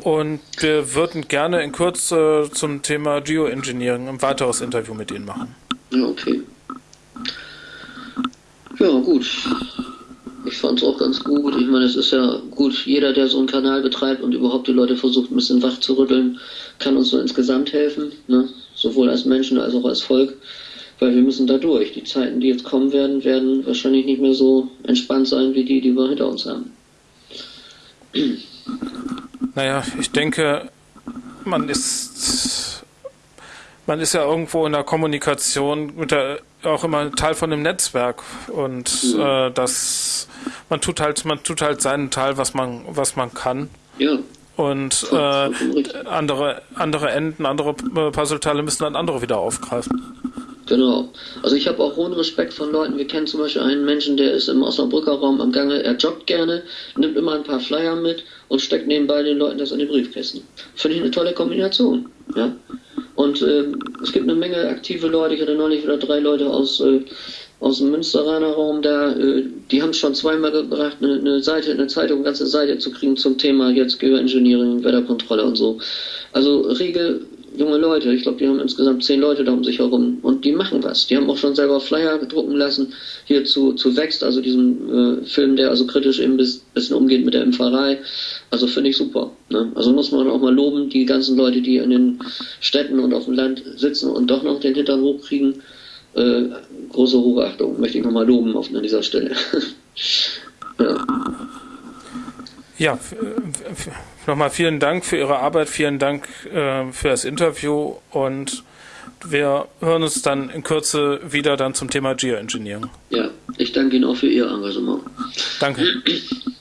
Und wir würden gerne in Kürze zum Thema Geoengineering ein weiteres Interview mit Ihnen machen. Ja, okay. Ja, gut. Ich fand es auch ganz gut. Ich meine, es ist ja gut, jeder, der so einen Kanal betreibt und überhaupt die Leute versucht, ein bisschen wach zu rütteln, kann uns so insgesamt helfen, ne? Sowohl als Menschen als auch als Volk. weil wir müssen da durch. Die Zeiten, die jetzt kommen werden, werden wahrscheinlich nicht mehr so entspannt sein wie die, die wir hinter uns haben. Naja, ich denke, man ist man ist ja irgendwo in der Kommunikation mit der, auch immer Teil von einem Netzwerk und mhm. äh, das man tut halt man tut halt seinen Teil, was man was man kann. Ja. Und äh, andere andere Enden, andere äh, Puzzleteile müssen dann andere wieder aufgreifen. Genau. Also ich habe auch hohen Respekt von Leuten. Wir kennen zum Beispiel einen Menschen, der ist im Osnabrücker Raum am Gange. Er joggt gerne, nimmt immer ein paar Flyer mit und steckt nebenbei den Leuten das in die Briefkästen. Finde ich eine tolle Kombination. Ja. Und äh, es gibt eine Menge aktive Leute. Ich hatte neulich wieder drei Leute aus, äh, aus dem Münsteraner Raum da. Äh, die haben es schon zweimal gebracht, eine, eine, Seite, eine Zeitung, eine ganze Seite zu kriegen zum Thema jetzt Geoengineering, Wetterkontrolle und so. Also rege junge Leute. Ich glaube, die haben insgesamt zehn Leute da um sich herum und die machen was. Die haben auch schon selber Flyer gedrucken lassen, hier zu, zu Wächst, also diesem äh, Film, der also kritisch eben ein bisschen umgeht mit der Impferei. Also finde ich super. Ne? Also muss man auch mal loben, die ganzen Leute, die in den Städten und auf dem Land sitzen und doch noch den Hintern hochkriegen. Äh, große Hochachtung, möchte ich nochmal loben auf, an dieser Stelle. ja. Ja, nochmal vielen Dank für Ihre Arbeit, vielen Dank äh, für das Interview und wir hören uns dann in Kürze wieder dann zum Thema Geoengineering. Ja, ich danke Ihnen auch für Ihr Engagement. Danke.